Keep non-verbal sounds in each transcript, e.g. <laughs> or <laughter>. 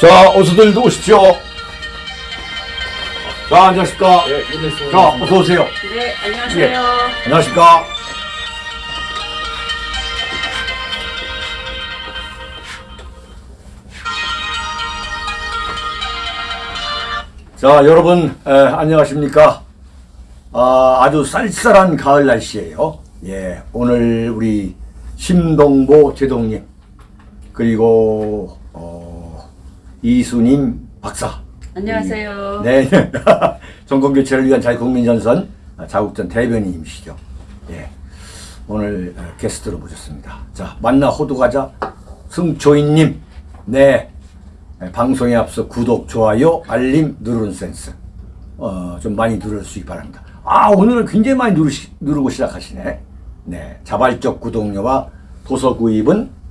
자, 어서들 오십시오. 자, 안녕하십니까. 예. 자, 어서 오세요. 네, 안녕하세요. 안녕하십니까. 자, 여러분, 에, 안녕하십니까. 아, 아주 쌀쌀한 가을 날씨예요. 예, 오늘 우리 심동보 제동님, 그리고, 어, 이수님 박사. 안녕하세요. 네. <laughs> 정권교체를 위한 자유국민전선 자국전 대변인이시죠. 예. 오늘 어, 게스트로 모셨습니다. 자, 만나 호두과자 승초인님. 네. 예, 방송에 앞서 구독, 좋아요, 알림 누르는 센스. 어, 좀 많이 누르시기 바랍니다. 아, 오늘은 굉장히 많이 누르시, 누르고 시작하시네. 네. 자발적 구독료와 도서 구입은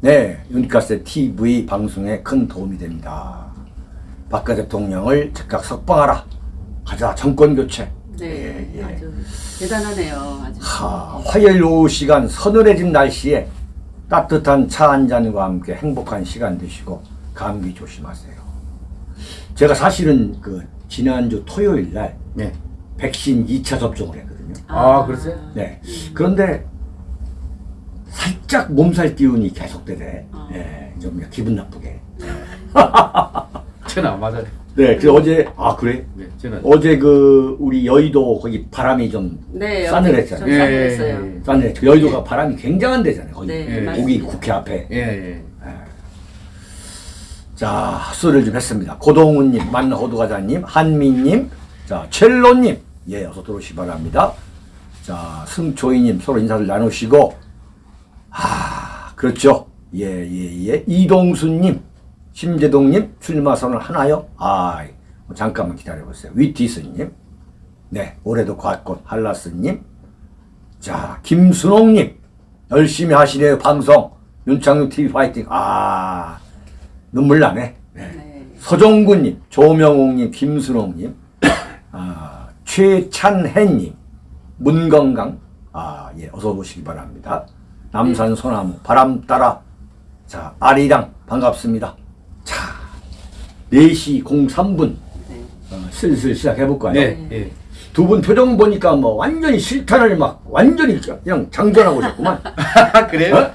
네. 윤가세 TV 방송에 큰 도움이 됩니다. 박근 대통령을 즉각 석방하라. 가자 정권 교체. 네, 예, 예. 아주 대단하네요. 아주. 하, 화요일 오후 시간 서늘해진 날씨에 따뜻한 차 한 잔과 함께 행복한 시간 되시고 감기 조심하세요. 제가 사실은 그 지난주 토요일 날 네. 백신 2차 접종을 했거든요. 아, 그러세요? 네. 그런데 살짝 몸살 기운이 계속되네. 아. 예, 좀 기분 나쁘게. 저는 안 맞아요. 네, 그 어제 아 그래? 네, 저는. 어제 그 우리 여의도 거기 바람이 좀 네, 싸늘했잖아요. 좀 싸늘했어요. 예, 싸늘해. 그 여의도가 바람이 굉장한 데잖아요. 거기 네, 예. 거기 국회 앞에. 예, 예. 자, 헛소리를 좀 했습니다. 고동훈님, 만호두과자님, 한미님, 자, 첼로님, 예, 어서 들어오시 기 바랍니다. 자, 승초이님 서로 인사를 나누시고, 아, 그렇죠. 예, 예, 예. 이동수님, 심재동님, 출마 선언 하나요? 아, 잠깐만 기다려보세요. 위티스님, 네, 올해도 곽꽃 한라스님, 자, 김순옥님, 열심히 하시네요, 방송. 윤창룡 TV 파이팅. 아, 눈물 나네. 네. 네. 서정구님, 조명옥님, 김순옥님, <coughs> 아, 최찬혜님, 문건강, 아, 예, 어서 오시기 바랍니다. 남산 소나무, 바람 따라, 자, 아리랑, 반갑습니다. 자, 4시 03분, 네. 어, 슬슬 시작해볼까요? 네, 예. 두분 표정 보니까 뭐 완전히 실탄을 막 완전히 그냥 장전하고 싶구만. <laughs> 그래요? 어?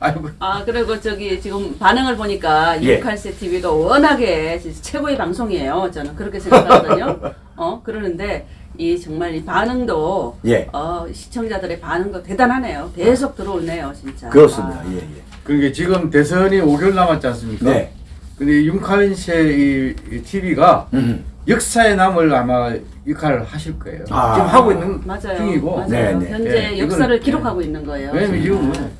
아이고. 아, 그리고 저기 지금 반응을 보니까 예. 유칼세 TV가 워낙에 최고의 방송이에요. 저는 그렇게 생각하거든요. <laughs> 어, 그러는데 이 정말 이 반응도 예. 어, 시청자들의 반응도 대단하네요. 계속 들어오네요, 진짜. 그렇습니다. 아. 예, 예. 그러니까 지금 대선이 5개월 남았지 않습니까? 네. 근데 윤카인세 이, 이 TV가 음. 역사에 남을 아마 역할을 하실 거예요. 아. 지금 하고 있는 맞아요. 중이고. 맞아요. 네, 네. 현재 예, 역사를 이건- 기록하고 있는 거예요. 왜냐면 진짜. 지금은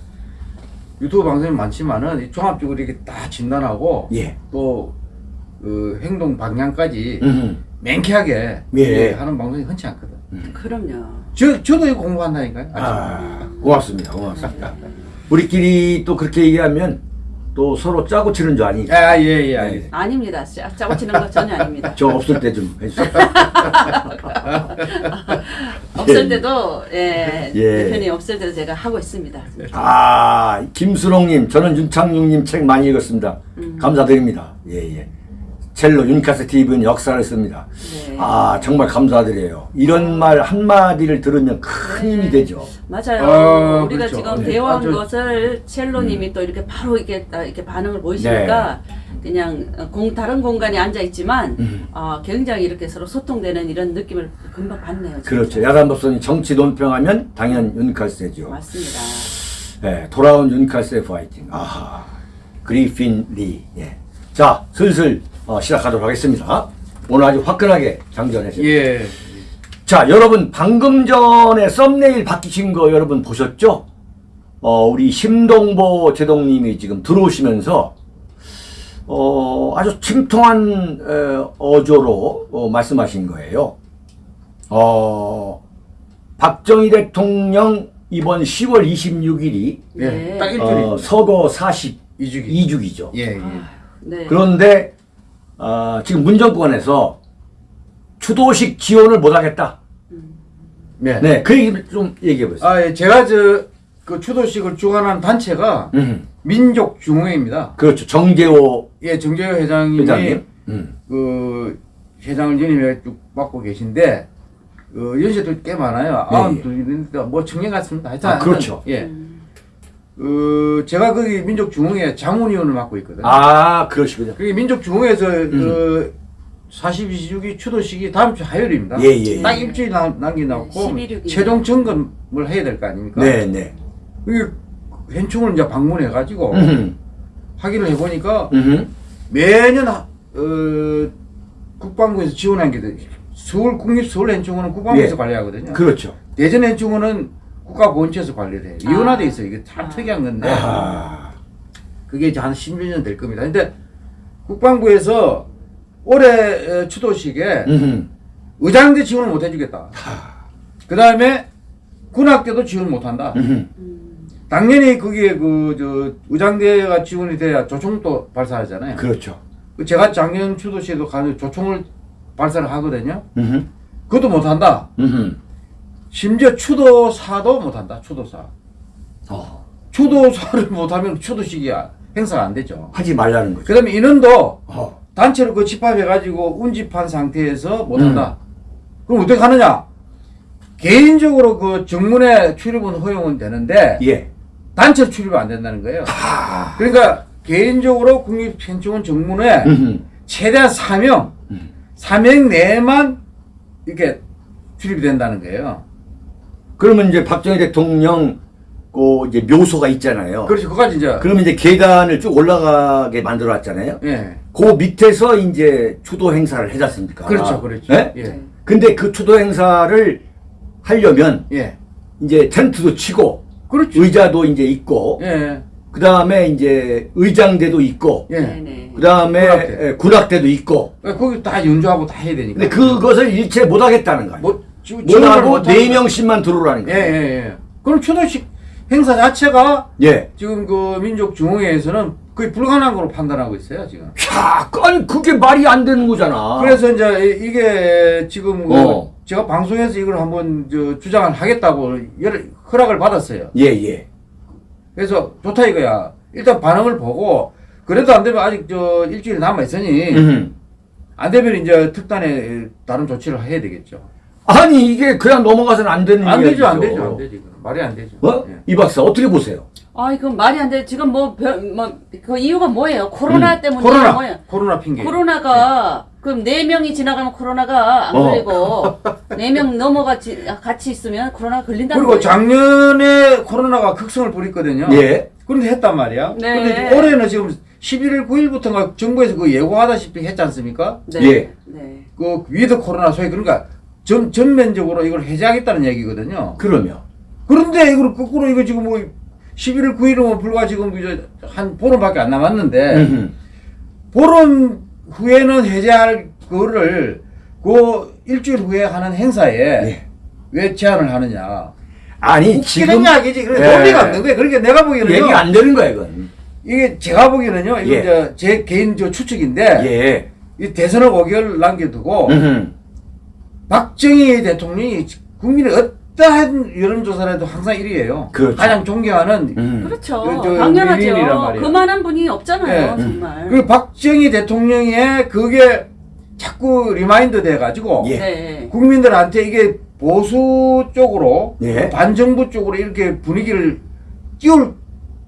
유튜브 방송이 많지만은 이 종합적으로 이렇게 다 진단하고 예. 또그 행동 방향까지 음. 맹쾌하게 예. 예, 하는 방송이 흔치 않거든. 그럼요. 저 저도 이거 공부한다니까요. 아, 고맙습니다. 고맙습니다. 우리끼리 또 그렇게 얘기하면 또 서로 짜고 치는 줄 아니. 아, 예, 예, 알겠습니다. 아닙니다. 짜- 짜고 치는 거 전혀 아닙니다. 저 없을 때 좀 해주세요. <laughs> 없을 때도 예, 예. 대표님 없을 때도 제가 하고 있습니다. 아, 김수롱님, 저는 윤창룡님 책 많이 읽었습니다. 음. 감사드립니다. 예, 예. 첼로 윤카스 TV는 역사를 씁니다. 네. 아, 정말 감사드려요. 이런 말 한마디를 들으면 큰 힘이 되죠. 맞아요. 아, 우리가 그렇죠. 지금 네. 배워온 아, 저- 것을 첼로님이 또 이렇게 바로 이렇게 딱 이렇게 반응을 보이시니까 그냥 공 다른 공간에 앉아 있지만 음. 어, 굉장히 이렇게 서로 소통되는 이런 느낌을 금방 받네요. 진짜. 그렇죠. 야단법선이 정치 논평하면 당연 윤칼세죠. 맞습니다. 예, 돌아온 윤칼세 파이팅. 아하. 그리핀 리. 예. 자, 슬슬 어, 시작하도록 하겠습니다. 오늘 아주 화끈하게 장전했습니다. 예. 자, 여러분 방금 전에 썸네일 바뀌신 거 여러분 보셨죠? 어, 우리 심동보 제동님이 지금 들어오시면서 어, 아주 침통한 에, 어조로 어, 말씀하신 거예요. 어, 박정희 대통령 이번 10월 26일이 예. 네. 어, 서거 42주기죠. 이주기. 예, 예. 네. 그런데 어, 지금 문정권에서 추도식 지원을 못하겠다. 네. 네, 그 얘기 좀 얘기해 보세요. 아, 예, 제가 저 그 추도식을 주관하는 단체가 음. 민족중흥회입니다. 그렇죠. 정재호 예, 정재호 회장님이 회장님. 음. 그 회장을 연임해 쭉 맡고 계신데 어, 연세도 꽤 많아요. 네, 아흔 예. 둘인데 뭐 청년 같습니다. 하여튼 아, 그렇죠. 예. 음. 어, 제가 거기 민족중흥회 장훈위원을 맡고 있거든요. 아, 그러시군요. 그게 민족중흥회에서 음. 어, 42주기 추도식이 다음 주 화요일입니다. 예, 예, 딱 예. 일주일 남, 남겨놓고 11.6 이네요. 최종 점검을 해야 될 거 아닙니까? 네, 네. 이게 현충을 이제 방문해가지고 음. 확인을 해보니까 음. 매년 하- 어, 국방부에서 지원한 게 돼. 서울 국립 서울 현충원은 국방부에서 예. 관리하거든요. 그렇죠. 대전 현충원은 국가 보훈처에서 관리를 해요. 아. 이원화돼 있어요. 이게 참 아. 특이한 건데 아. 그게 이제 한 10년 될 겁니다. 근데 국방부에서 올해 어, 추도식에 음. 의장대 지원을 못 해주겠다. 그 다음에 군악대도 지원 못 한다. 음. 당연히 거기에 그 저 의장대가 지원이 돼야 조총도 발사하잖아요. 그렇죠. 그 제가 작년 추도시에도 가서 조총을 발사를 하거든요. 음. 그것도 못 한다. 음. 심지어 추도사도 못 한다. 추도사. 어. 추도사를 <laughs> 못하면 추도식이 행사가 안 되죠. 하지 말라는 거죠. 그다음에 인원도 어. 단체로 그 집합해가지고 운집한 상태에서 음. 못한다. 그럼 어떻게 하느냐? 개인적으로 그 정문에 출입은 허용은 되는데 예. 단체로 출입이 안 된다는 거예요. 그러니까 개인적으로 국립현충원 정문에 음. 최대한 4명, 4명 내만 이렇게 출입이 된다는 거예요. 그러면 이제 박정희 대통령 그 이제 묘소가 있잖아요. 그렇죠. 그까지 이제. 그러면 이제 계단을 쭉 올라가게 만들어 놨잖아요. 예. 그 밑에서 이제 추도 행사를 해지 않습니까? 그렇죠. 그렇죠. 예? 예. 근데 그 추도 행사를 하려면 예. 이제 텐트도 치고 그렇죠. 의자도 이제 있고 예. 그 다음에 이제 의장대도 있고 예. 네네. 그 다음에 군악대. 군악대 도 있고 거기 다 연주하고 다 해야 되니까. 근데 그것을 일체 못하겠다는 거예요. 뭐, 지- 지원을 못하고 못하니까. 네 명씩만 들어오라는 예, 거예요. 예, 예. 그럼 추도식 행사 자체가 예. 지금 그 민족 중흥회에서는 거의 불가능한 걸로 판단하고 있어요, 지금. 야, 아니 그게 말이 안 되는 거잖아. 그래서 이제 이- 이게 지금 그 어. 제가 방송에서 이걸 한번 저 주장을 하겠다고 여러 허락을 받았어요. 예, 예. 그래서 좋다 이거야. 일단 반응을 보고 그래도 안 되면 아직 저 일주일 남아 있으니 음. 안 되면 이제 특단의 다른 조치를 해야 되겠죠. 아니 이게 그냥 넘어가서는 안 되는 안 되죠, 안. 되죠, 안 되죠. 말이 안 되죠. 어? 예. 이 박사 어떻게 보세요? 아, 이건 말이 안 돼. 지금 뭐, 별, 뭐, 그 이유가 뭐예요? 코로나 음. 때문에 코로나, 뭐예요? 코로나 핑계. 코로나가 그럼 네 명이 지나가면 코로나가 안 어. 걸리고 네 명 넘어가 지, 같이 있으면 코로나 걸린다는 그리고 거예요. 작년에 코로나가 극성을 부리거든요. 예. 그런데 했단 말이야. 네. 근데 올해는 지금 11일 9일부터가 정부에서 그 예고하다시피 했지 않습니까? 네. 예. 네. 그 with 코로나 소위 그러니까 전, 전면적으로 이걸 해제하겠다는 얘기거든요. 그러면 그런데 이걸 거꾸로 이거 지금 뭐 11일 9일은 불과 지금 이제 한 보름밖에 안 남았는데 음. 보름 후에는 해제할 거를 그 일주일 후에 하는 행사에 예. 왜 제한을 하느냐. 아니 지금 이야기지. 그래 예. 논리가 없는 거야. 그러니까 내가 보기에는요. 얘기가 안 되는 거야 이건. 이게 제가 보기에는요. 이거 예. 제 개인 저 추측인데 예. 이 대선을 5개월 남겨두고 음. 박정희 대통령이 국민의 어떠한 여론조사를 해도 항상 1위예요. 그렇죠. 가장 존경하는 음. 그렇죠. 저- 저 당연하죠. 그만한 분이 없잖아요. 네. 정말. 그 박정희 대통령의 그게 자꾸 remind 돼가지고 예. 네. 국민들한테 이게 보수 쪽으로 예. 반정부 쪽으로 이렇게 분위기를 띄울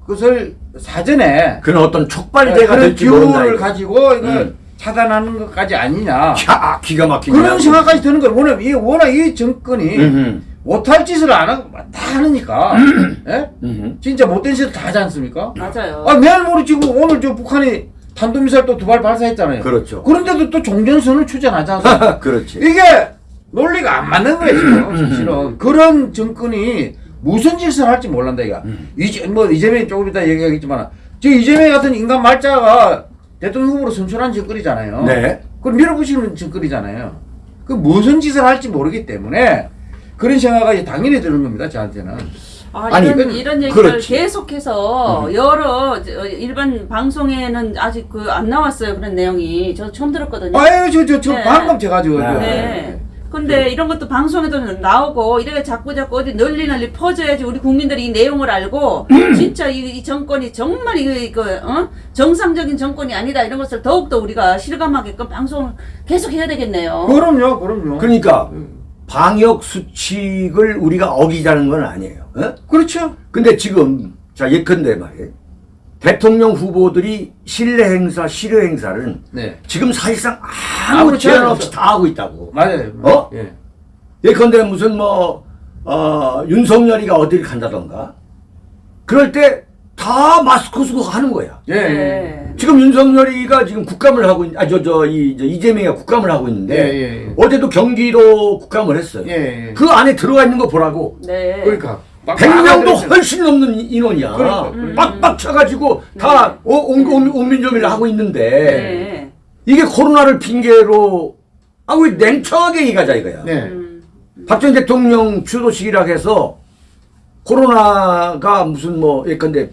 것을 사전에 그런 어떤 촉발제가 될지 모른다. 기호를 이거. 가지고 이걸 음. 차단하는 것까지 아니냐 야, 기가 막히네. 그런 생각까지 드는 거예요. 워낙 이 워낙 이 정권이 음. 못할 짓을 안 하고 다 하니까 예? 음. 진짜 못된 짓을 다 하지 않습니까? 맞아요. 아 내일 모레 지금 오늘 저 북한이 탄도미사일 또 두 발 발사했잖아요. 그렇죠. 그런데도 또 종전선을 추진하지 않습니까? <laughs> 그렇지. 이게 논리가 안 맞는 거예요 지금 사실은 그런 정권이 무슨 짓을 할지 몰란다 이가 이제 뭐 이재명이 조금 이따 얘기하겠지만 저 이재명 같은 인간 말자가 대통령 후보로 선출한 정권이잖아요. 네. 그걸 밀어붙이는 정권이잖아요. 그 무슨 짓을 할지 모르기 때문에 그런 생각이 당연히 드는 겁니다 저한테는. 아, 아니, 이런, 그- 이런 얘기를 그렇지. 계속해서 여러 저, 일반 방송에는 아직 그 안 나왔어요. 그런 내용이. 저 처음 들었거든요. 아유 저 저 저 네. 방금 제가 저 네. 네. 근데 이런 것도 방송에도 나오고 이렇게 자꾸 자꾸 어디 널리 널리 퍼져야지 우리 국민들이 이 내용을 알고 진짜 이, 이 정권이 정말 이거 이거 어? 정상적인 정권이 아니다 이런 것을 더욱더 우리가 실감하게끔 방송을 계속 해야 되겠네요. 그럼요, 그럼요. 그러니까 방역 수칙을 우리가 어기자는 건 아니에요. 어? 그렇죠. 근데 지금 자 예컨대 말이에요. 대통령 후보들이 실내 행사, 실효 행사를 네. 지금 사실상 아무 제한. 없이 다 하고 있다고. 맞아요. 어? 예. 예컨대 무슨 뭐 어, 윤석열이가 어디를 간다던가 그럴 때 다 마스크 쓰고 하는 거야. 예. 예. 네. 지금 윤석열이가 지금 국감을 하고 있, 아저 저이 이재명이가 국감을 하고 있는데 예, 예, 예. 어제도 경기도 국감을 했어요. 예, 예. 그 안에 들어가 있는 거 보라고. 네. 그러니까. 막 100명도 막아들었어요. 훨씬 넘는 이- 인원이야. 그러니까, 그러니까. 빡빡 쳐가지고 다 오- 온- 온- 온민정위를 하고 있는데 네. 이게 코로나를 핑계로 아 왜 냉정하게 얘기하자 이거야. 네. 음. 박정희 대통령 추도식이라 해서 코로나가 무슨 뭐 예컨대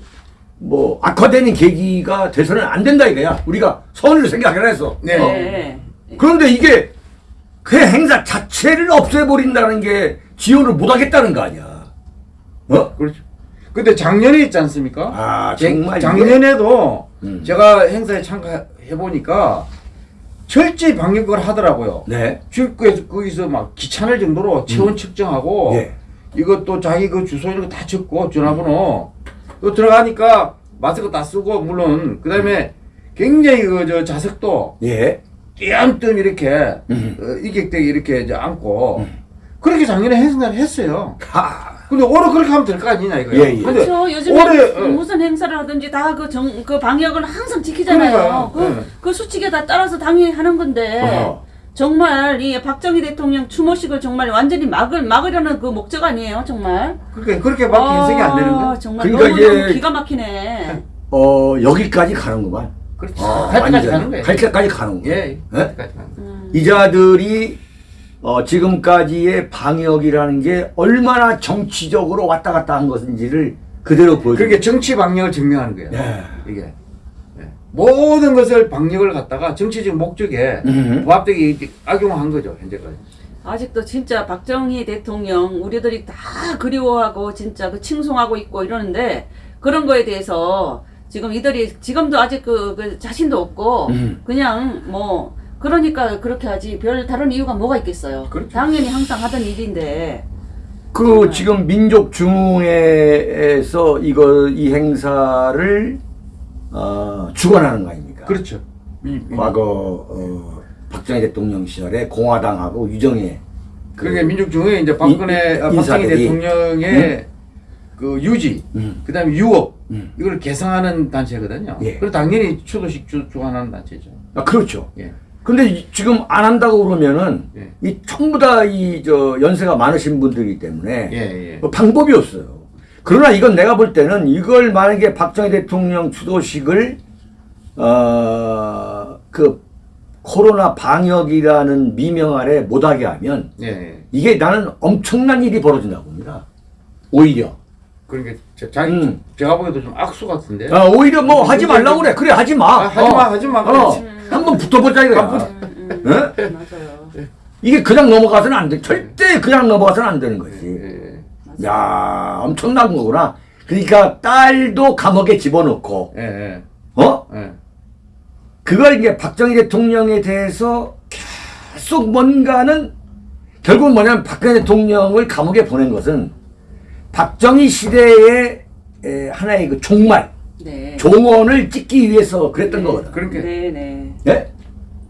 뭐 악화되는 계기가 돼서는 안 된다 이거야. 우리가 선을 생각을 해서. 네. 어. 네. 그런데 이게 그 행사 자체를 없애버린다는 게 지원을 못하겠다는 거 아니야. 어? 그렇죠. 근데 작년에 있지 않습니까? 아, 제- 정말 작년에도 음. 제가 행사에 참가해 보니까 철저히 방역을 하더라고요. 네. 출구에서 거기서 막 귀찮을 정도로 체온 측정하고 예. 이것도 자기 그 주소 이런 거 다 적고 전화번호 또 들어가니까 마스크 다 쓰고 물론 그 다음에 굉장히 그 저 자석도 예. 띄엄띄엄 이렇게 음. 어, 이객되게 이렇게 이제 안고 그렇게 작년에 행사를 했어요. 하. 근데 올해 그렇게 하면 될 거 아니냐 이거야. 예, 예. 근데 그렇죠. 요즘에 올해 무슨, 어, 무슨 행사를 하든지 다그정그 방역은 항상 지키잖아요. 그러니까요. 그, 네. 그 수칙에 다 따라서 당연히 하는 건데 어허. 정말 이 박정희 대통령 추모식을 정말 완전히 막을 막으려는 그 목적 아니에요, 정말. 그렇게 그렇게밖에 해석이 안 되는 거야. 정말 그러니까 너무, 기가 막히네. 어, 여기까지 가는구만. 그렇지. 어, 갈 때까지. 가는 거예요. 갈 때까지. 예, 예? 갈 때까지 가는 거예요. 음. 이자들이 어, 지금까지의 방역이라는 게 얼마나 정치적으로 왔다 갔다 한 것인지를 그대로 보여줘. 그게 정치 방역을 증명하는 거예요. 예. 이게 예. 모든 것을 방역을 갖다가 정치적 목적에 음. 부합되게 악용한 거죠 현재까지. 아직도 진짜 박정희 대통령 우리들이 다 그리워하고 진짜 그 칭송하고 있고 이러는데 그런 거에 대해서 지금 이들이 지금도 아직 그, 그 자신도 없고 음. 그냥 뭐 그러니까 그렇게 하지 별 다른 이유가 뭐가 있겠어요. 그렇죠. 당연히 항상 하던 일인데 그 지금 민족 중흥회에서 이거 이 행사를 어, 주관하는 거 아닙니까? 그렇죠. 과거 어, 박정희 대통령 시절에 공화당하고 유정회 그- 그러니까 민족중에 이제 박근혜 인- 아, 박정희 인사들이. 대통령의 그 유지, 음. 그 다음에 유업 음. 이걸 개성하는 단체거든요. 예. 그래서 당연히 추도식 주, 주관하는 단체죠. 아, 그렇죠. 예. 근데 이- 지금 안 한다고 그러면은 예. 이 전부 다 이 저 연세가 많으신 분들이기 때문에 예, 예. 뭐 방법이 없어요. 그러나 이건 내가 볼 때는 이걸 만약에 박정희 대통령 추도식을 어 그 코로나 방역이라는 미명 아래 못하게 하면 예, 예. 이게 나는 엄청난 일이 벌어진다고 봅니다. 오히려. 그러니까 저- 자기 음. 제가 보기에도 좀 악수 같은데. 어, 오히려 뭐 하지 말라고 그래. 그래 하지 마. 아, 하지 마, 하지 마. 어, 그렇지. 한번 붙어보자 이거야. 음, 음, 어? 맞아요. 이게 그냥 넘어가서는 안 돼. 절대 그냥 넘어가서는 안 되는 거지. 예, 야 엄청난 거구나. 그러니까 딸도 감옥에 집어넣고, 예, 예. 어? 예. 그걸 이제 박정희 대통령에 대해서 계속 뭔가는 결국 뭐냐면 박근혜 대통령을 감옥에 보낸 것은 박정희 시대의 에, 하나의 그 종말, 네. 종언을 찍기 위해서 그랬던 거거든. 그러니까 네, 네. 예?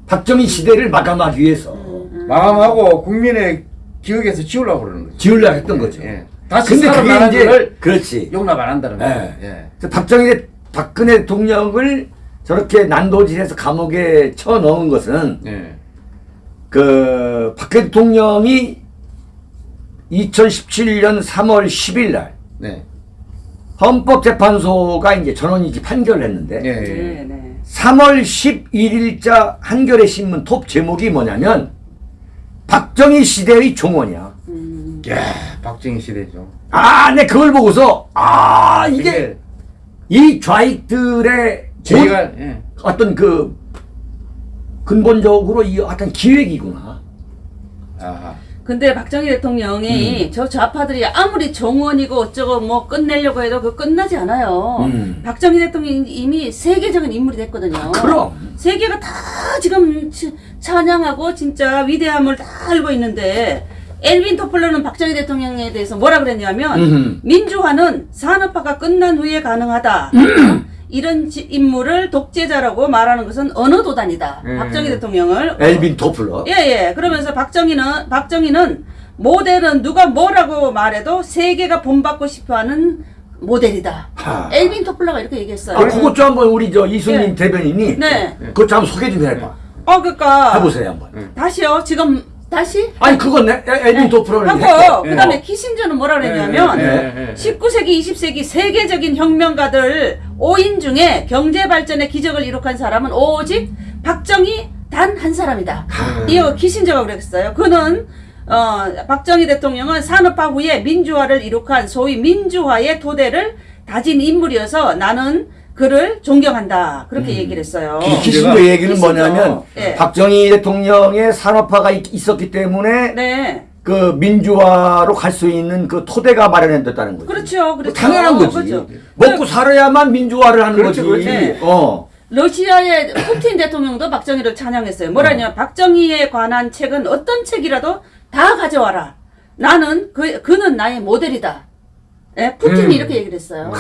박정희 시대를 마감하기 위해서 음, 마감하고 국민의 기억에서 지우려고 그러는 거죠. 지으려 했던 거죠. 예. 다시 근데 그게 이제 그렇지. 용납 안 한다는 거예요. 예. 예. 박정희 대- 박근혜 대통령을 저렇게 난도질해서 감옥에 쳐 넣은 것은 예. 그 박근혜 대통령이 2017년 3월 10일 날 네. 헌법재판소가 이제 전원이지 판결을 했는데 예. 네, 예. 네. 3월 11일자 한겨레 신문 톱 제목이 뭐냐면 박정희 시대의 종언이야. 음, 야, 박정희 시대죠. 아, 내 그걸 보고서 아 이게 이게 이 좌익들의 저희가 예. 어떤 그 근본적으로 이 어떤 기획이구나. 아하. 근데 박정희 음. 대통령이 저 좌파들이 아무리 정원이고 어쩌고 뭐 끝내려고 해도 그 끝나지 않아요. 음. 박정희 대통령이 이미 세계적인 인물이 됐거든요. 그럼. 세계가 다 지금 치- 찬양하고 진짜 위대함을 다 알고 있는데 엘빈 토플러는 박정희 대통령에 대해서 뭐라 그랬냐면 음흠. 민주화는 산업화가 끝난 후에 가능하다. 음. 이런 지- 인물을 독재자라고 말하는 것은 어느 도단이다. 음. 박정희 대통령을 엘빈 토플러. 예, 예. 그러면서 박정희는, 박정희는 모델은 누가 뭐라고 말해도 세계가 본받고 싶어 하는 모델이다. 하. 엘빈 토플러가 이렇게 얘기했어요. 아, 그것 좀 한번 우리 저 이순님 예. 대변인이 네. 그것 좀 한번 소개 좀 해봐. 어, 그니까. 해보세요 한번. 다시요. 지금, 다시? 아니 그건 내 엘빈 하고, 했고. 그 다음에 키신저는 뭐라 그랬냐면, 예, 예, 예. 19세기, 20세기 세계적인 혁명가들 5인 중에 경제 발전의 기적을 이룩한 사람은 오직 박정희 단 한 사람이다. 이거 키신저가 그랬어요. 그는 어, 박정희 대통령은 산업화 후에 민주화를 이룩한 소위 민주화의 토대를 다진 인물이어서 나는 그를 존경한다. 그렇게 얘기를 했어요. 이 키신저 얘기는 키신저. 뭐냐면 예. 박정희 대통령의 산업화가 있, 있었기 때문에 네. 그 민주화로 갈 수 있는 그 토대가 마련됐다는 거지. 그렇죠. 뭐 그렇죠. 당연한 거지. 그렇죠. 먹고 살아야만 민주화를 하는 그렇죠, 거지. 그렇죠. 어. 러시아의 푸틴 대통령도 박정희를 찬양했어요. 뭐라냐? 박정희에 관한 책은 어떤 책이라도 다 가져와라. 나는 그 그는 나의 모델이다. 예, 푸틴이 음. 이렇게 얘기를 했어요.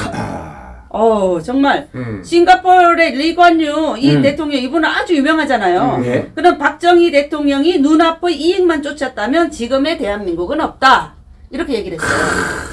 아. 어 정말 음. 싱가포르의 리관유 이 음. 대통령 이분은 아주 유명하잖아요. 음, 예. 그럼 박정희 대통령이 눈앞의 이익만 쫓았다면 지금의 대한민국은 없다. 이렇게 얘기를 했어요.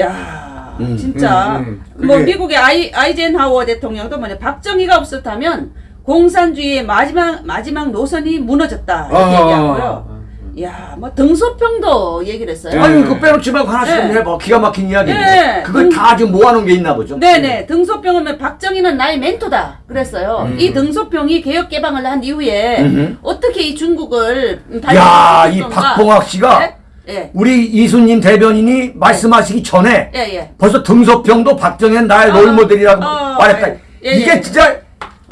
야, 음, 진짜 음, 음. 뭐 미국의 아이 아이젠하워 대통령도 뭐냐 박정희가 없었다면 공산주의의 마지막 마지막 노선이 무너졌다 이렇게 아. 얘기하고요. 야, 뭐 등소평도 얘기를 했어요. 음. 아니 그 빼놓지 말고 하나씩 좀 네. 해봐. 기가 막힌 이야기인데. 네. 그걸 음. 다 지금 모아놓은 게 있나 보죠. 네네 등소평은 박정희는 나의 멘토다 그랬어요. 음. 이 등소평이 개혁 개방을 한 이후에 음흠. 어떻게 이 중국을 야, 발전시킬 이? 박봉학 씨가 네? 예, 우리 이순님 대변인이 말씀하시기 전에 예, 예. 벌써 등소평도 박정현 나의 아, 롤모델이라고 어, 말했다. 예, 예, 이게 예. 진짜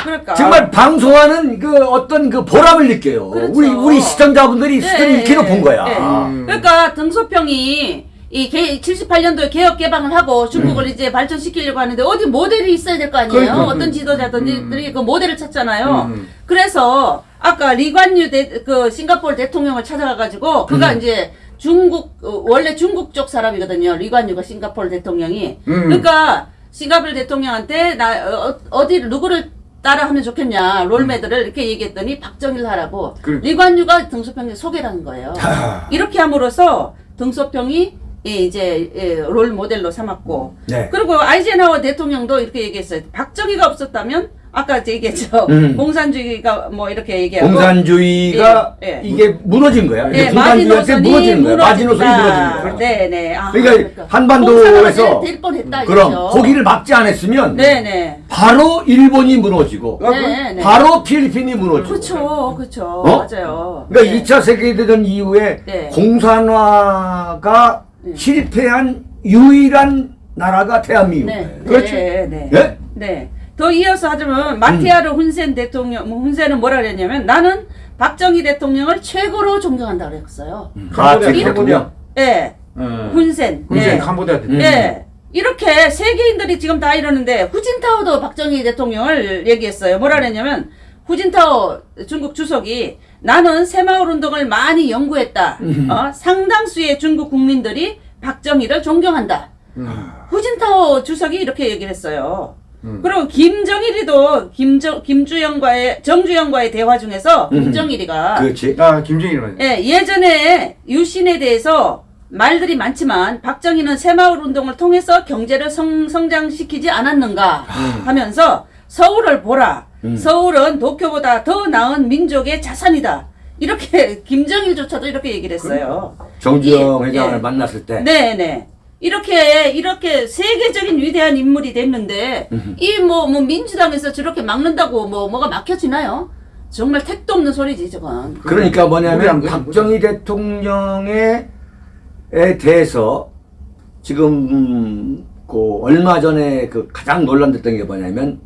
그러니까 정말 방송하는 그 어떤 그 보람을 느껴요. 그렇죠. 우리 우리 시청자분들이 네, 수준이 이렇게로 예, 본 거야. 예. 음. 그러니까 등소평이 이 개, 78년도에 개혁 개방을 하고 중국을 이제 발전시키려고 하는데 어디 모델이 있어야 될 거 아니에요. 음. 그러니까. 어떤 지도자들이 그 모델을 찾잖아요. 음. 그래서 아까 리관유 대, 그 싱가포르 대통령을 찾아가가지고 그가 음. 이제 중국 어, 원래 중국 쪽 사람이거든요. 리관유가 싱가포르 대통령이. 음. 그러니까 싱가포르 대통령한테 나 어, 어디를 누구를 따라하면 좋겠냐 롤메들을 이렇게 얘기했더니 박정희를 하라고 그- 리관유가 등소평에 소개를 한 거예요. 아. 이렇게 함으로써 등소평이 예, 이제 예, 롤 모델로 삼았고 네. 그리고 아이젠하워 대통령도 이렇게 얘기했어요. 박정희가 없었다면 아까 제 얘기했죠. 음. 공산주의가 뭐 이렇게 얘기하고 공산주의가 예, 예. 이게 무너진 거야. 네, 공산주의한테 무너지는 거야. 마지노선이 무너진 거야. 네 네. 아, 그러니까 한반도에서 될 뻔했다. 그럼 이거죠. 거기를 막지 않았으면 네 네. 바로 일본이 무너지고 아, 네, 네. 바로 필리핀이 무너지고 그렇죠, 그렇죠. 어? 맞아요. 그러니까 네. 2차 세계대전 이후에 네. 공산화가 네. 실패한 유일한 나라가 대한민국이에요. 네, 그렇죠. 네, 네. 예? 네. 더 이어서 하자면 마티아르 훈센 대통령, 뭐 훈센은 뭐라 그랬냐면 나는 박정희 대통령을 최고로 존경한다 그랬어요. 아, 캄보디아, 제 캄보디아. 예, 어. 훈센. 훈센 예. 캄보디아 대통령. 음. 예. 이렇게 세계인들이 지금 다 이러는데 후진타오도 박정희 대통령을 얘기했어요. 뭐라 그랬냐면 후진타오 중국 주석이 나는 새마을 운동을 많이 연구했다. 어? 상당수의 중국 국민들이 박정희를 존경한다. 음. 후진타오 주석이 이렇게 얘기를 했어요. 음. 그리고 김정일이도 김정 김주영과의 정주영과의 대화 중에서 음. 김정일이가 그렇지. 아 김정일 말. 예, 예전에 유신에 대해서 말들이 많지만 박정희는 새마을 운동을 통해서 경제를 성, 성장시키지 않았는가 하면서 서울을 보라. 음. 서울은 도쿄보다 더 나은 민족의 자산이다. 이렇게 <laughs> 김정일조차도 이렇게 얘기를 했어요. 정주영 예, 회장을 예. 만났을 때 네, 네. 이렇게 이렇게 세계적인 위대한 인물이 됐는데 이뭐 뭐 민주당에서 저렇게 막는다고 뭐 뭐가 막혀지나요? 정말 택도 없는 소리지 저건. 그러니까 뭐냐면 박정희 대통령에 에 대해서 지금 음, 그 얼마 전에 그 가장 논란됐던 게 뭐냐면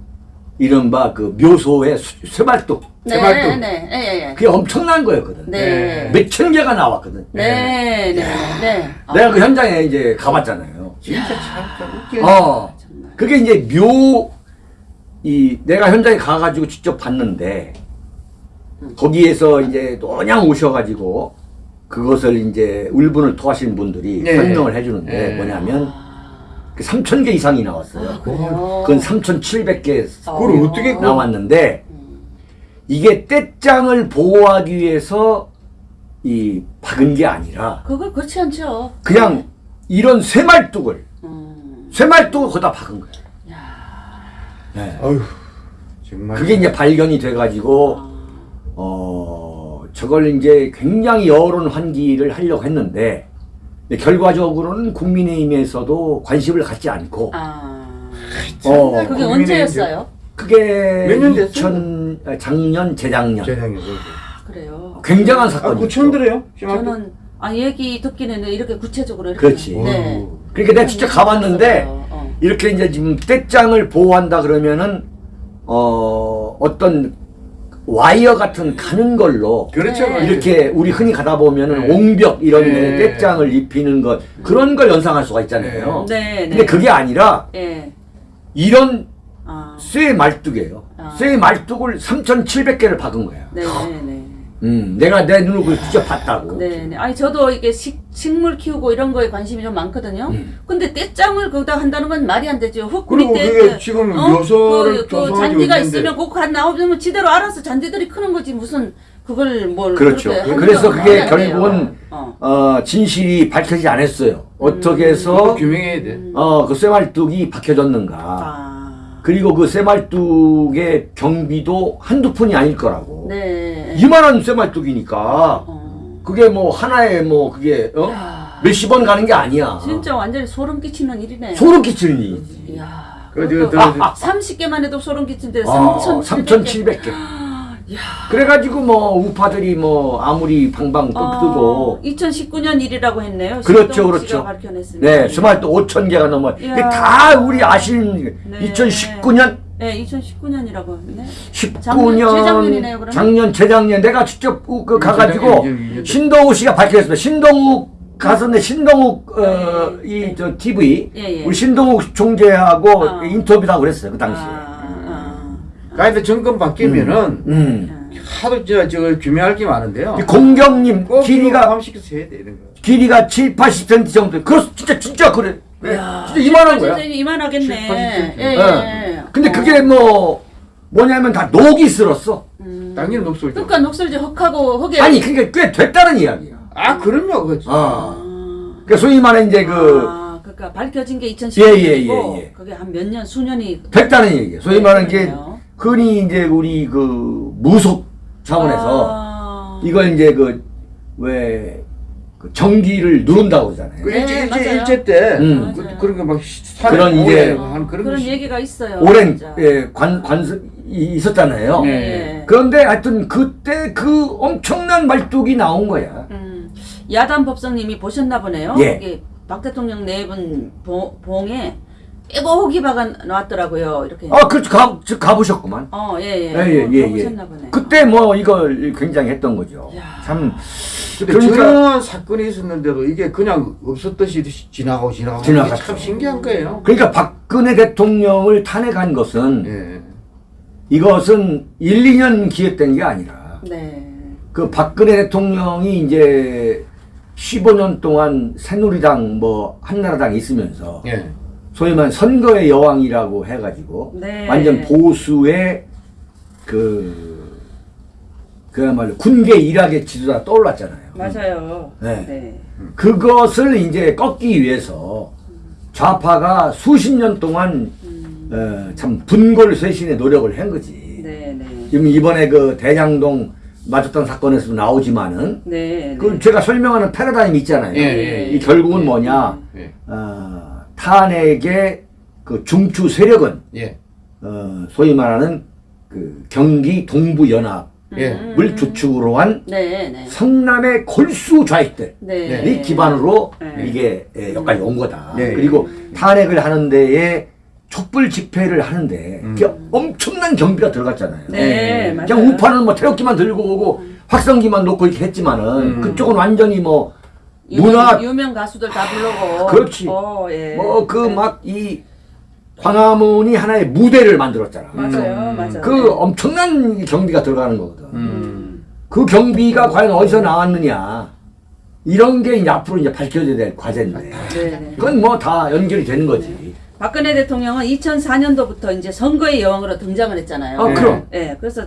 이른바 그 묘소의 수- 쇠발뚝 네, 제발도. 네, 네, 예, 예. 그게 엄청난 거였거든. 네. 몇천 개가 나왔거든. 네, 네, 네. 내가 그 현장에 이제 가봤잖아요. 진짜 참. 어. 그게 이제 묘, 이, 내가 현장에 가가지고 직접 봤는데, 거기에서 이제 그냥 오셔가지고, 그것을 이제 울분을 토하신 분들이 네. 설명을 해주는데, 네. 뭐냐면, 그 3,000개 이상이 나왔어요. 그래요? 그건 3,700개 그걸 어떻게 그- 나왔는데, 이게 떼장을 보호하기 위해서 이 박은 게 아니라, 그걸 그렇지 않죠. 그냥 이런 쇠말뚝을, 음. 쇠말뚝을 거기다 박은 거예요. 네. 어휴, 정말. 그게 이제 발견이 돼가지고 어 저걸 이제 굉장히 여론 환기를 하려고 했는데 결과적으로는 국민의힘에서도 관심을 갖지 않고 아. 어 그게 국민의힘 언제였어요? 그게 몇년 됐어요? 2000 아, 작년 재작년 재상에 그래요. 굉장한 아, 사건이 그 처음 들어요? 저는 아 얘기 듣기는 이렇게 구체적으로 이렇게 그렇지. 네. 그러니까 내가 직접 가봤는데 어. 이렇게 이제 지금 떼장을 보호한다 그러면은 어 어떤 와이어 같은 가는 걸로 그렇죠. 네. 이렇게 우리 흔히 가다 보면은 네. 옹벽 이런 데 네. 떼장을 입히는 것 그런 걸 연상할 수가 있잖아요. 네, 네. 근데 그게 아니라 예. 이런 아. 쇠 말뚝이에요. 아. 쇠 말뚝을 3,700개를 박은 거야. 네, 네. 음, 내가 내 눈으로 그걸 직접 봤다고. 네, 네. 아니 저도 이게 식, 식물 키우고 이런 거에 관심이 좀 많거든요. 근데 떼짱을 거기다 한다는 건 말이 안 되죠. 흙 그리고 밑에 그게 그, 지금 묘소를 그, 그 잔디가 있는데. 있으면 그거 한 나오면 지대로 알아서 잔디들이 크는 거지 무슨 그걸 뭘 그렇죠. 그래서 건 그게. 결국은 어. 어, 진실이 밝혀지지 않았어요. 어떻게 그거 해서 규명해야 돼. 어, 그 쇠말뚝이 박혀졌는가. 아. 그리고 그 쇠말뚝의 경비도 한두 푼이 아닐 거라고. 네. 이만한 쇠말뚝이니까 어. 그게 뭐 하나에 뭐 그게 어? 야. 몇십 원 가는 게 아니야. 진짜 완전히 소름 끼치는 일이네. 소름 끼치는 일이지. 이야. 그, 저, 저, 저, 30개만 해도 소름 끼친데 어, 3,700개. 3,700개. 그래가지고 뭐 우파들이 뭐 아무리 방방 뜨고 2019년 일이라고 했네요. 그렇죠, 그렇죠. 네, 스마트 5천 개가 넘어. 이게. 다 우리 아시는 네. 2019년, 네, 2019년이라고 했네. 19년, 작년, 재작년이네요, 그러면? 작년, 재작년 내가 직접 그, 그 가가지고. 신동욱 씨가 밝혔습니다. 신동욱 가서는 신동욱 어, 이저 TV 예, 예. 우리 신동욱 총재하고 아. 인터뷰도 하고 그랬어요 그 당시에. 아, 가이드 정권 바뀌면은 음. 하도 저, 저 규명할 게 많은데요. 이 공경님 꼭 길이가. 길이가 7, 80cm 정도. 그렇 진짜 진짜 그래. 네, 야, 진짜 이만한 거야. 진짜 이만하겠네. 7, 80cm. 예, 예, 예. 예. 근데 그게 뭐 뭐냐면 다 녹이 쓸었어. 당연히 녹슬죠. 그러니까 녹슬지 흙하고 흙에 아니 그게 꽤 됐다는 이야기야. 아 그럼요. 어. 아, 그 소위 말하는 이제 그 아, 그러니까 밝혀진 게 예, 2010년이고 예, 예, 예. 그게 한 몇 년 수년이 됐다는 얘기야. 소위 네, 말하는 이제 그러네요. 흔히 이제 우리 그 무속 차원에서 아. 이걸 이제 그왜 그 전기를 누른다고 그러잖아요. 그 네, 일제, 일제, 맞아요. 일제 때 음. 그. 그런 산에 그런 이제 한 그런, 그런 거 얘기가 있어요. 오랜. 예, 관 관습 이- 있었잖아요. 네. 예. 그런데 하여튼 그때 그 엄청난 말뚝이 나온 거야. 음, 야단 법성님이 보셨나 보네요. 예. 박 대통령 네분 봉에 빼곡히 박아 놨더라고요. 이렇게. 아, 그 가, 저 가보셨구만. 어, 예, 예. 예, 예, 예, 예. 보셨나 보네. 그때 뭐 이걸 굉장히 했던 거죠. 야. 참. 근데 그러니까- 저런 사건이 있었는데도 이게 그냥 없었듯이 지나가고 지나가고 지나갔죠. 참 신기한 거예요. 그러니까 박근혜 대통령을 탄핵한 것은 예. 이것은 1, 2년 기획된 게 아니라 네. 그 박근혜 대통령이 이제 15년 동안 새누리당 뭐 한나라당 있으면서 예. 소위 말하는 선거의 여왕이라고 해가지고 네. 완전 보수의 그 그야말로 군계 일학의 지도자 떠올랐잖아요. 맞아요. 네. 네. 그것을 이제 꺾기 위해서 좌파가 수십 년 동안 어, 참 분골쇄신의 노력을 한 거지. 네, 네. 지금 이번에 그 대장동 맞았던 사건에서도 나오지만은 네. 그 제가 설명하는 패러다임 있잖아요. 예, 예, 이 결국은 뭐냐? 예. 어, 탄핵의 그 중추 세력은 예. 어, 소위 말하는 그 경기 동부 연합 을 예. 주축으로 한 네, 네. 성남의 골수 좌익들이 네. 기반으로 네. 이게 예, 여기까지 온 거다. 네. 그리고 탄핵을 하는 데에 촛불 집회를 하는데 음. 엄청난 경비가 들어갔잖아요. 네, 맞아요. 그냥 우파는 뭐 태극기만 들고 오고 확성기만 놓고 이렇게 했지만은 음. 그쪽은 완전히 뭐 문화 유명 가수들 다 불러고. 그렇지. 어, 예. 뭐그 네. 막이 광화문이 하나의 무대를 만들었잖아. 맞아요, 음. 맞아요. 그 엄청난 경비가 들어가는 거거든. 음. 그 경비가 과연 어디서 나왔느냐 이런 게 이제 앞으로 이제 밝혀져야 될 과제인데 네, 네. 그건 뭐 다 연결이 되는 거지. 박근혜 대통령은 2004년도부터 이제 선거의 여왕으로 등장을 했잖아요. 아 그럼 예, 그래서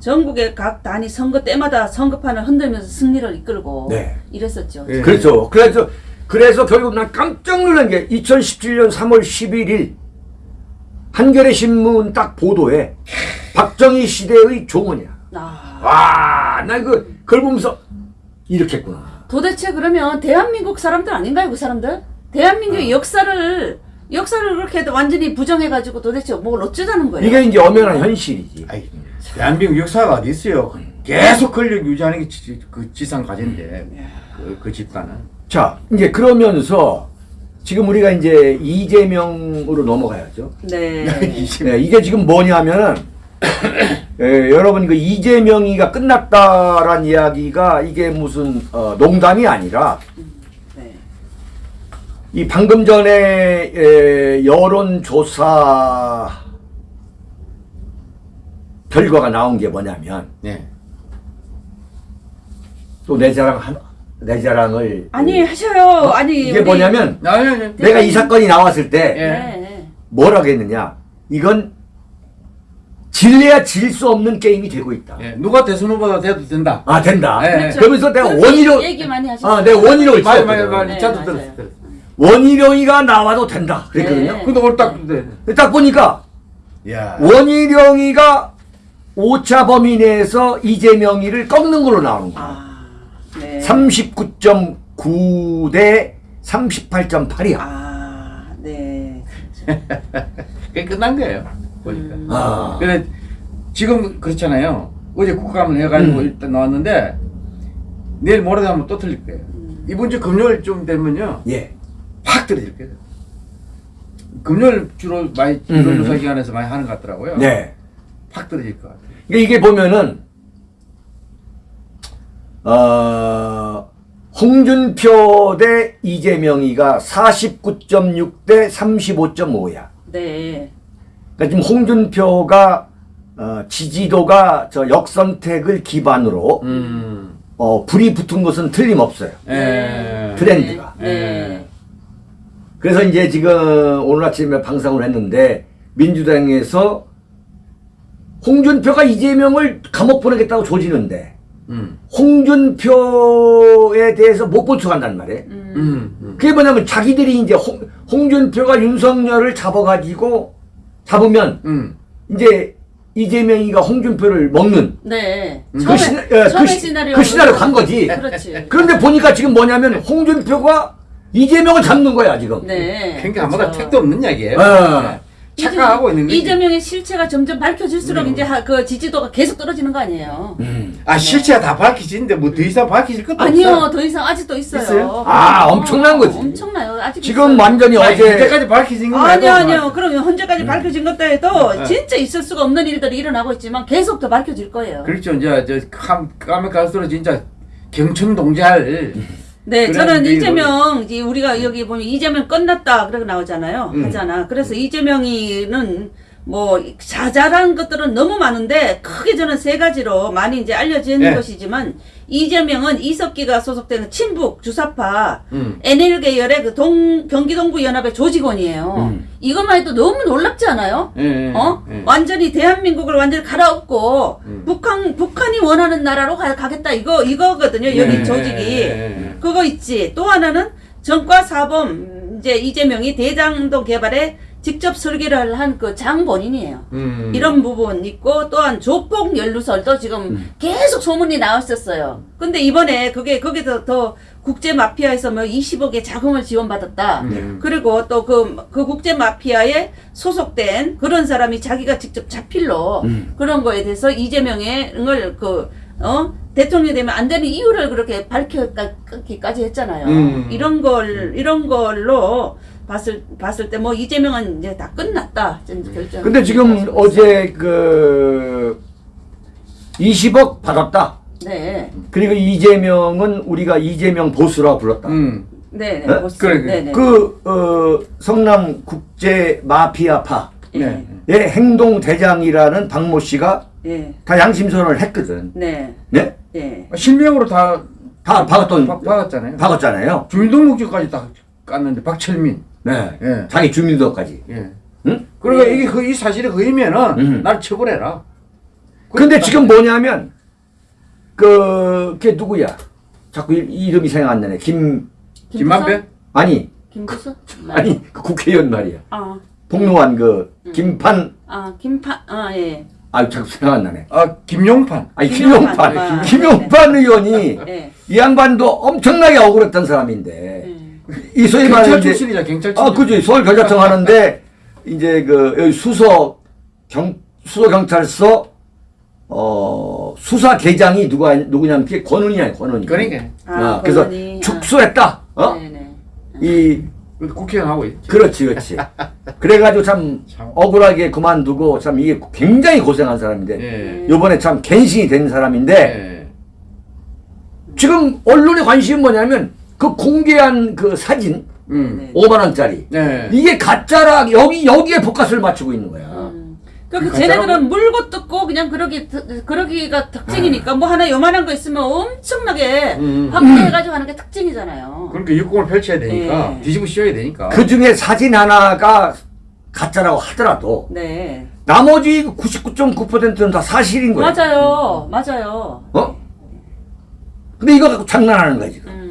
전국의 각 단위 선거 때마다 선거판을 흔들면서 승리를 이끌고 네. 이랬었죠. 예. 그렇죠. 그래서 그래서 결국 난 깜짝 놀란 게 2017년 3월 11일 한겨레 신문 딱 보도에 박정희 시대의 종언이야. 아, 와, 나 이거 그걸 보면서 이렇게 했구나. 도대체 그러면 대한민국 사람들 아닌가요, 그 사람들? 대한민국의 역사를 역사를 그렇게 완전히 부정해가지고 도대체 뭘 어쩌자는 거예요? 이게 이제 엄연한 현실이지. 아이, 대한민국 역사가 어디 있어요? 계속 권력 유지하는 게 지, 그 지상 과제인데 그, 그 집단은. 자, 이제 그러면서 지금 우리가 이제 이재명으로 넘어가야죠. 네. <laughs> 네, 이게 지금 뭐냐면은 예, 여러분 그 이재명이가 끝났다란 이야기가 이게 무슨 어, 농담이 아니라 네. 이 방금 전에 에, 여론조사 결과가 나온 게 뭐냐면 네. 또내 자랑 한, 내 자랑을 아니 하셔요. 아니 이게 우리- 뭐냐면 아니, 아니. 내가 이 사건이 나왔을 때 예. 네. 뭐라고 했느냐 이건 질래야 질 수 없는 게임이 되고 있다. 예, 누가 대선 후보가 돼도 된다. 아 된다. 예, 예. 그렇죠. 그러면서 내가 원희룡 얘기 많이 하셨어요. 아, 내가 원희룡을 맞아, 찍었거든. 맞아, 맞아. 네, 저도 맞아요. 들었어, 들었어. 원희룡이가 나와도 된다. 그랬거든요. 네. 근데 오늘 딱, 딱 보니까 야. 원희룡이가 오차 범위 내에서 이재명이를 꺾는 걸로 나오는 거야. 아, 네. 39.9 대 38.8이야. 아, 네. 그게 끝난 거예요. 보니까. 음. 아. 근데 지금 그렇잖아요. 어제 국감을 해가지고 음. 일단 나왔는데 내일 모레 하면 또 틀릴 거예요. 음. 이번 주 금요일 좀 되면요 예. 확 떨어질 거예요. 금요일 주로 많이 음. 여론조사 기관에서 많이 하는 것 같더라고요. 네. 확 떨어질 것 같아요. 그러니까 이게 보면은 어, 홍준표 대 이재명이가 49.6 대 35.5야. 네. 그러니까 지금 홍준표가 어, 지지도가 저 역선택을 기반으로 음. 어, 불이 붙은 것은 틀림없어요. 예. 트렌드가. 네. 네. 그래서 이제 지금 오늘 아침에 방송을 했는데 민주당에서 홍준표가 이재명을 감옥 보내겠다고 조지는데 음. 홍준표에 대해서 못 보충한단 말이에요. 음. 음. 음. 그게 뭐냐면 자기들이 이제 홍, 홍준표가 윤석열을 잡아가지고 잡으면 음. 이제 이재명이가 홍준표를 먹는 네. 음. 처음에 그, 시나, 예, 처음에 그, 시, 시나리오 그 시나리오 간 거지. 그렇지. 그런데 보니까 지금 뭐냐면 홍준표가 이재명을 잡는 거야 지금. 네. 그러니까 아무도 그렇죠. 택도 없는 이야기예요. 어. 네. 착각하고 있는 거지. 이재명의 실체가 점점 밝혀질수록 음. 이제 하- 그 지지도가 계속 떨어지는 거 아니에요? 음. 아 실체가 다 밝혀지는데 뭐 더 이상 밝혀질 것도 아니요, 없어. 더 이상 아직도 있어요. 있어요? 아, 어, 엄청난 거지. 엄청나요. 아직 지금 있어요. 완전히 아니, 어제 이제까지 밝혀진 거 아니요, 말고 아니요. 그럼 현재까지 밝혀진 것도 해도 네. 진짜 있을 수가 없는 일들이 일어나고 있지만 계속 더 밝혀질 거예요. 그렇죠. 이제 저 감, 까면 갈수록 진짜 경천 동잘 네, 저는 이재명, 이제 우리가 여기 보면 이재명 끝났다, 그러고 나오잖아요. 음. 하잖아. 그래서 이재명이는 뭐, 자잘한 것들은 너무 많은데, 크게 저는 세 가지로 많이 이제 알려진 네. 것이지만, 이재명은 이석기가 소속되는 친북 주사파, 음. NL 계열의 그 동, 경기동부 연합의 조직원이에요. 음. 이것만 해도 너무 놀랍지 않아요? 예, 예, 어? 예. 완전히 대한민국을 완전히 갈아엎고, 음. 북한, 북한이 원하는 나라로 가, 가겠다. 이거, 이거거든요. 여기 예, 조직이. 그거 있지. 또 하나는 정과 사범 음, 이제 이재명이 대장동 개발에 직접 설계를 한 그 장본인이에요. 음. 이런 부분 있고 또한 조폭 연루설도 지금 계속 소문이 나왔었어요. 근데 이번에 그게 거기서 더 국제 마피아에서 뭐 20억의 자금을 지원받았다. 음. 그리고 또 그 그 국제 마피아에 소속된 그런 사람이 자기가 직접 자필로 음. 그런 거에 대해서 이재명을 그, 어? 대통령이 되면 안 되는 이유를 그렇게 밝혀기까지 했잖아요. 음. 이런 걸, 이런 걸로 봤을 봤을 때 뭐 이재명은 이제 다 끝났다 이제 결정. 근데 지금 어제 그 20억 받았다. 네, 그리고 이재명은 우리가 이재명 보수라고 불렀다. 음. 네, 네, 네? 보스. 그래, 그래. 네, 네. 그 어, 성남 국제 마피아파의 예, 네. 행동 대장이라는 박모 씨가 예, 다 양심선언을 했거든. 네, 네? 예. 실명으로 다 다 박았던 박- 박았잖아요. 박았잖아요. 주민등록증까지 다 깠는데 박철민. 네. 예. 자기 주민등록까지. 예. 응? 그러니까 네. 이게 그 이 사실이 그이면은 음. 날 처벌해라. 근데 지금 뭐냐면 그, 걔 누구야? 자꾸 이- 이름이 생각 안 나네. 김, 김만배? 아니, 김부수? <laughs> 아니, 그 국회의원 말이야. 아, 복로한 그, 김판, 아, 김파, 아, 예, 아유, 자꾸 생각 안 나네. 아 김용판. 아니, 김용판. 김용판. 아, 김용판 의원이 예, 이 양반도 엄청나게 억울했던 사람인데, 예. 이 소위 경찰 말하는 이제- 출신이자 경찰 출신. 아, 그죠. 서울 경찰청 하는데, 이제 그, 여기 수서, 경, 수서경찰서, 어, 수사대장이 누가, 누구냐면, 그게 권은이야, 권은이. 그러니까 아, 그래서 권은희. 축소했다. 어? 네, 네. 이, 국회의원 하고 있지. 그렇지, 그렇지. 그래가지고 참 참. 억울하게 그만두고 참 이게 굉장히 고생한 사람인데, 예. 요번에 참 갱신이 된 사람인데, 예. 지금 언론의 관심이 뭐냐면, 그 공개한 그 사진, 음. 네. 5만 원짜리. 네. 이게 가짜라, 여기, 여기에 복가스를 맞추고 있는 거야. 음. 그러니까 가짜라고? 쟤네들은 물고 뜯고 그냥 그러기 특- 그러기가 특징이니까 뭐 하나 요만한 거 있으면 엄청나게 음. 확대해가지고 하는 게 특징이잖아요. 그러니까 육공을 펼쳐야 되니까 예. 뒤집어 씌워야 되니까. 그 중에 사진 하나가 가짜라고 하더라도, 네, 나머지 99.9%는 다 사실인 거야. 맞아요, 맞아요. 어? 근데 이거 갖고 장난하는 거야, 지금. 음.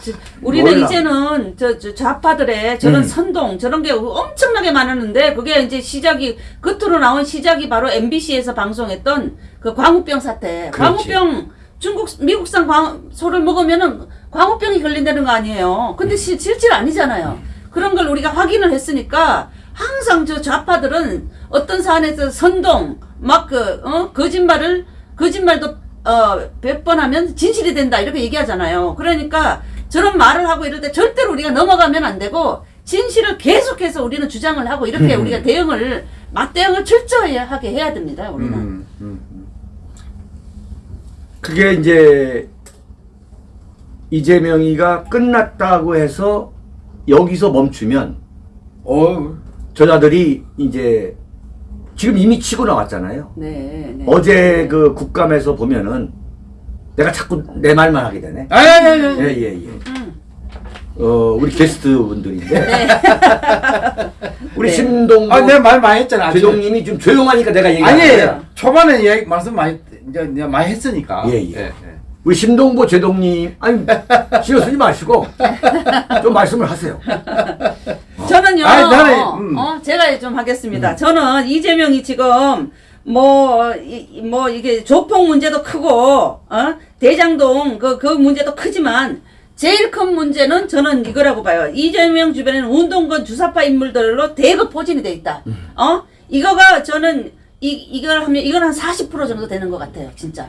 지- 우리는 몰라. 이제는 저, 저 좌파들의 저런 음. 선동 저런 게 엄청나게 많았는데 그게 이제 시작이 겉으로 나온 시작이 바로 MBC에서 방송했던 그 광우병 사태. 그렇지. 광우병 중국 미국산 광 소를 먹으면은 광우병이 걸린다는 거 아니에요. 근데 시, 실질 아니잖아요. 그런 걸 우리가 확인을 했으니까 항상 저 좌파들은 어떤 사안에서 선동 막 그 어? 거짓말을 거짓말도 어, 100번 하면 진실이 된다 이렇게 얘기하잖아요. 그러니까 저런 말을 하고 이럴 때 절대로 우리가 넘어가면 안 되고 진실을 계속해서 우리는 주장을 하고 이렇게 음. 우리가 대응을 맞대응을 철저하게 해야 됩니다. 우리는. 음, 음, 음. 그게 이제 이재명이가 끝났다고 해서 여기서 멈추면 어, 저자들이 이제 지금 이미 치고 나왔잖아요. 네, 네. 어제 그 국감에서 보면은 내가 자꾸 내 말만 하게 되네. 아니 아니 아니. 아니. 예, 예, 예. 음. 어, 우리 게스트 분들인데. 네. <laughs> 우리 네. 신동 아, 내가 말 많이 했잖아. 제동님이 좀 조용하니까 내가 얘기 아니 거야. 초반에 얘기 말씀 많이 이제 많이 했으니까. 예, 예. 우리 신동보 제동님 아니 신경 쓰지 마시고 좀 말씀을 하세요. 저는요, 아니, 나는, 음. 어, 제가 좀 하겠습니다. 저는 이재명이 지금, 뭐, 이, 뭐, 이게 조폭 문제도 크고, 어? 대장동 그, 그 문제도 크지만, 제일 큰 문제는 저는 이거라고 봐요. 이재명 주변에는 운동권 주사파 인물들로 대거 포진이 돼 있다. 어? 이거가 저는, 이, 이걸 하면, 이건 한 40% 정도 되는 것 같아요, 진짜.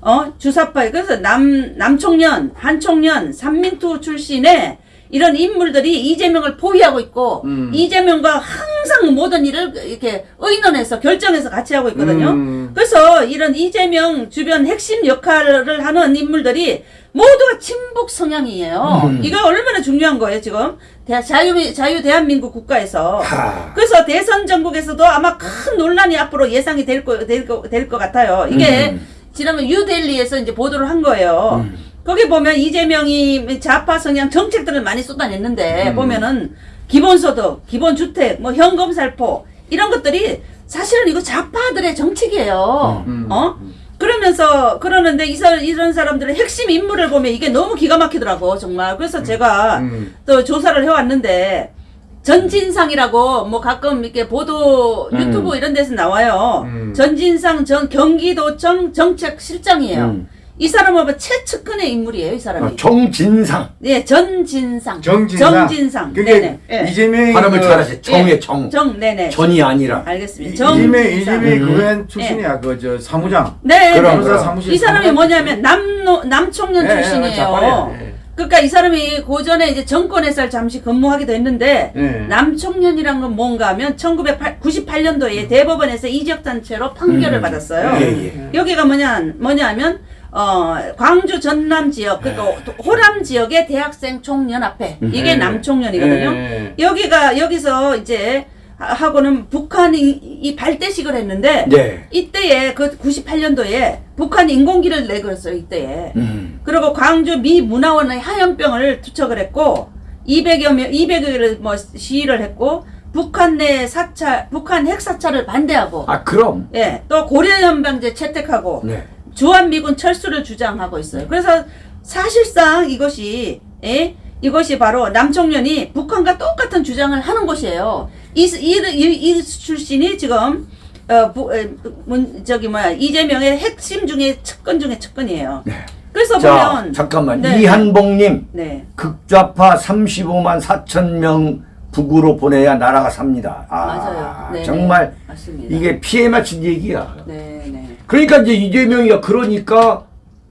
어? 주사파. 그래서 남, 남총련, 한총련, 삼민투 출신의 이런 인물들이 이재명을 포위하고 있고, 음. 이재명과 항상 모든 일을 이렇게 의논해서 결정해서 같이 하고 있거든요. 음. 그래서 이런 이재명 주변 핵심 역할을 하는 인물들이 모두가 친북 성향이에요. 음. 이거 얼마나 중요한 거예요, 지금. 대, 자유, 자유 대한민국 국가에서. 하. 그래서 대선 전국에서도 아마 큰 논란이 앞으로 예상이 될 거, 될 거, 될 것 같아요. 이게 음. 지난번 뉴델리에서 이제 보도를 한 거예요. 음. 거기 보면 이재명이 좌파 성향 정책들을 많이 쏟아냈는데 음. 보면은 기본소득, 기본주택, 뭐 현금 살포 이런 것들이 사실은 이거 좌파들의 정책이에요. 음. 어? 그러면서 그러는데 이 사, 이런 사람들의 핵심 인물을 보면 이게 너무 기가 막히더라고 정말. 그래서 제가 음. 또 조사를 해왔는데 전진상이라고 뭐 가끔 이렇게 보도 음. 유튜브 이런 데서 나와요. 음. 전진상 전 경기도청 정책실장이에요. 음. 이 사람은 뭐 최측근의 인물이에요. 이 사람이. 어, 정진상 예, 전진상. 정진상. 정진상. 그게 네네. 예. 이재명이 발음을 그 잘하세요. 정의 예. 정 정, 네네. 전이 아니라 알겠습니다. 이재명 정진상. 이재명이 음. 그웬 출신이야. 그저 사무장. 네. 그럼, 네. 그럼. 사무실 이 사람이 사무장 뭐냐면 남노 남청년 예, 예, 출신이에요. 예. 그러니까 이 사람이 고전에 이제 정권에서 잠시 근무하기도 했는데 네. 남청년이란 건 뭔가 하면 1998년도에 대법원에서 이적단체로 판결을 음. 받았어요. 예, 예. 여기가 뭐냐 뭐냐면 어 광주 전남 지역 그러니까 호남 지역의 대학생 총연합회 이게 네. 남총연이거든요. 네. 여기가 여기서 이제 하- 하고는 북한이 이 발대식을 했는데 네. 이때에 그 98년도에 북한이 인공기를 내걸었어요 이때에. 음. 그리고 광주 미 문화원의 하얀병을 투척을 했고 200여 명 200여를 뭐 시위를 했고 북한 내 사찰 북한 핵 사찰을 반대하고 아 그럼. 예, 또 고려연방제 채택하고 네. 주한미군 철수를 주장하고 있어요. 그래서 사실상 이것이 예? 이것이 바로 남청년이 북한과 똑같은 주장을 하는 것이에요. 이, 이, 이, 이 출신이 지금 어, 부, 에, 문, 저기 뭐야 이재명의 핵심 중에 측근 중에 측근이에요. 네. 그래서 자 보면 잠깐만 네. 이한봉님 네. 극좌파 35만 4천 명 북으로 보내야 나라가 삽니다. 아, 맞아요. 네, 정말 네. 맞습니다. 이게 피해 맞춘 얘기야. 네, 네. 그러니까 이제 이재명이가 그러니까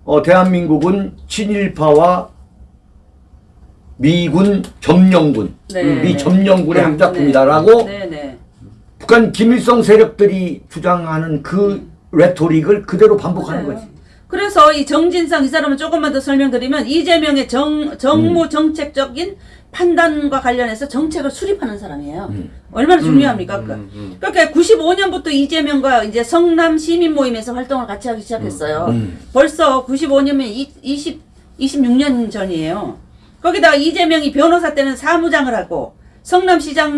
어, 대한민국은 친일파와 미군 점령군, 네. 미 점령군의 네. 합작품이다라고 네, 네. 북한 김일성 세력들이 주장하는 그 레토릭을 그대로 반복하는 맞아요. 거지. 그래서 이 정진상 이 사람은 조금만 더 설명드리면 이재명의 정, 정무 음. 정책적인 판단과 관련해서 정책을 수립하는 사람이에요. 음. 얼마나 중요합니까? 그- 음, 음. 그러니까 95년부터 이재명과 이제 성남 시민 모임에서 활동을 같이 하기 시작했어요. 음. 벌써 95년이면 20, 26년 전이에요. 거기다가 이재명이 변호사 때는 사무장을 하고 성남시장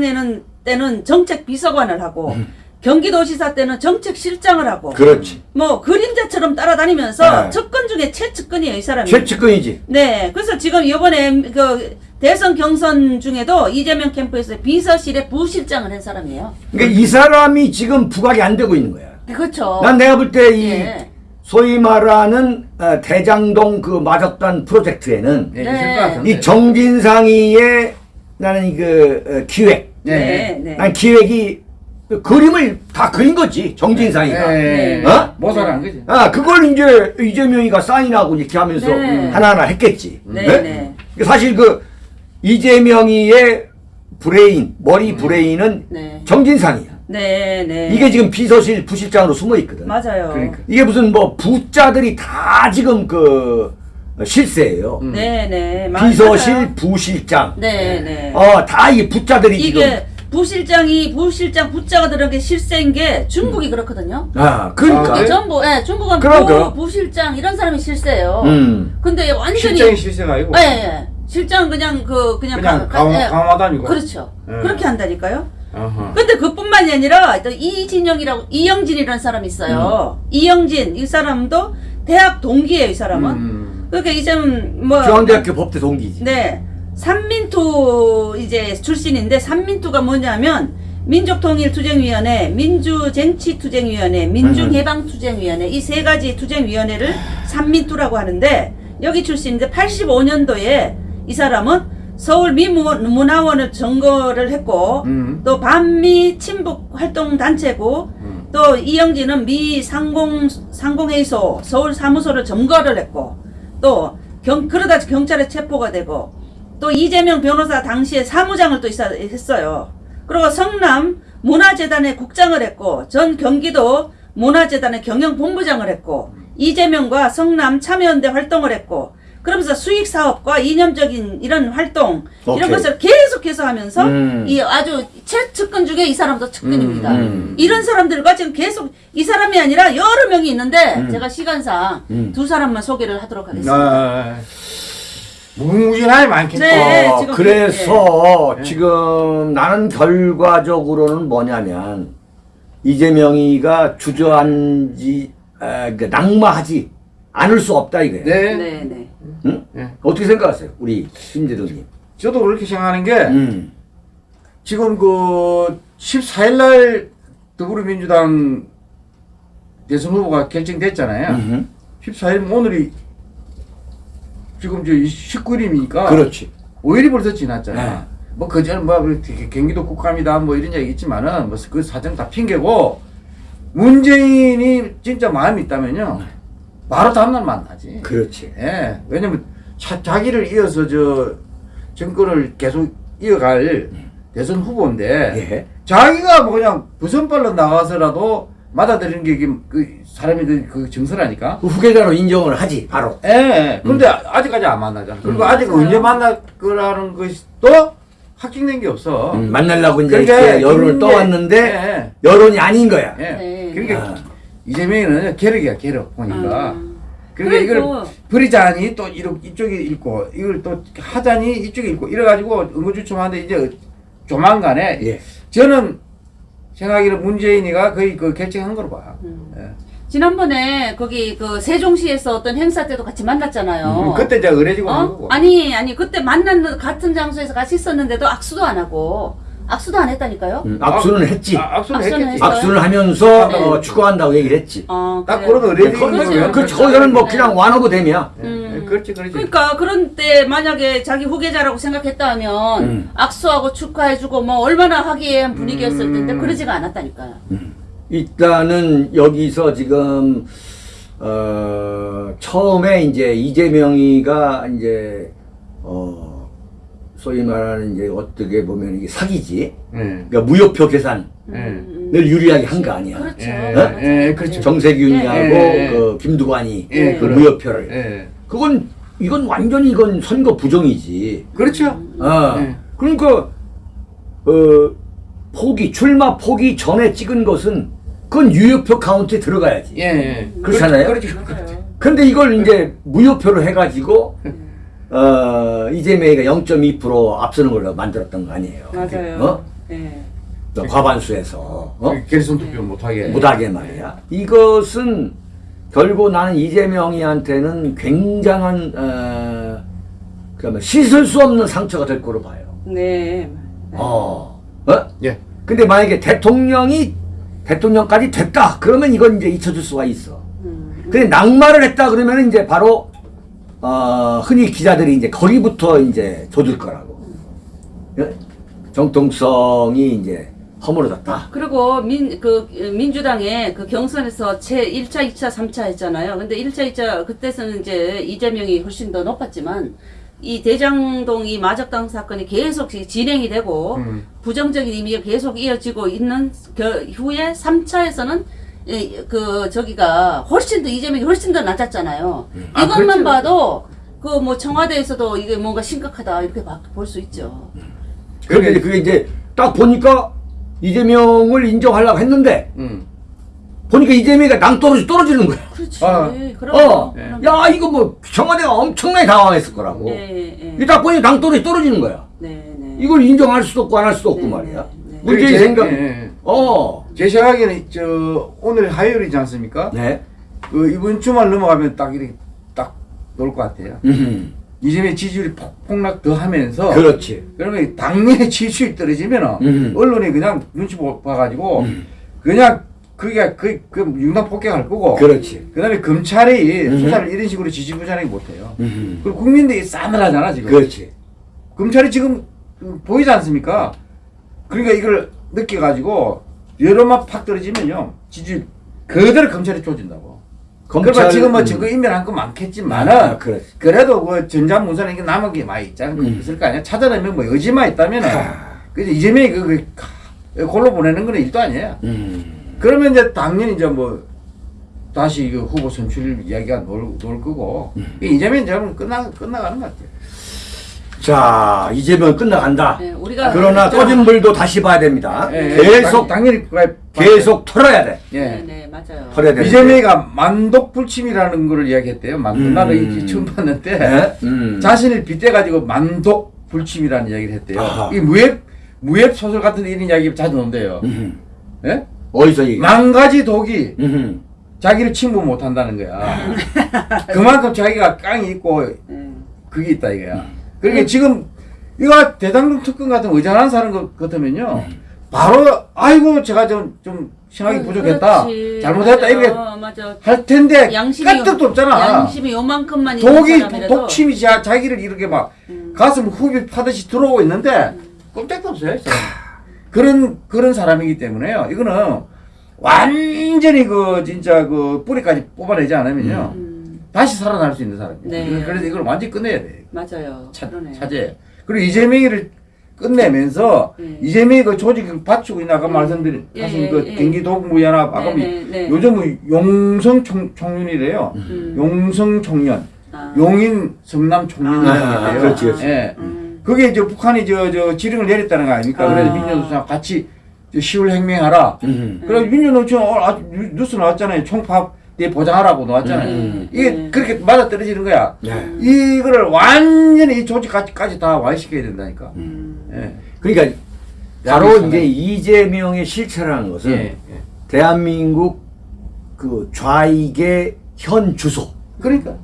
때는 정책 비서관을 하고 경기도지사 때는 정책실장을 하고 음. 그렇지. 뭐 그림자처럼 따라다니면서 네. 측근 중에 최측근이에요 이 사람이. 최측근이지. 네, 그래서 지금 이번에 그 대선 경선 중에도 이재명 캠프에서 비서실의 부실장을 한 사람이에요. 그러니까 이 사람이 지금 부각이 안 되고 있는 거야. 그렇죠. 난 내가 볼 때이 예. 소위 말하는 어, 대장동 그 마적단 프로젝트에는 네, 네. 이 정진상이의 나는 그 어, 기획, 네, 네. 난 기획이 그 그림을 다 그린 거지 정진상이가. 네. 어? 모사한 거지. 아 그걸 이제 이재명이가 사인하고 이렇게 하면서 네. 하나하나 했겠지. 네, 네? 네. 사실 그 이재명이의 브레인 머리 브레인은 네. 정진상이야. 네, 네. 이게 지금 비서실 부실장으로 숨어 있거든. 맞아요. 그러니까. 이게 무슨 뭐 부자들이 다 지금 그 실세예요. 음. 네, 네. 마- 비서실 맞아요. 부실장. 네, 네. 어, 다 이 부자들이 지금. 이게 부실장이 부실장 부자가 들어간 게 실세인 게 중국이 그렇거든요. 아, 그러니까. 아, 중국이 네? 전부, 예, 중국은 그럼, 부, 그럼. 부실장 이런 사람이 실세예요. 음. 근데 완전히 실장이 실세가 아니고. 예, 예. 실장은 그냥 그 그냥, 그냥 가- 강- 예. 강화다니고. 그렇죠. 예. 그렇게 한다니까요. 어허. 근데 그뿐만이 아니라 또 이진영이라고 이영진이라는 사람이 있어요. 이영진 이 사람도 대학 동기예요. 이 사람은. 음. 그러니까 이 사람 뭐 중앙대학교 법대 동기지. 네. 삼민투 이제 출신인데 삼민투가 뭐냐면 민족통일투쟁위원회, 민주쟁취투쟁위원회, 민중해방투쟁위원회 이 세 가지 투쟁위원회를 삼민투라고 하는데 여기 출신인데 85년도에 이 사람은 서울 미문화원을 점거를 했고 음. 또 반미 친북 활동 단체고 음. 또 이영진은 미 상공 상공회의소 서울 사무소를 점거를 했고 또 경, 그러다 경찰에 체포가 되고 또 이재명 변호사 당시에 사무장을 또 했어요. 그리고 성남 문화재단의 국장을 했고 전 경기도 문화재단의 경영본부장을 했고 이재명과 성남 참여연대 활동을 했고 그러면서 수익 사업과 이념적인 이런 활동 이런 오케이. 것을 계속해서 하면서 음. 이 아주 최측근 중에 이 사람도 측근입니다. 음, 음. 이런 사람들과 지금 계속 이 사람이 아니라 여러 명이 있는데 음. 제가 시간상 음. 두 사람만 소개를 하도록 하겠습니다. 아, 무궁무진하게 많겠죠. 네. 어, 지금 그래서 그- 예. 지금 나는 결과적으로는 뭐냐면 이재명이가 주저앉지 에, 그 낙마하지 않을 수 없다 이거예요. 네. 네, 네. 응? 네. 어떻게 생각하세요, 우리 심재동님? 저도 그렇게 생각하는 게 음. 지금 그 14일 날 더불어민주당 대선 후보가 결정됐잖아요. 음흠. 14일 오늘이 지금 저 19일이니까 그렇지. 5일이 벌써 지났잖아. 네. 뭐 그전 뭐 경기도 국감이다 뭐 이런 얘기 있지만은 뭐 그 사정 다 핑계고 문재인이 진짜 마음이 있다면요. 바로 다음날 만나지. 그렇지. 예. 왜냐면 자, 자기를 이어서 저 정권을 계속 이어갈 대선 후보인데 예. 자기가 뭐 그냥 부선발로 나가서라도 맞아들이는 게 그 사람이 그, 그 정서라니까. 그 후계자로 인정을 하지 바로. 예, 예. 그런데 아직까지 안 만나잖아. 그리고 아직 맞아요. 언제 만날 거라는 것이 또 확정된 게 없어. 음, 만나려고 이제 그러니까 이렇게 여론을 떠왔는데 예, 여론이 아닌 거야. 예. 네. 그러니까 아. 이재명이는 계력이야 계력 보니까. 음. 그러니까 이걸 그리고- 버리자니 또 이렇게 이쪽에 있고 이걸 또 하자니 이쪽에 있고 이래가지고 응고주춤하는데 이제 조만간에 예. 저는 생각하기로 문재인이가 거의 그 결정한 거로 봐. 음. 예. 지난번에 거기 그 세종시에서 어떤 행사 때도 같이 만났잖아요. 음, 그때 이제 의뢰지고 한 어? 거고. 아니 아니 그때 만났는 같은 장소에서 같이 있었는데도 악수도 안 하고 악수도 안 했다니까요. 음, 악수는 했지. 아, 악수는 악수는 했겠지. 했어요? 악수를 하면서 네. 어, 축구한다고 얘기를 했지. 어, 딱 그래요. 그런 의뢰지. 거기, 그렇죠. 그, 거기는 뭐 그냥 완오브 됨이야. 예, 음. 예, 그렇지 그렇지. 그러니까 그런 때 만약에 자기 후계자라고 생각했다 하면 음. 악수하고 축하해주고 뭐 얼마나 화기애애한 분위기였을 음. 텐데 그러지가 않았다니까요. 일단은 여기서 지금 어, 처음에 이제 이재명이가 이제 어, 소위 말하는 이제 어떻게 보면 이게 사기지. 예. 그러니까 무효표 계산을 음, 유리하게 한 거 아니야. 그렇죠. 예, 맞아요. 예, 그렇죠. 정세균이하고 예, 예. 그 김두관이 예, 그. 무효표를. 예. 그건 이건 완전히 이건 선거 부정이지. 그렇죠. 아, 예. 그러니까 어, 포기 출마 포기 전에 찍은 것은 그건 유효표 카운트에 들어가야지. 예, 예. 그렇잖아요? 그렇죠. 맞아요. 근데 이걸 이제 무효표로 해가지고 어, 이재명이가 0.2% 앞서는 걸로 만들었던 거 아니에요. 맞아요. 어? 예. 또 과반수에서 어? 결선 투표 못하게. 못하게 말이야. 이것은 결국 나는 이재명이한테는 굉장한 어, 그러면 씻을 수 없는 상처가 될 거로 봐요. 네. 어, 어? 예. 근데 만약에 대통령이 대통령까지 됐다 그러면 이건 이제 잊혀질 수가 있어. 음. 근데 낙마를 했다 그러면 이제 바로 어, 흔히 기자들이 이제 거기부터 이제 조질 거라고. 예? 정통성이 이제 허물어졌다. 그리고 민, 그, 민주당의 그 경선에서 제 1차, 2차, 3차 했잖아요. 근데 1차, 2차, 그때서는 이제 이재명이 훨씬 더 높았지만, 이 대장동 이 마적당 사건이 계속 진행이 되고, 음. 부정적인 의미가 계속 이어지고 있는 겨, 후에 3차에서는 그, 저기가 훨씬 더, 이재명이 훨씬 더 낮았잖아요. 아, 이것만 그렇죠. 봐도, 그 뭐 청와대에서도 이게 뭔가 심각하다, 이렇게 볼 수 있죠. 그런데 이제 그게 이제 딱 보니까 이재명을 인정하려고 했는데 음. 보니까 이재명이가 낭떠러지 떨어지는 거야. 그렇지. 아. 그럼. 어, 네. 야 이거 뭐 청와대가 엄청나게 당황했을 거라고. 예, 예. 이딱 보니 낭떠러지 떨어지는 거야. 네, 네. 이걸 인정할 수도 없고 안 할 수도 없고 네, 말이야. 네, 네. 문제의 제- 생각. 어. 제 생각에는 저 오늘 화요일이지 않습니까? 네. 그 이번 주말 넘어가면 딱 이렇게 딱 놓을 것 같아요. 음. 이재명 지지율이 폭- 폭락 더 하면서 그렇지. 그러면 당연히 지지율이 떨어지면 음. 언론이 그냥 눈치 보- 봐가지고 음. 그냥 그게 그, 그 융당 폭격할 거고 그렇지. 그 다음에 검찰이 음. 수사를 이런 식으로 지지부진하게 못해요. 음. 그리고 국민들이 싸늘 하잖아 지금. 그렇지. 검찰이 지금 음, 보이지 않습니까? 그러니까 이걸 느껴가지고 여론만 팍 떨어지면요 지지 그대로 검찰이 쪼진다고. 그러면 지금 뭐 음. 증거 인멸한 거 많겠지만은 아, 그렇지. 그래도 그 전자문서는 이게 남은 게 많이 있잖아. 음. 있을 거 아니야. 찾아내면 뭐 의지만 있다면은 아. 그래서 이재명이 그, 그 카- 골로 보내는 거는 일도 아니에요. 음. 그러면 이제 당연히 이제 뭐 다시 그 후보 선출 이야기가 놀, 놀 거고 음. 이재명 저는 끝나 끝나가는 것 같아요. 자, 이재명 끝나간다. 네, 우리가 그러나 저- 꺼진 불도 다시 봐야 됩니다. 예, 예. 계속 당- 당연히. 계속 털어야 돼. 예. 네, 네, 맞아요. 털어야 돼. 이재명이가 만독불침이라는 거를 이야기했대요. 만, 음. 나도 이 처음 봤는데 네? 음. 자신을 빗대 가지고 만독불침이라는 이야기를 했대요. 아하. 이 무협 무협 소설 같은 이런 이야기 자주. 음. 예? 어디서 얘기? 만 가지 독이 음. 자기를 침범 못 한다는 거야. <laughs> 그만큼 자기가 깡이 있고 네. 그게 있다 이거야. 그러니까 지금 이거 대장동 특권 같은 의장한 사람 것 같으면요. 바로 아이고 제가 좀 좀 신학이 부족했다. 그렇지. 잘못했다 맞아요. 이렇게 맞아. 할 텐데 까뜩도 없잖아. 양심이 요만큼만 독이 독침이 자, 자기를 이렇게 막 음. 가슴 후비 파듯이 들어오고 있는데 꼼짝도 없어요. 그런 그런 사람이기 때문에요. 이거는 완전히 그 진짜 그 뿌리까지 뽑아내지 않으면요. 음. 다시 살아날 수 있는 사람이에요. 네. 그래서 이걸 완전히 끝내야 돼. 맞아요. 차, 그러네. 차제. 그리고 이재명이를 끝내면서 네. 이재명이 그 조직을 받치고 있는 아까 네. 말씀드린 예, 하신 예, 그 예. 경기도국무연합 아까 네, 뭐 네, 네. 요즘 뭐 용성 총, 총련이래요. 음. 용성 총련, 아. 용인 성남 아, 총련이래요. 그렇지, 그렇지. 예. 음. 그게 이제 북한이 저, 저 지령을 내렸다는 거 아닙니까? 아. 그래서 민주노총 같이 저 시월 행명하라. 음. 그래서 민주노총 어, 아, 뉴- 뉴스 나왔잖아요. 총파 업때 보장하라고 나왔잖아요. 음. 이게 음. 그렇게 맞아 떨어지는 거야. 네. 이거를 완전히 이 조직까지 다 와해시켜야 된다니까. 음. 예. 그러니까 바로 이제 이재명의 실체라는 것은 예. 예. 대한민국 그 좌익의 현 주소. 그러니까.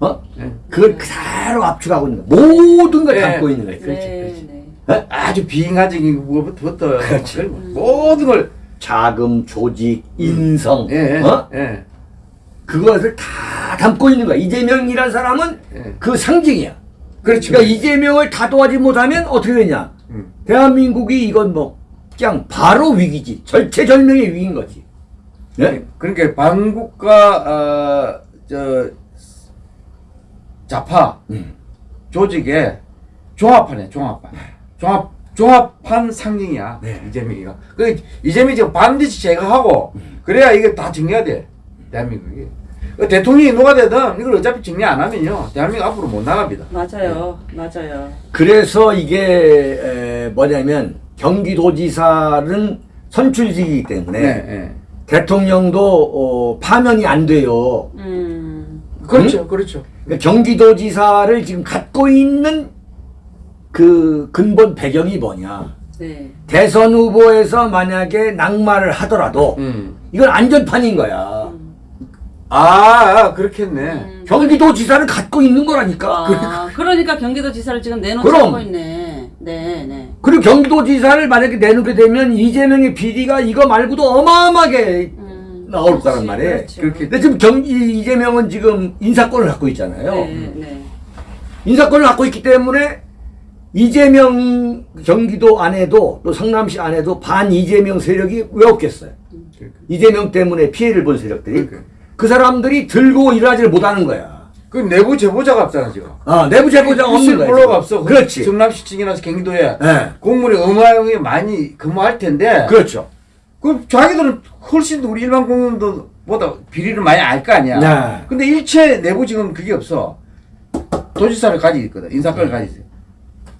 어? 예. 그걸 그대로 압축하고 있는 거야. 모든 걸 예. 담고 있는 거야. 네, 네. 어? 아주 비인간적인 것부터 그렇지. 모든 걸 자금, 조직, 인성, 예. 어? 예. 그것을 다 담고 있는 거야. 이재명이라는 사람은 예. 그 상징이야. 그렇죠. 그러니까 이재명을 다도하지 못하면 어떻게 되냐? 음. 대한민국이 이건 뭐 그냥 바로 위기지. 절체절명의 위기인 거지. 예? 그러니까 반국가 어 저 좌파 음. 조직의 종합판이야 종합판 종합 종합판 상징이야 네. 이재명이가 그 이재명이 지금 반드시 제거하고 그래야 이게 다 정리가 돼 대한민국이 그 대통령이 누가 되든 이걸 어차피 정리 안 하면요 대한민국 앞으로 못 나갑니다 맞아요. 맞아요. 그래서 이게 에, 뭐냐면 경기도지사는 선출직이기 때문에 네, 네. 대통령도 어, 파면이 안 돼요. 음. 그렇죠 그렇죠 그러니까 경기도지사를 지금 갖고 있는 그 근본 배경이 뭐냐? 네. 대선 후보에서 만약에 낙마를 하더라도 음. 이건 안전판인 거야. 아, 아 그렇겠네 음. 경기도지사를 갖고 있는 거라니까. 아, 그러니까 경기도지사를 지금. 않고 있네. 네, 네. 그리고 경기도지사를 만약에 내놓게 되면 이재명의 비리가 이거 말고도 어마어마하게 음, 나올 그렇지, 거란 말이에요. 그렇죠. 그렇게 근데 지금 경, 이- 이재명은 지금 인사권을 갖고 있잖아요. 네, 네. 인사권을 갖고 있기 때문에 이재명 경기도 안에도 또 성남시 안에도 반 이재명 세력이 왜 없겠어요? 그러니까. 이재명 때문에 피해를 본 세력들이 그러니까. 그 사람들이 들고 일하지를 못하는 거야. 그 내부 제보자가 없잖아 지금 아, 내부 제보자가 없는 거야. 블로가. 없어 그렇지. 성남시청이나 경기도에 네. 공무원이 어마어마하게 많이 근무할 텐데 그렇죠. 그 자기들은 훨씬 더 우리 일반 공무원들보다 비리를 많이 알 거 아니야. 네. 근데 일체 내부 지금 그게 없어. 도지사를 가지고 있거든. 인사권을 가지고 있어.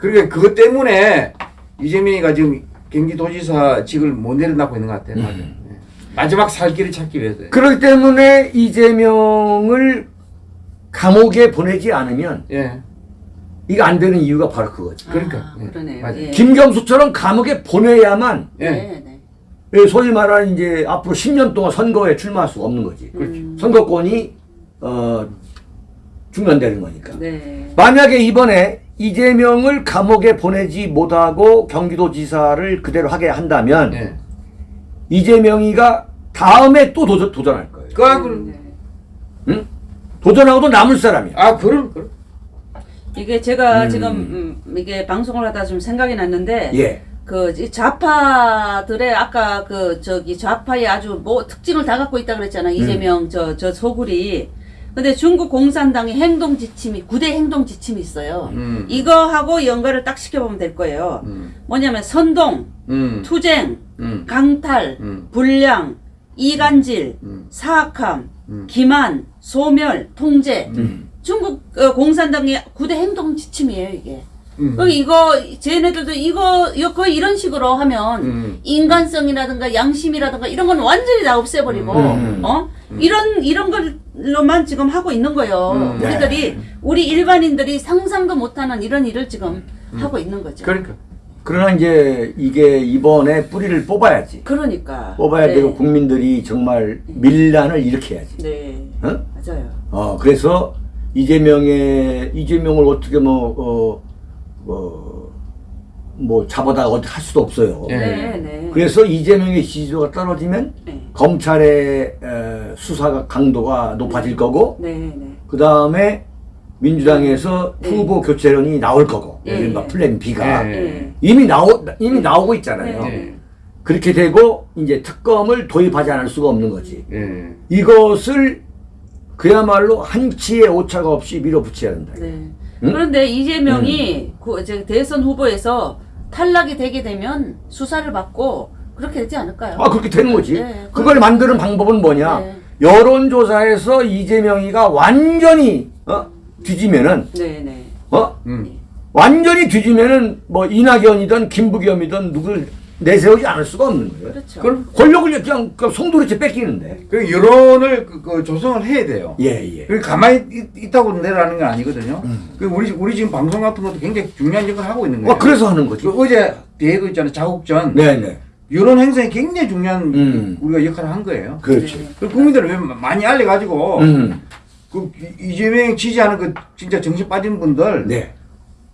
그러니까 그것 때문에 이재명이가 지금 경기도지사직을 못 내려놓고 있는 것 같아. 요 마지막 살 길을 찾기 위해서. 그렇기 때문에 이재명을 감옥에 보내지 않으면 예. 이거 안 되는 이유가 바로 그거지. 그러니까. 아, 예. 그러네요. 맞아요. 예. 김경수처럼 감옥에 보내야만 예. 네, 네. 예, 소위 말하는 이제 앞으로 10년 동안 선거에 출마할 수가 없는 거지. 그렇죠. 선거권이 어 중단되는 거니까. 네. 만약에 이번에 이재명을 감옥에 보내지 못하고 경기도지사를 그대로 하게 한다면 예. 이재명이가 다음에 또 도전, 도전할 거예요. 그, 아, 그, 네. 응? 도전하고도 남을 사람이야. 아, 그럼, 그럼. 이게 제가 음. 지금 음, 이게 방송을 하다 좀 생각이 났는데 예. 그이 좌파들의 아까 그 저기 좌파의 아주 뭐 특징을 다 갖고 있다 그랬잖아 음. 이재명 저저 소굴이 근데 중국 공산당의 행동 지침이 구대 행동 지침이 있어요. 음. 이거하고 연결을 딱 시켜보면 될 거예요. 음. 뭐냐면 선동, 음. 투쟁, 음. 강탈, 음. 불량, 이간질, 음. 사악함, 음. 기만, 소멸, 통제. 음. 중국 어, 공산당의 구대 행동 지침이에요 이게. 음. 그 이거 쟤네들도 이거 이거 거의 이런 식으로 하면 음. 인간성이라든가 양심이라든가 이런 건 완전히 다 없애버리고 음. 어 이런 이런 걸 로만 지금 하고 있는 거예요. 음. 우리들이 우리 일반인들이 상상도 못하는 이런 일을 지금 하고 있는 거죠. 그러니까. 그러나 이제 이게 이번에 뿌리를 뽑아야지. 그러니까 뽑아야 네. 되고 국민들이 정말 밀란을 일으켜야지. 네 어? 맞아요. 어, 그래서 이재명의, 이재명을 어떻게 뭐, 어, 뭐, 뭐, 잡아다 어디 할 수도 없어요. 예. 네 네. 그래서 이재명의 지지도가 떨어지면 네. 검찰의 에, 수사 강도가 높아질 거고, 네 네. 그 다음에 민주당에서 네. 후보 교체론이 나올 거고, 예, 이른바 예. 플랜 B가. 예. 네. 이미 나오, 이미 나오고 있잖아요. 네. 그렇게 되고, 이제 특검을 도입하지 않을 수가 없는 거지. 예. 이것을 그야말로 한치의 오차가 없이 밀어붙여야 된다. 네. 응? 그런데 이재명이 그 이제 대선 후보에서 탈락이 되게 되면 수사를 받고 그렇게 되지 않을까요? 아 그렇게 되는 거지. 네. 그걸 만드는 방법은 뭐냐? 네. 여론조사에서 이재명이가 완전히 어? 뒤지면은 네네. 어? 음. 완전히 뒤지면은 뭐 이낙연이든 김부겸이든 누굴 내세우지 않을 수가 없는 거예요. 그렇죠. 그럼 권력을 그냥 그 송두리째 뺏기는데. 그 여론을 그, 그 조성을 해야 돼요. 예 예. 그 가만히 있, 다고 내라는 건 아니거든요. 음. 그 우리 우리 지금 방송 같은 것도 굉장히 중요한 역할을 하고 있는 거예요. 어 그래서 하는 거지. 그 어제 대회도 있잖아요. 자국전 네네. 여론 행사에 굉장히 중요한 음. 우리가 역할을 한 거예요. 그렇지. 그 국민들을 왜 많이 알려가지고 음. 그 이- 이재명 지지하는 그 진짜 정신 빠진 분들 네.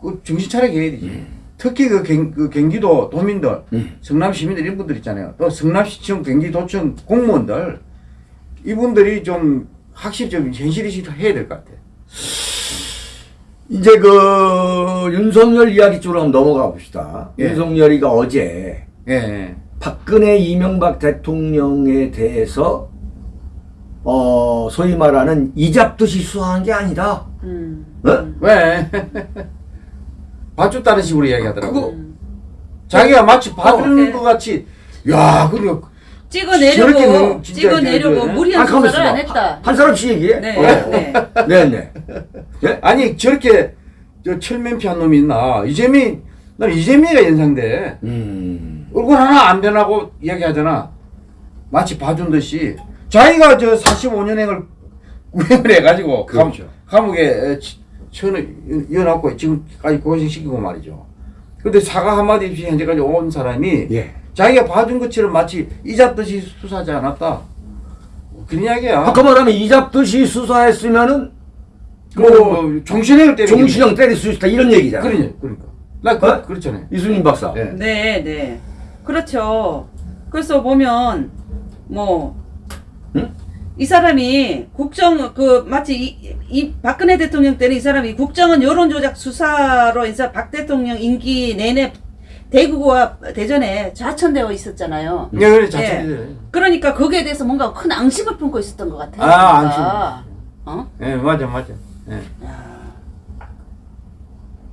그 정신 차리게 해야 되지. 특히 그, 경, 그 경기도 도민들, 음. 성남 시민들 이런 분들 있잖아요. 또 성남시청, 경기도청 공무원들 이분들이 좀 확실히 좀 현실의식을 해야 될 것 같아. 이제 그 윤석열 이야기 쪽으로 한번 넘어가 봅시다. 예. 윤석열이가 어제 예, 예. 박근혜 이명박 대통령에 대해서 어 소위 말하는 이잡듯이 수사한 게 아니다. 음. 어? 왜? <laughs> 봐줬다는 식으로 이야기하더라고. 그거 자기가 마치 봐주는 어. 것 같이, 야, 그리고 찍어내려고 진짜 찍어내려고 무리한 가만 수사를 안. 했다. 한 사람씩 얘기해. 네. 어. 네. 네네. 예? 아니 저렇게 저 철면피 한 놈이 있나? 이재민, 난 이재민이가 연상돼. 음. 얼굴 하나 안 변하고 이야기하잖아. 마치 봐준 듯이. 자기가 저 45년행을 구형을 <laughs> 해가지고 감, 그렇죠. 감옥에 천을 이어놨고 지금까지 고생시키고 말이죠. 근데 사과 한마디 없이 현재까지 온 사람이 예. 자기가 봐준 것처럼 마치 이잡듯이 수사하지 않았다. 그런 이야기야. 아까 말하면 이잡듯이 수사했으면은 뭐, 뭐 종신형을 때리는 종신형 때릴 수 있다 이런 얘기잖아. 그러니 그러니까. 나 그, 어? 그렇잖아요. 이순신 박사. 예. 네, 네. 그렇죠. 그래서 보면 뭐 응? 이 사람이 국정 그 마치 이, 이 박근혜 대통령 때는 이 사람이 국정은 여론조작 수사로 인해서 박 대통령 임기 내내 대구와 대전에 좌천되어 있었잖아요. 예, 그래 예. 자체. 그러니까 거기에 대해서 뭔가 큰 앙심을 품고 있었던 것 같아요. 아, 뭔가. 어? 예, 맞아, 맞아. 예.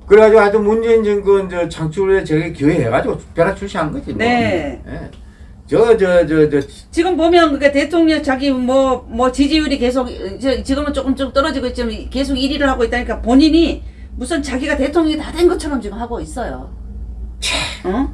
그래가지고 하여튼 문재인 정권 저 창출에 저게 기여해가지고 벼락 출시한 거지. 뭐. 네. 예. 저, 저, 저, 저, 지금 보면 그게 대통령 자기 뭐 뭐 지지율이 계속 지금은 조금 좀 떨어지고 있지만 계속 1위를 하고 있다니까 본인이 무슨 자기가 대통령이 다 된 것처럼 지금 하고 있어요. 어?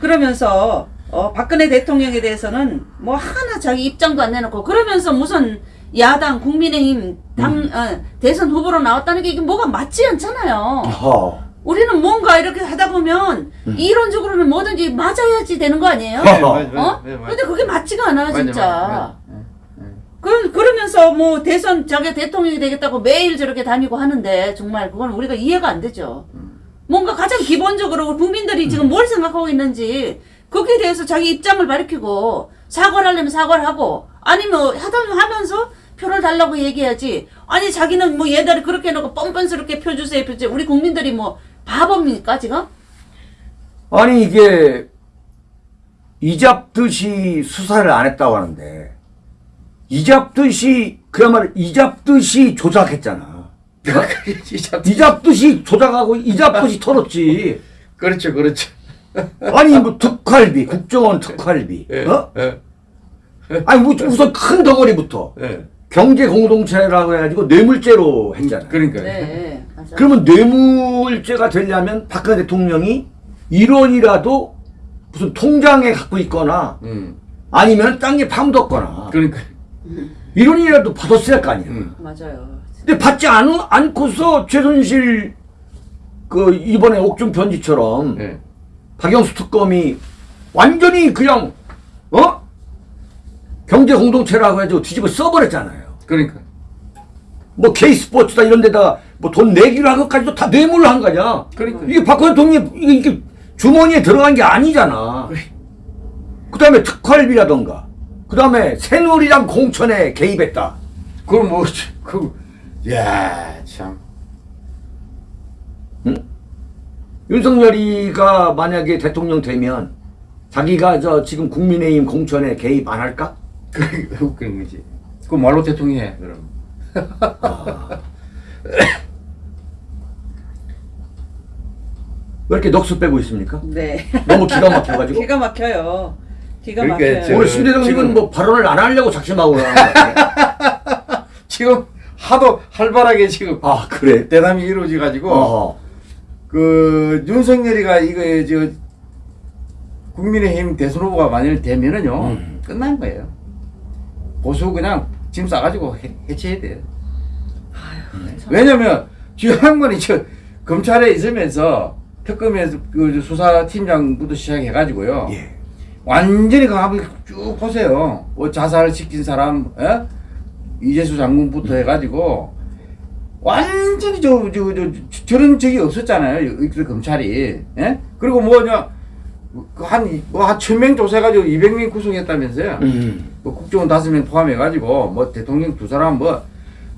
그러면서 어 박근혜 대통령에 대해서는 뭐 하나 자기 입장도 안 내놓고 그러면서 무슨 야당 국민의힘 당 어, 대선 후보로 나왔다는 게 이게 뭐가 맞지 않잖아요. 허. 우리는 뭔가 이렇게 하다 보면 이론적으로는 뭐든지 맞아야지 되는 거 아니에요? 네, 어? 맞아, 네, 맞아. 근데 그게 맞지가 않아 맞아, 진짜. 맞아, 맞아. 그 그러면서 뭐 대선 자기 대통령이 되겠다고 매일 저렇게 다니고 하는데 정말 그건 우리가 이해가 안 되죠. 뭔가 가장 기본적으로 우리 국민들이 지금 뭘 생각하고 있는지 거기에 대해서 자기 입장을 밝히고 사과를 하려면 사과를 하고 아니면 하다 하면서 표를 달라고 얘기해야지. 아니 자기는 뭐 얘들이 그렇게 해놓고 뻔뻔스럽게 표 주세요 표 주세요. 우리 국민들이 뭐 바보입니까 지금? 아니 이게 이잡듯이 수사를 안 했다고 하는데 이잡듯이 그야말로 이잡듯이 조작했잖아. 진짜. 이잡듯이 조작하고 이잡듯이 털었지. <laughs> 그렇죠, 그렇죠. 아니 뭐 특활비, 국정원 특활비, 예, 어? 예, 아니 뭐 우선 큰 덩어리부터 예. 경제 공동체라고 해가지고 뇌물죄로 했잖아. 그러니까. 네, 맞아. 그러면 뇌물죄가 되려면 박근혜 대통령이 1원이라도 무슨 통장에 갖고 있거나 음, 아니면 땅에 파묻었거나 그러니까. 1원이라도 받았을 거 아니야. 음. 맞아요. 근데 받지 않, 않고서 최순실 그 이번에 옥중 편지처럼 예. 박영수 특검이 완전히 그냥 어 경제 공동체라고 해가지고 뒤집어 써버렸잖아요. 그러니까. 뭐 K 스포츠다 이런 데다가 뭐 돈 내기로 한 것까지도 다 뇌물로 한 거냐. 그러니까. 이게 박근혜 대통령이 이게, 이게 주머니에 들어간 게 아니잖아. 그 다음에 특활비라던가, 그 다음에 새누리당 공천에 개입했다. 그럼 뭐, 그, 야 참. 윤석열이가 만약에 대통령 되면 자기가 저 지금 국민의힘 공천에 개입 안 할까? 그, 그런 거지. 그 말로 대통령 해, 그럼. 아. 왜 이렇게 넋을 빼고 있습니까? 네. 너무 기가 막혀가지고. 기가 막혀요. 기가 그러니까 막혀요. 저- 오늘 심대동님은 지금- 뭐 발언을 안 하려고 작심하고 같아요. <laughs> 지금 하도 활발하게 지금 아 그래. 대담이 이루어져 가지고 어. 그 윤석열이가 이거 저 국민의힘 대선 후보가 만일 되면은요 음. 끝난 거예요. 보수 그냥 짐 싸가지고 해, 해체해야 돼요. 참. 왜냐면 주양반이 저 검찰에 있으면서 특검에서 그 수사팀장부터 시작해가지고요. 예. 완전히 그 한번 쭉 보세요. 뭐 자살을 시킨 사람, 예? 이재수 장군부터 해가지고 완전히 저, 저, 저, 저 런 적이 없었잖아요. 이- 그 검찰이. 예? 그리고 뭐냐, 그 한, 뭐한 천 명 조사해가지고 200명 구성했다면서요. 음. 뭐 국정원 다섯 명 포함해가지고 뭐 대통령 두 사람 뭐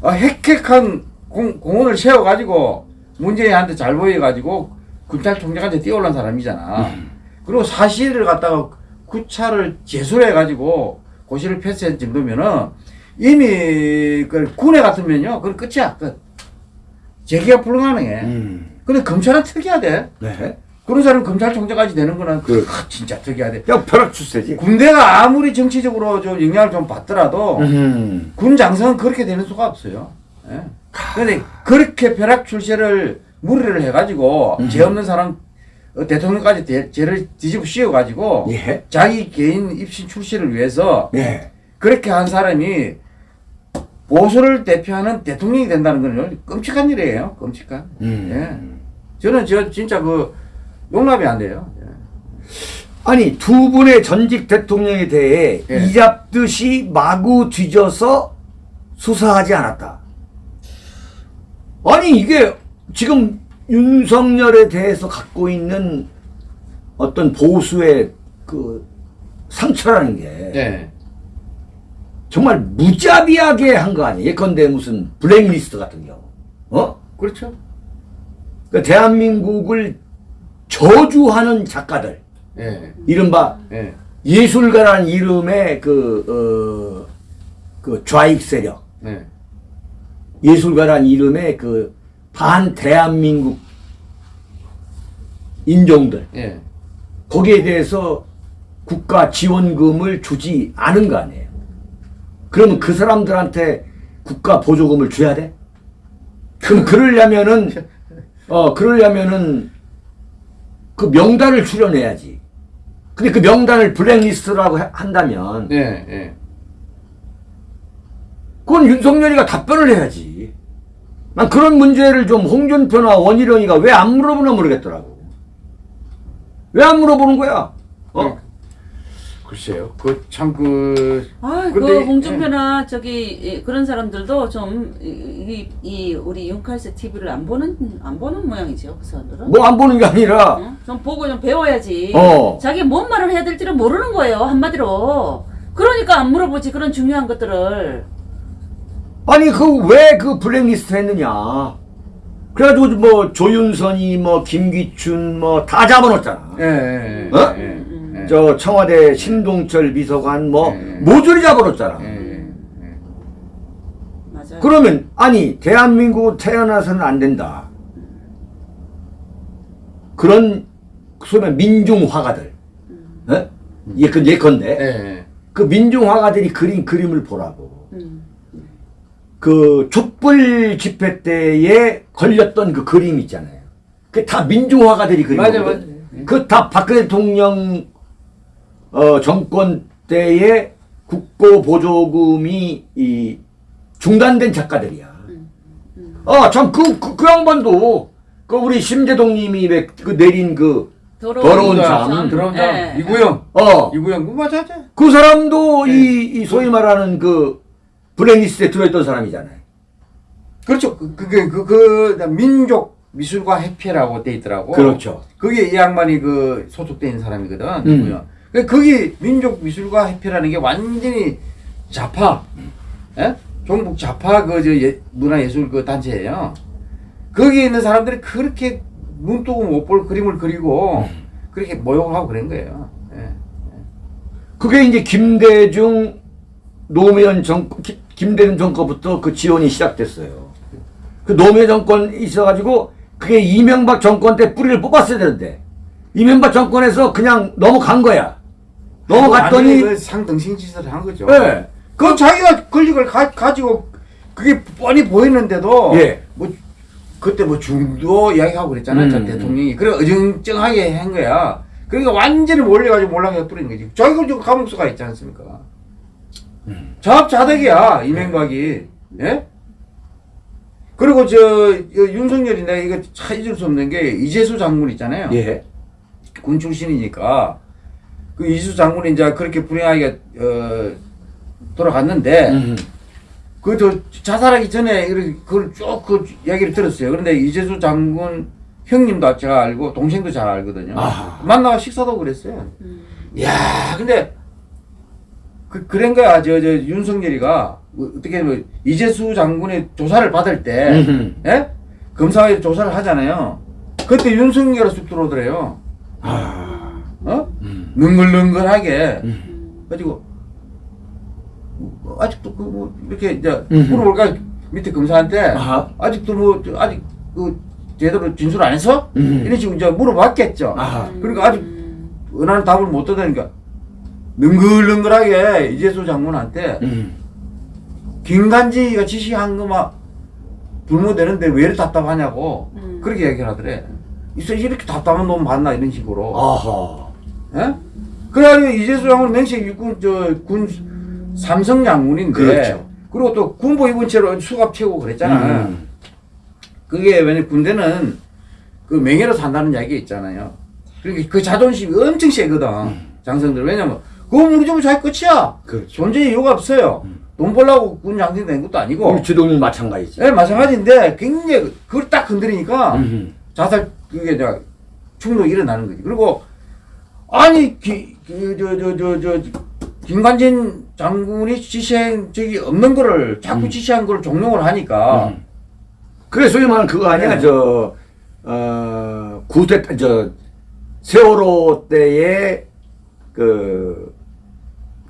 어, 획획한 공, 공원을 세워가지고 문재인한테 잘 보여가지고 검찰총장한테 뛰어올란 사람이잖아. 그리고 사실을 갖다가 구차를 제술해가지고 고시를 패스한 정도면은 이미 그 군에 같으면요, 그건 끝이야. 끝. 재기가 불가능해. 음. 근데 검찰은 특이하대. 네. 그런 사람 검찰총장까지 되는 거는 그- 아, 진짜 특이하대. 그냥 벼락 출세지. 군대가 아무리 정치적으로 좀 영향을 좀 받더라도 음. 군 장성은 그렇게 되는 수가 없어요. 예. 근데 그렇게 벼락 출세를 무리를 해가지고 음. 죄 없는 사람 어, 대통령까지 대- 죄를 뒤집어 씌워가지고 예. 자기 개인 입신 출세를 위해서 예. 그렇게 한 사람이 보수를 대표하는 대통령이 된다는 건 끔찍한 일이에요. 끔찍한. 음. 예. 저는 저 진짜 그 용납이 안 돼요. 예. 아니 두 분의 전직 대통령에 대해 예. 이잡듯이 마구 뒤져서 수사하지 않았다. 아니 이게 지금 윤석열에 대해서 갖고 있는 어떤 보수의 그 상처라는 게 예. 정말 무자비하게 한 거 아니에요? 예컨대 무슨 블랙리스트 같은 경우. 어? 그렇죠. 그 대한민국을 저주하는 작가들. 예. 이른바 예. 예술가라는 이름의 그, 어, 그 좌익 세력, 네. 예술가라는 이름의 그 반 대한민국 인종들, 예. 거기에 대해서 국가 지원금을 주지 않은 거 아니에요. 그러면 그 사람들한테 국가 보조금을 줘야 돼? 그럼 그러려면은, 어, 그러려면은 그 명단을 출연해야지. 근데 그 명단을 블랙리스트라고 하- 한다면, 예. 예. 그건 윤석열이가 답변을 해야지. 난 그런 문제를 좀 홍준표나 원희룡이가 왜 안 물어보나 모르겠더라고. 왜 안 물어보는 거야? 어? 글쎄요. 그 참 그. 아, 그 이- 홍준표나 저기 이- 그런 사람들도 좀이 이 우리 윤칼세 TV를 안 보는 안 보는 모양이죠. 그 사람들은. 뭐 안 보는 게 아니라, 어? 좀 보고 좀 배워야지. 어. 자기 뭔 말을 해야 될지를 모르는 거예요. 한마디로. 그러니까 안 물어보지 그런 중요한 것들을. 아니, 그, 왜그 블랙리스트 했느냐. 그래가지고 뭐 조윤선이 뭐 김기춘 뭐 다 잡아놓았잖아. 예. 예. 어? 예. 예. 저 청와대 신동철 비서관 뭐 네. 모조리 잡아놓았잖아. 예. 예. 그러면 아니 대한민국 태어나서는 안 된다. 그런 소위 민중 화가들, 어? 예컨 예컨대 예. 그 민중 화가들이 그린 그림을 보라고. 음. 그 촛불 집회 때에 걸렸던 그 그림 있잖아요. 그다 민중 화가들이 그린 거거든. 맞아. 그다 박근혜 대통령 어, 정권 때에 국고 보조금이 이 중단된 작가들이야. 아, 참, 그, 그, 그 양반도, 그, 우리 심재동님이 왜그 내린 그, 더러운 잠. 더러운 잠. 예. 이구영. 어, 이구영. 그 맞아, 맞아. 그 사람도 네. 이, 이 소위 말하는 그, 블랙리스트에 들어있던 사람이잖아요. 그렇죠. 그, 그게, 그, 그, 민족 미술가 협회라고 돼 있더라고. 그렇죠. 그게 이 양반이 그 있는 사람이거든. 음. 누구야. 그 거기 민족 미술가 협회라는 게 완전히 좌파, 예? 종북 좌파 그저 예, 문화예술 그 단체예요. 거기에 있는 사람들이 그렇게 눈 뜨고 못 볼 그림을 그리고 음. 그렇게 모욕을 하고 그런 거예요. 예. 그게 이제 김대중, 노무현 정, 기- 김대중 정권부터 그 지원이 시작됐어요. 그 노무현 정권 있어가지고 그게 이명박 정권 때 뿌리를 뽑았어야 되는데 이명박 정권에서 그냥 넘어간 거야. 넘어갔더니 그 상등신 짓을 한 거죠. 예. 그 자기가 권력을 가, 가지고 그게 뻔히 보이는데도 예. 뭐 그때 뭐 중도 이야기하고 그랬잖아요. 저 음. 대통령이. 그래 어정쩡하게 한 거야. 그러니까 완전히 몰려가지고 몰락해 뿌리는 거지. 자기가 지금 감옥수가 있지 않습니까? 음. 자업자득이야 이명박이. 예? 그리고 저, 저 윤석열이 내가 이거 참 잊을 수 없는 게 이재수 장군 있잖아요. 예. 군 출신이니까 그 이수 장군이 이제 그렇게 불행하게 어, 돌아갔는데 음. 그저 자살하기 전에 이렇게 그걸 쭉그 이야기를 들었어요. 그런데 이재수 장군 형님도 제가 알고 동생도 잘 알거든요. 아하. 만나가 식사도 그랬어요. 야, 근데 그 그런 거야. 저 저 윤석열이가 뭐 어떻게 뭐 이재수 장군의 조사를 받을 때 음흠. 예? 검사에 조사를 하잖아요. 그때 윤석열이 쑥 들어오더래요. 아. 능글능글하게 음. 가지고 뭐 아직도 그 뭐 이렇게 이제 음. 물어볼까 밑에 검사한테 아하. 아직도 뭐저 아직 그 제대로 진술 안 했어? 음. 이런 식으로 이제 물어봤겠죠. 아하. 그러니까 아직 음. 은하는 답을 못 얻으니까 능글능글하게 이재수 장군한테 음. 김간지가 지시한 거만 불모되는데 왜 이렇게 답답하냐고 음. 그렇게 얘기를 하더래. 있어 이렇게 답답한 놈 봤나 이런 식으로. 아하. 예? 그래가지고 이재수 장군 명식 육군 저 군 삼성 장군인데 그렇죠. 리고 또 군복 입은 채로 수갑 채우고 그랬잖아. 음. 그게 왜냐 군대는 그 명예로 산다는 이야기 있잖아요. 그러니까 그 자존심이 엄청 세거든 장성들 왜냐면 그거 무너지면 자기 끝이야. 그렇죠. 존재 이유가 없어요. 돈 벌라고 군 장생 된 것도 아니고. 우리 주동님 마찬가지지. 예, 마찬가지인데 굉장히 그걸 딱 건드리니까 음. 자살 그게 이제 충동이 일어나는 거지. 그리고 아니 그저저저 저 김관진 장군이 지시한 적이 없는 거를 자꾸 지시한 걸 종용을 하니까 음. 그래 소위 말하는 그거 아니야 네. 저 어, 구대 저 세월호 때에 그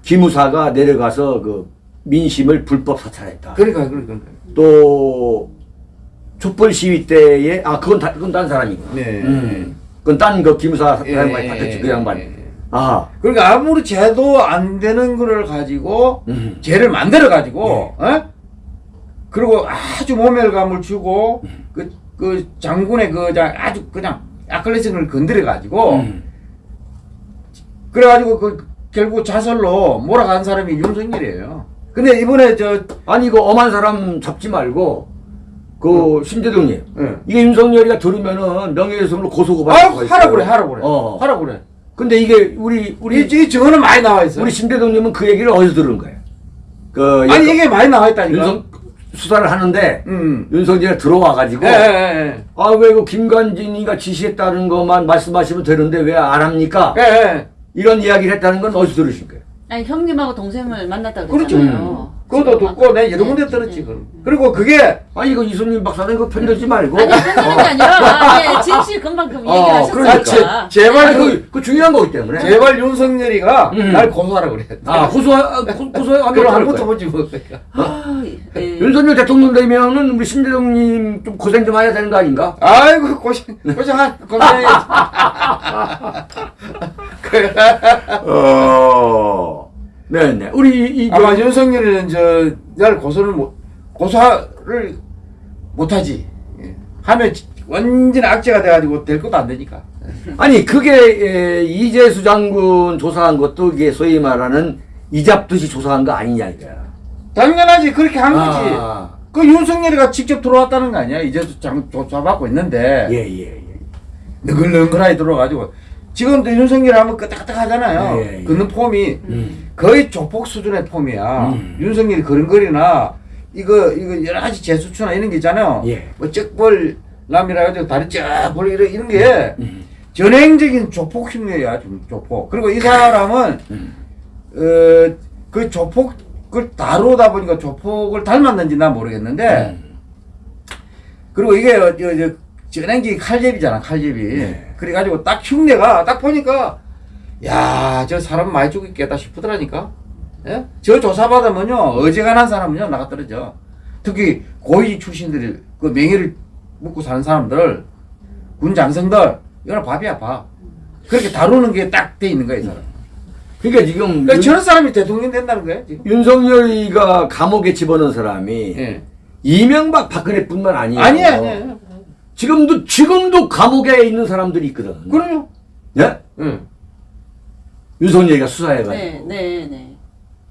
기무사가 내려가서 그 민심을 불법 사찰했다. 그러니까 그러니까 또 촛불 시위 때에 아 그건 다 그건 딴 사람이고. 네. 음. 그건 딴그 기무사 예, 양반이 예, 받았지 그 예, 양반. 예. 아. 그러니까 아무리 죄도 안 되는 거를 가지고 음. 죄를 만들어 가지고 어? 그리고 아주 모멸감을 주고 그, 그 장군의 그 자- 아주 그냥 아클레스를 건드려 가지고 음. 그래 가지고 그 결국 자살로 몰아간 사람이 윤석열이에요. 근데 이번에 저 아니 그 엄한 사람 잡지 말고 그 신대동님 예. 이게 윤석열이가 들으면은 명예훼손으로 고소고발 아, 하라 그래, 하라 그래, 어. 하라 그래. 근데 이게 우리 우리 우리 이 증언은 많이 나와 있어. 우리 신대동님은 그 얘기를 어디서 들은 거예요? 그 아니 그 이게 많이 나와 있다니까. 윤석 수사를 하는데 음. 윤석열이 들어와 가지고 예, 예, 예. 아왜 그 김관진이가 지시했다는 것만 말씀하시면 되는데 왜 안 합니까? 예, 예. 이런 이야기를 했다는 건 어디서 들으신 거예요? 아니 형님하고 동생을 만났다 그렇죠. 그랬잖아요. 그 것도 지금 듣고 내가 여러 군데 네, 들었지. 네. 그럼. 그리고 그게 아니 이거 이순님 박사님 그 편들지 말고 아니 편드는 게 아니라 아, 예, 진실 금방금 어, 얘기하셨으니까. 그러니까. 제발 아니, 그, 그, 그 중요한 거기 때문에 제발 윤석열이가 음. 날 고소하라 그래. 아 고소 고소하면 그럼 어떡할 한 거야? 번도 보지 못. 아, 예. 윤석열 대통령 되면은 우리 신대동님 좀 고생 좀 해야 되는 거 아닌가? 아이고 고생 고생한 고생해. <laughs> 어, 네네. 우리 이, 이 아마 윤석열이는 저날 고소를 못 고소를 못하지. 예. 하면 지- 완전 악재가 돼가지고 될 것도 안 되니까. 아니 그게 에, 이재수 장군 조사한 것도 이게 소위 말하는 이잡듯이 조사한 거 아니냐 이거야. 당연하지 그렇게 한 거지. 아, 그 윤석열이가 직접 들어왔다는 거 아니야? 이제 장 조사받고 있는데 예예 예. 너글너글하게 들어와가지고 지금도 윤석열 하면 끄떡끄떡하잖아요. 예, 예. 걷는 폼이 음. 거의 조폭 수준의 폼이야. 음. 윤석열이 걸음걸이나 이거 이거 여러 가지 제수추나 이런 게 있잖아요. 예. 뭐 쩍벌 남이라 가지고 다리 쫙 벌리 이런 이런 게 음. 전행적인 조폭 흉내야 좀 조폭. 그리고 이 사람은 음. 어그 조폭을 다루다 보니까 조폭을 닮았는지 난 모르겠는데 음. 그리고 이게 어, 저, 저, 전행기 칼제비잖아 칼제비. 네. 그래가지고 딱 흉내가 딱 보니까 야 저 사람 많이 죽겠다 싶더라니까. 예? 저 조사받으면요 어지간한 사람은요 나가 떨어져. 특히 고위 출신들이 그 명예를 묻고 사는 사람들 군 장성들 이거는 밥이야 밥. 그렇게 다루는 게 딱 돼 있는 거야 이 사람. 그러니까 지금 그러니까 윤, 저런 사람이 대통령 된다는 거야 지금. 윤석열이가 감옥에 집어넣은 사람이 예. 이명박 박근혜뿐만 아니에요. 아니야 아니야. 지금도 지금도 감옥에 있는 사람들이 있거든. 그래요. 예? 응. 윤석열이가 수사해가지고 네, 네, 네.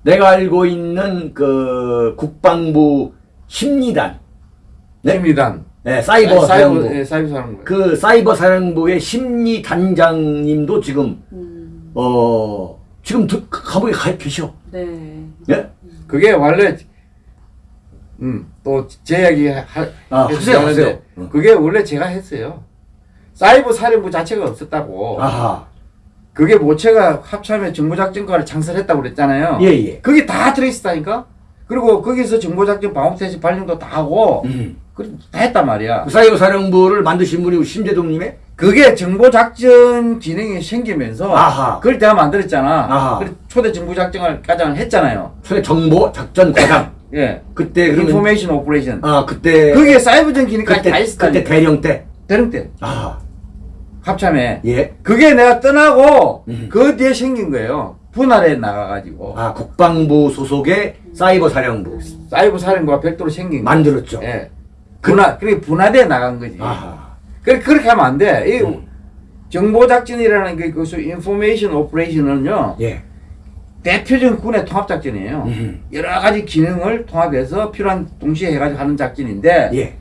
내가 알고 있는 그 국방부 심리단, 네? 심리단. 네, 사이버 사령부, 예, 사이버 사령부. 그 사이버 사령부의 심리 단장님도 지금 음, 어 지금 드- 감옥에 가 계셔. 네. 예? 그게 원래 음 또 제 이야기 하, 아, 하세요, 하세요. 어. 그게 원래 제가 했어요. 사이버 사령부 자체가 없었다고. 아하. 그게 모체가 합참의 정보작전과를 창설했다고 그랬잖아요. 예, 예. 그게 다 들어있다니까. 그리고 거기서 정보작전 방어태세 발령도 다 하고 음. 그다 했단 말이야. 그 사이버 사령부를 만드신 분이 심재동님의 그게 정보작전 기능이 생기면서 아하. 그걸 내가 만들었잖아. 아하. 초대 정보작전을 과장을 했잖아요. 초대 정보 작전 과장. 예. 그때 그러면 information operation. 아 그때 그게 사이버전 기능까지 그때 다 그때 있었다니까. 대령 때. 대령 때 아 합참에. 예. 그게 내가 떠나고 음. 그 뒤에 생긴 거예요. 분할에 나가가지고 아 국방부 소속의 사이버 사령부 사이버 사령부가 별도로 생긴 거. 만들었죠. 예. 분할 그게 분할에 나간 거지. 아하. 그래 그렇게 하면 안 돼. 이 음. 정보 작전이라는 게 그수 인포메이션 오퍼레이션은요 예. 대표적인 군의 통합 작전이에요. 음. 여러 가지 기능을 통합해서 필요한 동시에 해가지고 하는 작전인데 예.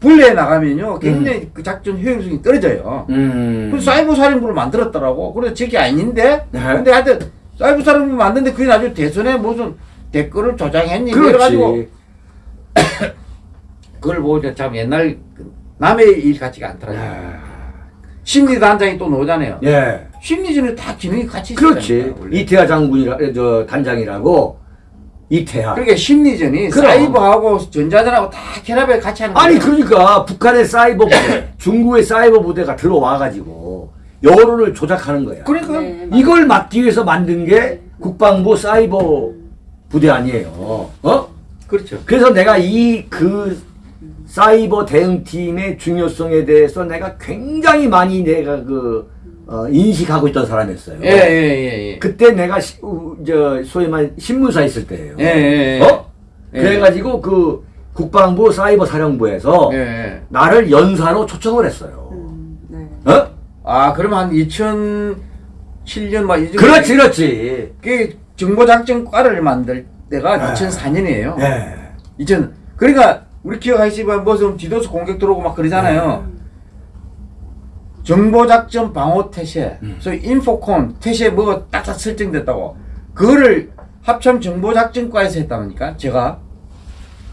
분리해 나가면요 굉장히 그 작전 효율성이 떨어져요. 음. 그래서 사이버 사령부를 만들었더라고. 그래서 저게 아닌데. 네. 근데 하여튼 사이버 사령부 만드는데 그게 나중에 대선에 무슨 댓글을 조장했니? 뭐 그렇지. 이래가지고 <coughs> 그걸 보고 참 옛날 그 남의 일 같지가 않더라고요. 아, 심리단장이 또 나오잖아요. 예. 심리전에 다 기능이 같이 그렇지. 있다니까, 원래. 이태하 장군이라 저 단장이라고 이태하. 그러니까 심리전이 그럼. 사이버하고 전자전하고 다 결합해 같이 하는 아니 거예요. 그러니까 북한의 사이버 부대, 중국의 사이버 부대가 들어와 가지고 여론을 조작하는 거야. 그러니까 네. 이걸 막기 위해서 만든 게 국방부 사이버 부대 아니에요. 어? 그렇죠. 그래서 내가 이 그 사이버 대응팀의 중요성에 대해서 내가 굉장히 많이 내가 그 어, 인식하고 있던 사람이었어요. 예, 예, 예, 예. 그때 내가 시, 우, 저 소위 말 신문사 있을 때예요. 예, 예, 예. 어? 예. 그래가지고 그 국방부 사이버 사령부에서 예, 예. 나를 연사로 초청을 했어요. 음, 네. 어? 아, 그러면 한 2007년 막 이쯤 그렇지, 그렇지. 그 정보작전과를 만들 때가 아. 2004년이에요. 예. 2000 그러니까 우리 기억하시지만 무슨 디도스 공격 들어오고 막 그러잖아요. 정보작전 방어 태세, 음. 소위 인포콘 태세 뭐가 딱딱 설정됐다고. 그거를 합참 정보작전과에서 했다니까 제가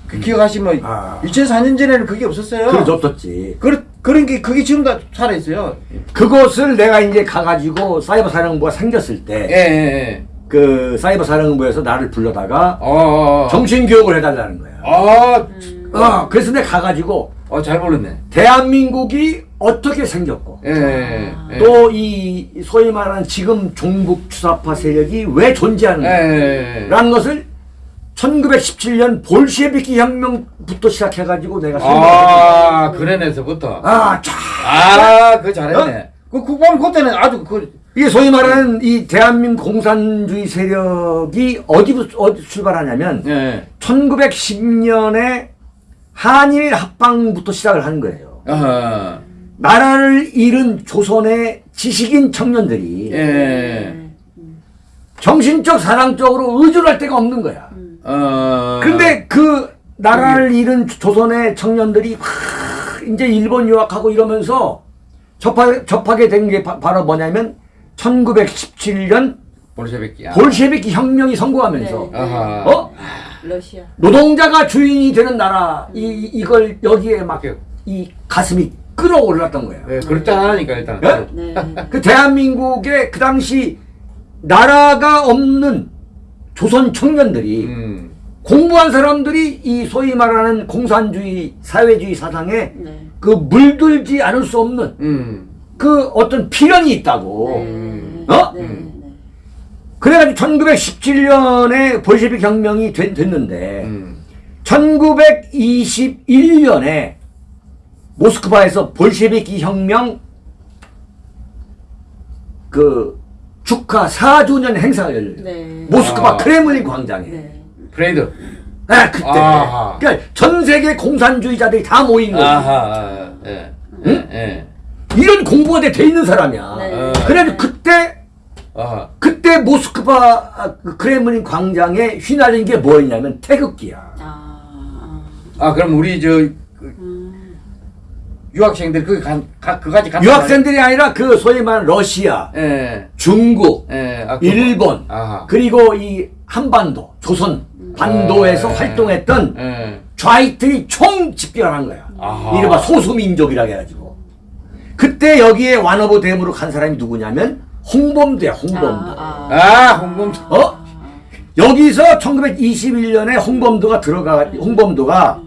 그 기억하시면 아. 2004년 전에는 그게 없었어요. 그게 없었지. 그, 그런 게 그게 지금 다 살아 있어요. 그것을 내가 이제 가가지고 사이버 사령부가 생겼을 예, 때, 예, 예. 그 사이버 사령부에서 나를 불러다가 어, 어, 어. 정신 교육을 해달라는 거야. 아, 어, 그래서 내가 가가지고 어, 잘 모르네. 대한민국이 어떻게 생겼고, 예, 예, 예. 또이 소위 말하는 지금 종북 주사파 세력이 왜 예, 존재하는가, 예, 예. 라는 것을 1917년 볼셰비키 혁명부터 시작해가지고 내가 아, 그래내서부터. 아, 쫙. 아, 그거 잘했네. 그 국방 그때는 아주 그 이게 소위 말하는 이 대한민국 공산주의 세력이 어디부터 어디 출발하냐면 예. 1910년에 한일 합방부터 시작을 한 거예요. 어허. 나라를 잃은 조선의 지식인 청년들이 예. 정신적 사랑적으로 의존할 데가 없는 거야. 어. 근데 그 나라를 잃은 조선의 청년들이 막 이제 일본 유학하고 이러면서 접하, 접하게 된 게 바로 뭐냐면 1917년 볼셰비키야. 볼셰비키 혁명이 성공하면서 네. 어? 러시아. 노동자가 주인이 되는 나라 이 이걸 여기에 막 이 가슴이 끌어올랐던 거예요. 예, 그렇지 않으니까 일단. 예? 네. 그 대한민국의 그 당시 나라가 없는 조선 청년들이 음. 공부한 사람들이 이 소위 말하는 공산주의 사회주의 사상에 네. 그 물들지 않을 수 없는 음. 그 어떤 필연이 있다고 네. 어? 네. 네. 그래가지고 1917년에 볼셰비 혁명이 된- 됐는데 음. 1921년에 모스크바에서 볼셰비키 혁명 그 축하 4주년 행사가 열려요. 네. 모스크바 아. 크레물린 광장에. 네. 퍼레이드. 아, 그때. 아하. 그러니까 전 세계 공산주의자들이 다 모인 거예요. 아하. 예. 예. 예. 이런 공부가 돼, 돼 있는 사람이야. 네. 그래가지고 그때 아하. 그때 모스크바 아, 그 크레물린 광장에 휘날린 게 뭐였냐면 태극기야. 아, 아. 아 그럼 우리 저. 유학생들 그 간, 가, 그까지 간. 유학생들이 아니라 그 소위 말하는 러시아, 예. 중국, 예. 아. 일본, 아하. 그리고 이 한반도, 조선 반도에서 예. 활동했던 예. 좌익들이 총 집결한 거야. 아하. 이른바 소수민족이라 해가지고. 그때 여기에 완어부 대무로 간 사람이 누구냐면 홍범도야, 홍범도. 아, 아. 아, 홍범. 어? 여기서 1921년에 홍범도가 들어가, 홍범도가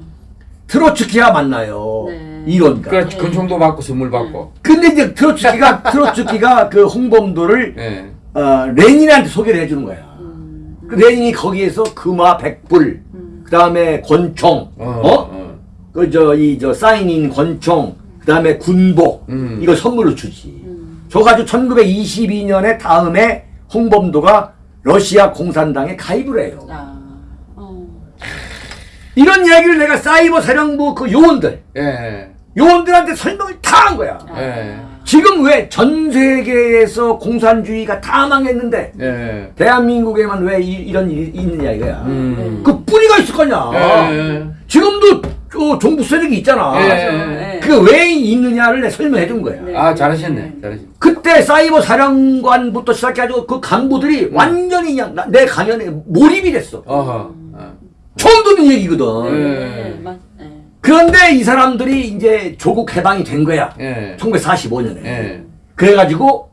트로츠키와 만나요. 네. 이론가. 그래 근총도 받고 선물 받고. 근데 이제 트로츠키가, 트로츠키가 <laughs> 그 홍범도를 예. 어, 레닌한테 소개를 해주는 거야. 음. 그 레닌이 거기에서 금화 백불, 그 다음에 권총, 어. 어? 어. 그저 이 저 사인인 권총, 그 다음에 군복, 음. 이걸 선물로 주지. 음. 줘가지고 1922년에 다음에 홍범도가 러시아 공산당에 가입을 해요. 아. 어. 이런 이야기를 내가 사이버 사령부 그 요원들, 예. 요원들한테 설명을 다 한 거야. 아. 예. 지금 왜 전 세계에서 공산주의가 다 망했는데 예. 대한민국에만 왜 이, 런 일이 있느냐 이거야. 음. 그 뿌리가 있을 거냐. 예. 지금도 저 종북 세력이 있잖아. 예. 네. 그게 왜 있느냐를 내가 설명해 준 거야. 네. 아, 잘하셨네. 잘하셨네. 그때 사이버 사령관부터 시작해가지고 그 간부들이 완전히 그냥 나- 내 강연에 몰입이 됐어. 어허. 어. 처음 듣는 얘기거든. 그런데 이 사람들이 이제 조국 해방이 된 거야. 예. 1945년에. 예. 그래가지고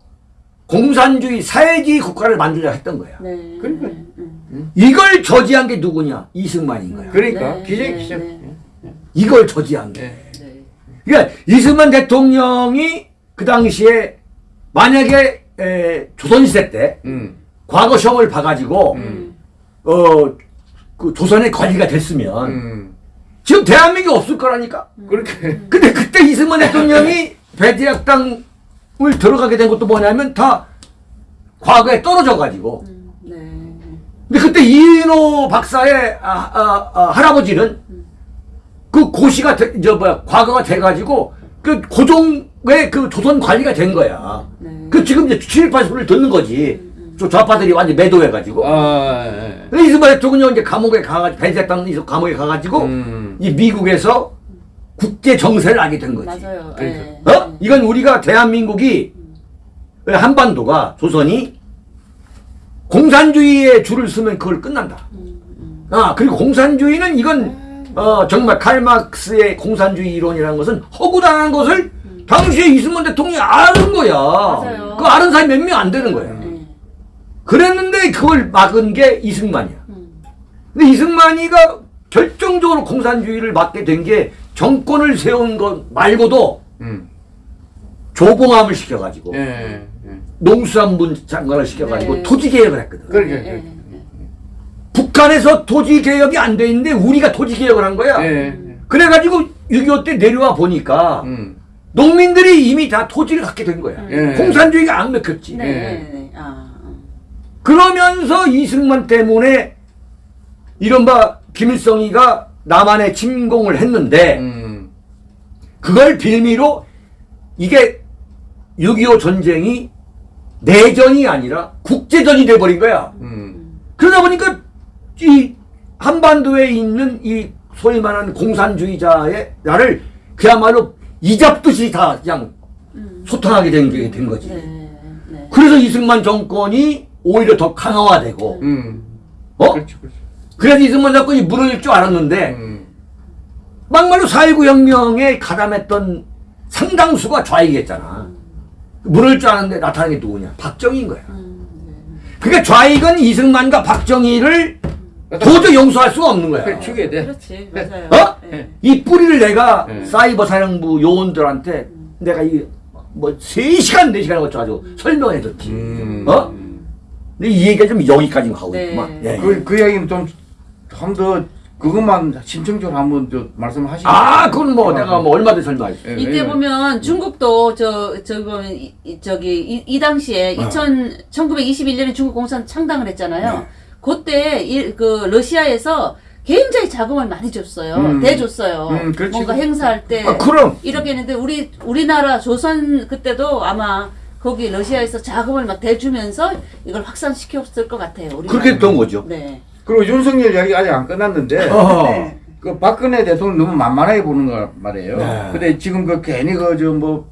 공산주의 사회주의 국가를 만들려 했던 거야. 네. 그러니까. 네. 음. 이걸 저지한 게 누구냐? 이승만인 거야. 그러니까 네, 기적 네, 기적. 네. 이걸 저지한 게. 예. 네. 그러니까 이승만 대통령이 그 당시에 만약에 에, 조선시대 때 음. 과거 시험을 봐가지고 음. 어, 그 조선의 관리가 됐으면 음. 지금 대한민국이 없을 거라니까. 그렇게. 근데 그때 이승만 대통령이 배제학당을 들어가게 된 것도 뭐냐면 다 과거에 떨어져가지고. 음. 네. 근데 그때 이인호 박사의 아, 아, 아, 할아버지는 그 고시가 돼, 저 뭐야 과거가 돼가지고 그 고종의 그 조선 관리가 된 거야. 네. 그 지금 이제 친일파 소리를 듣는 거지. 저 좌파들이 완전 매도해가지고. 아, 예. 근데 이승만 대통령이 이제 감옥에 가가지고 배제했다는 이 감옥에 가가지고 음. 이 미국에서 국제 정세를 알게 된 거지. 맞아요. 그러니까. 예. 어? 이건 우리가 대한민국이 한반도가 조선이 공산주의에 줄을 서면 그걸 끝난다. 아 그리고 공산주의는 이건 어 정말 칼막스의 공산주의 이론이라는 것은 허구당한 것을 당시에 이승만 대통령이 아는 거야. 맞아요. 그 아는 사람이 몇 명 안 되는 거야. 예. 그랬는데 그걸 막은 게 이승만이야. 음. 근데 이승만이가 결정적으로 공산주의를 막게 된 게 정권을 세운 것 말고도 음. 조봉암을 시켜가지고 예. 예. 농수산분 장관을 시켜가지고 네. 토지 개혁을 했거든. 그러게. 예. 그러게. 북한에서 토지 개혁이 안 돼 있는데 우리가 토지 개혁을 한 거야. 예. 그래가지고 6.25 때 내려와 보니까 음. 농민들이 이미 다 토지를 갖게 된 거야. 예. 공산주의가 안 먹혔지. 네. 예. 네. 네. 아. 어. 그러면서 이승만 때문에 이른바 김일성이가 남한에 침공을 했는데 음. 그걸 빌미로 이게 6.25 전쟁이 내전이 아니라 국제전이 돼버린 거야. 음. 그러다 보니까 이 한반도에 있는 이 소위 말하는 공산주의자의 나를 그야말로 이잡듯이 다 그냥 소탕하게 된게된 거지. 네. 네. 그래서 이승만 정권이 오히려 더 강화되고, 음. 어? 그렇죠. 그렇죠. 그래서 이승만 정권이 무너질 줄 알았는데, 음. 막말로 4.19 혁명에 가담했던 상당수가 좌익이었잖아. 무너질 줄 알았는데 나타난 게 누구냐? 박정희인 거야. 음. 네. 그러니까 좌익은 이승만과 박정희를 도저히 용서할 수가 없는 거야. 그래 죽여야 돼. 그렇지. 맞아요. 어? 예. 이 뿌리를 내가 네. 사이버 사령부 요원들한테 내가 이뭐 3시간 4시간 걸쳐가지고 설명해 줬지. 음. 어? 근데 이 얘기가 좀 여기까지 가고 네. 있구만. 예, 예. 그, 그 이야기는 좀한더 그것만 심층적으로 한번 저 말씀하시죠. 아, 그건 뭐 내가 뭐 얼마든지 설명할게. 예, 이때 왜냐면- 보면 중국도 저 저기 보면 이, 이- 저기 이, 이 당시에 어. 2000 1921년에 중국 공산 창당을 했잖아요. 네. 그때 이, 그 러시아에서 굉장히 자금을 많이 줬어요. 음. 대줬어요. 음, 그렇지. 뭔가 행사할 때 아, 그럼 이렇게 했는데 우리 우리나라 조선 그때도 아마 거기 러시아에서 자금을 막 대주면서 이걸 확산시켰을 것 같아요. 우리 그렇게 됐던 거죠. 네. 그리고 윤석열 이야기 아직 안 끝났는데 어. 네. 그 박근혜 대통령 너무 만만하게 보는 거 말이에요. 네. 근데 지금 그 괜히 그 저 뭐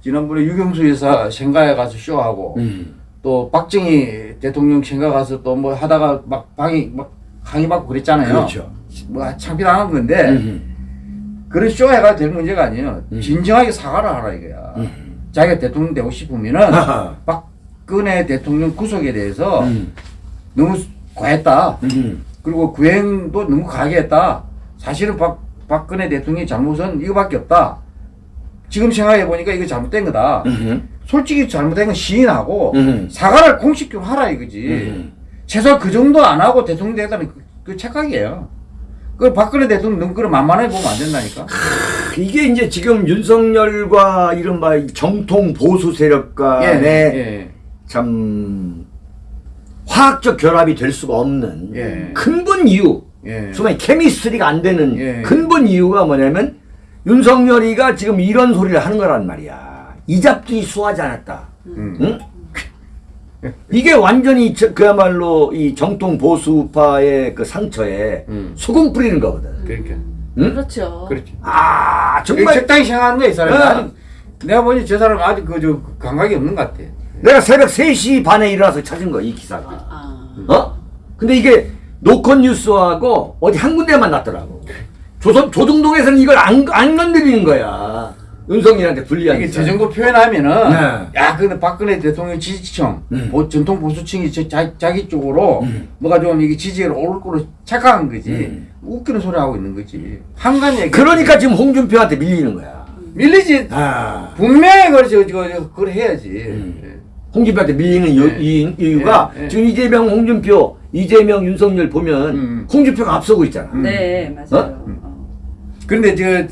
지난번에 유경수 여사 생가에 가서 쇼하고 음. 또 박정희 대통령 생가 가서 또 뭐 하다가 막 방이 막 항의 받고 그랬잖아요. 그렇죠. 뭐 창피당한 건데 음. 그런 쇼 해가 될 문제가 아니에요. 음. 진정하게 사과를 하라 이거야. 음. 자기가 대통령 되고 싶으면은. 박근혜 대통령 구속에 대해서 음. 너무 과했다. 음. 그리고 구행도 너무 과하게 했다. 사실은 박, 박근혜 대통령의 잘못은 이거밖에 없다. 지금 생각해 보니까 이거 잘못된 거다. 음. 솔직히 잘못된 건 시인하고 음. 사과를 공식적으로 하라 이거지. 음. 최소 그 정도 안 하고 대통령 되다는 그, 그 착각이에요. 그 박근혜 대통령 그런 만만하게 보면 안 된다니까. 이게 이제 지금 윤석열과 이른바 이 정통 보수 세력 간에 예. 참 화학적 결합이 될 수가 없는 예. 근본 이유, 예. 소위 케미스트리가 안 되는 예. 근본 이유가 뭐냐면 윤석열이가 지금 이런 소리를 하는 거란 말이야. 이 잡기 수하지 않았다. 음. 응? 이게 완전히 저- 그야말로 이 정통 보수파의 그 상처에 음. 소금 뿌리는 거거든. 그러니까. 응? 그렇죠. 그렇지. 아 정말 적당히 생각하는 거야 이 사람이. 어. 아직 내가 보니 저 사람 아직 그 저 감각이 없는 것 같아. 내가 새벽 3시 반에 일어나서 찾은 거야 이 기사가. 아. 어? 근데 이게 노컷 뉴스하고 어디 한 군데만 났더라고. 조선 조중동에서는 이걸 안, 안 건드리는 거야. 윤석열한테 불리한. 이게 기사. 저 정도 표현하면은 네. 야 근데 박근혜 대통령 지지층 음. 보- 전통 보수층이 저, 자, 자기 쪽으로 뭐가 좀 이게 지지율 오를 거로 착각한 거지 음. 웃기는 소리 하고 있는 거지 한간 얘기 그러니까 지금 홍준표한테 밀리는 거야. 밀리지 아. 분명히 그걸 저, 저, 저 그걸 해야지 음. 홍준표한테 밀리는 요- 네. 이, 이유가 네, 네. 지금 이재명, 홍준표, 이재명, 윤석열 보면 음. 홍준표가 앞서고 있잖아. 네, 맞아요. 어. 그런데 저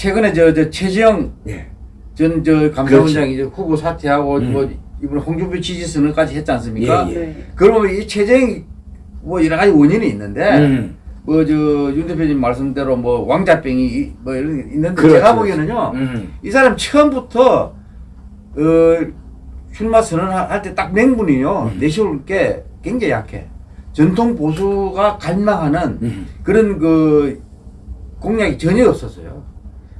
최근에 저, 저 최지영 예. 전저 감사원장이 이제 후보 사퇴하고 음. 뭐 이번에 홍준표 지지 선언까지 했지 않습니까? 예, 예. 네. 그러면 이 최재형이 뭐 여러 가지 원인이 있는데 음. 뭐저윤 대표님 말씀대로 뭐 왕자병이 이- 뭐 이런 게 있는데 그렇죠, 제가 그렇죠. 보기에는요 음. 이 사람 처음부터 어 출마 선언할 때 딱 맹분이요 음. 내세울 게 굉장히 약해 전통 보수가 갈망하는 음. 그런 그 공약이 전혀 없었어요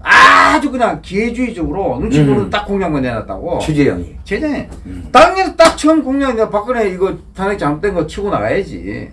아주 그냥 기회주의적으로 눈치 보는 음. 딱 공약만 내놨다고 최재형이. 최장에 음. 당연히 딱 처음 공약 내가 박근혜 이거 탄핵 잘못된 거 치고 나가야지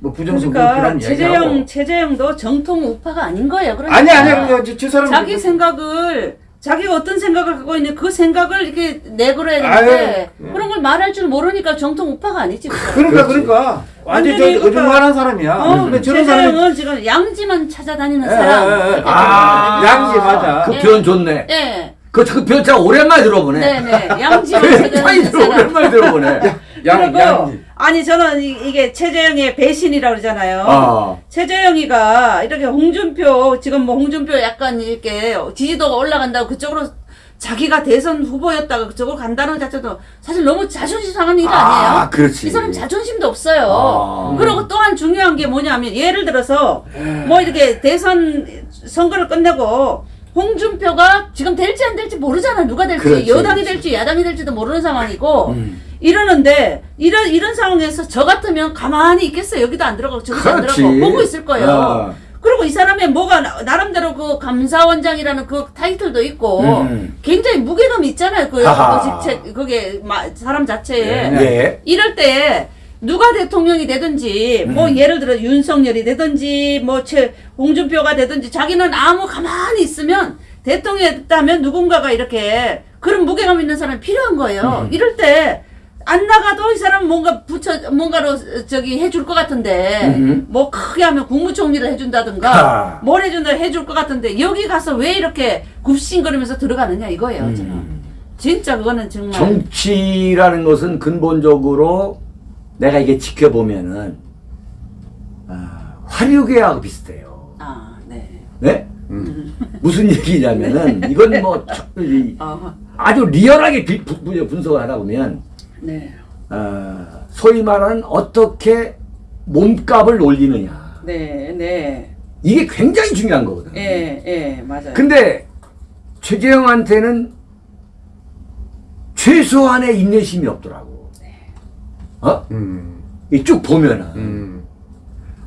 뭐 부정선거 그러니까 최재형 최재형도 정통 우파가 아닌 거예요. 그러니까 아니 아니 그냥 저, 저 사람 자기 생각을 자기가 어떤 생각을 갖고 있는 그 생각을 이렇게 내걸어야 되는데 아유, 그런 걸 말할 줄 모르니까 정통 우파가 아니지. 그. <laughs> 그러니까 그렇지. 그러니까 완전 저 어중간한 사람이야. 어, 근데 저런 사람이 최재형은 지금 양지만 찾아다니는 예, 사람. 예, 예. 이렇게 아. 양지 맞아. 그 예. 표현 좋네. 예. 그, 그 표현 참 오랜만에 들어보네. 네네. 양지만 차이 <laughs> 찾아다니는 들 사람. 오랜만에 들어보네. <laughs> 양 그리고 양지. 아니 저는 이, 이게 최재형의 배신이라고 그러잖아요. 아. 최재형이가 이렇게 홍준표 지금 뭐 홍준표 약간 이렇게 지지도가 올라간다고 그쪽으로 자기가 대선 후보였다가 그쪽으로 간다는 것 자체도 사실 너무 자존심 상한 일이 아, 아니에요. 그렇지. 이 사람 자존심도 없어요. 아. 그리고 또한 중요한 게 뭐냐면 예를 들어서 뭐 이렇게 대선 선거를 끝내고 홍준표가 지금 될지 안 될지 모르잖아. 누가 될지 그렇지, 여당이 그렇지. 될지 야당이 될지도 모르는 상황이고 음. 이러는데 이런 이런 상황에서 저 같으면 가만히 있겠어요. 여기도 안 들어가고 저기도 안 그렇지. 들어가고 보고 있을 거예요. 아. 그리고 이 사람의 뭐가 나- 나름대로 그 감사원장이라는 그 타이틀도 있고 음. 굉장히 무게감이 있잖아요. 그. 그 직책 그게 마- 사람 자체에 네. 예. 이럴 때 누가 대통령이 되든지 뭐 음. 예를 들어 윤석열이 되든지 뭐 최 홍준표가 되든지 자기는 아무 가만히 있으면 대통령이 됐다면 누군가가 이렇게 그런 무게감 있는 사람이 필요한 거예요. 음. 이럴 때 안 나가도 이 사람 뭔가 붙여 뭔가로 저기 해줄 것 같은데 음. 뭐 크게 하면 국무총리를 해준다든가 아. 뭘 해준다 해줄 것 같은데 여기 가서 왜 이렇게 굽신거리면서 들어가느냐 이거예요 저는. 음. 진짜 그거는 정말 정치라는 것은 근본적으로 내가 이게 지켜보면은 아, 화류계하고 비슷해요. 아, 네. 네? 음. 무슨 얘기냐면은 <laughs> 이건 뭐 아, 아주 리얼하게 분석을 하다 보면 네. 어, 소위 말하는 어떻게 몸값을 올리느냐 네, 네. 이게 굉장히 중요한 거거든. 예, 예, 맞아요. 근데 최재형한테는 최소한의 인내심이 없더라고. 어? 음. 이쭉 보면은 음.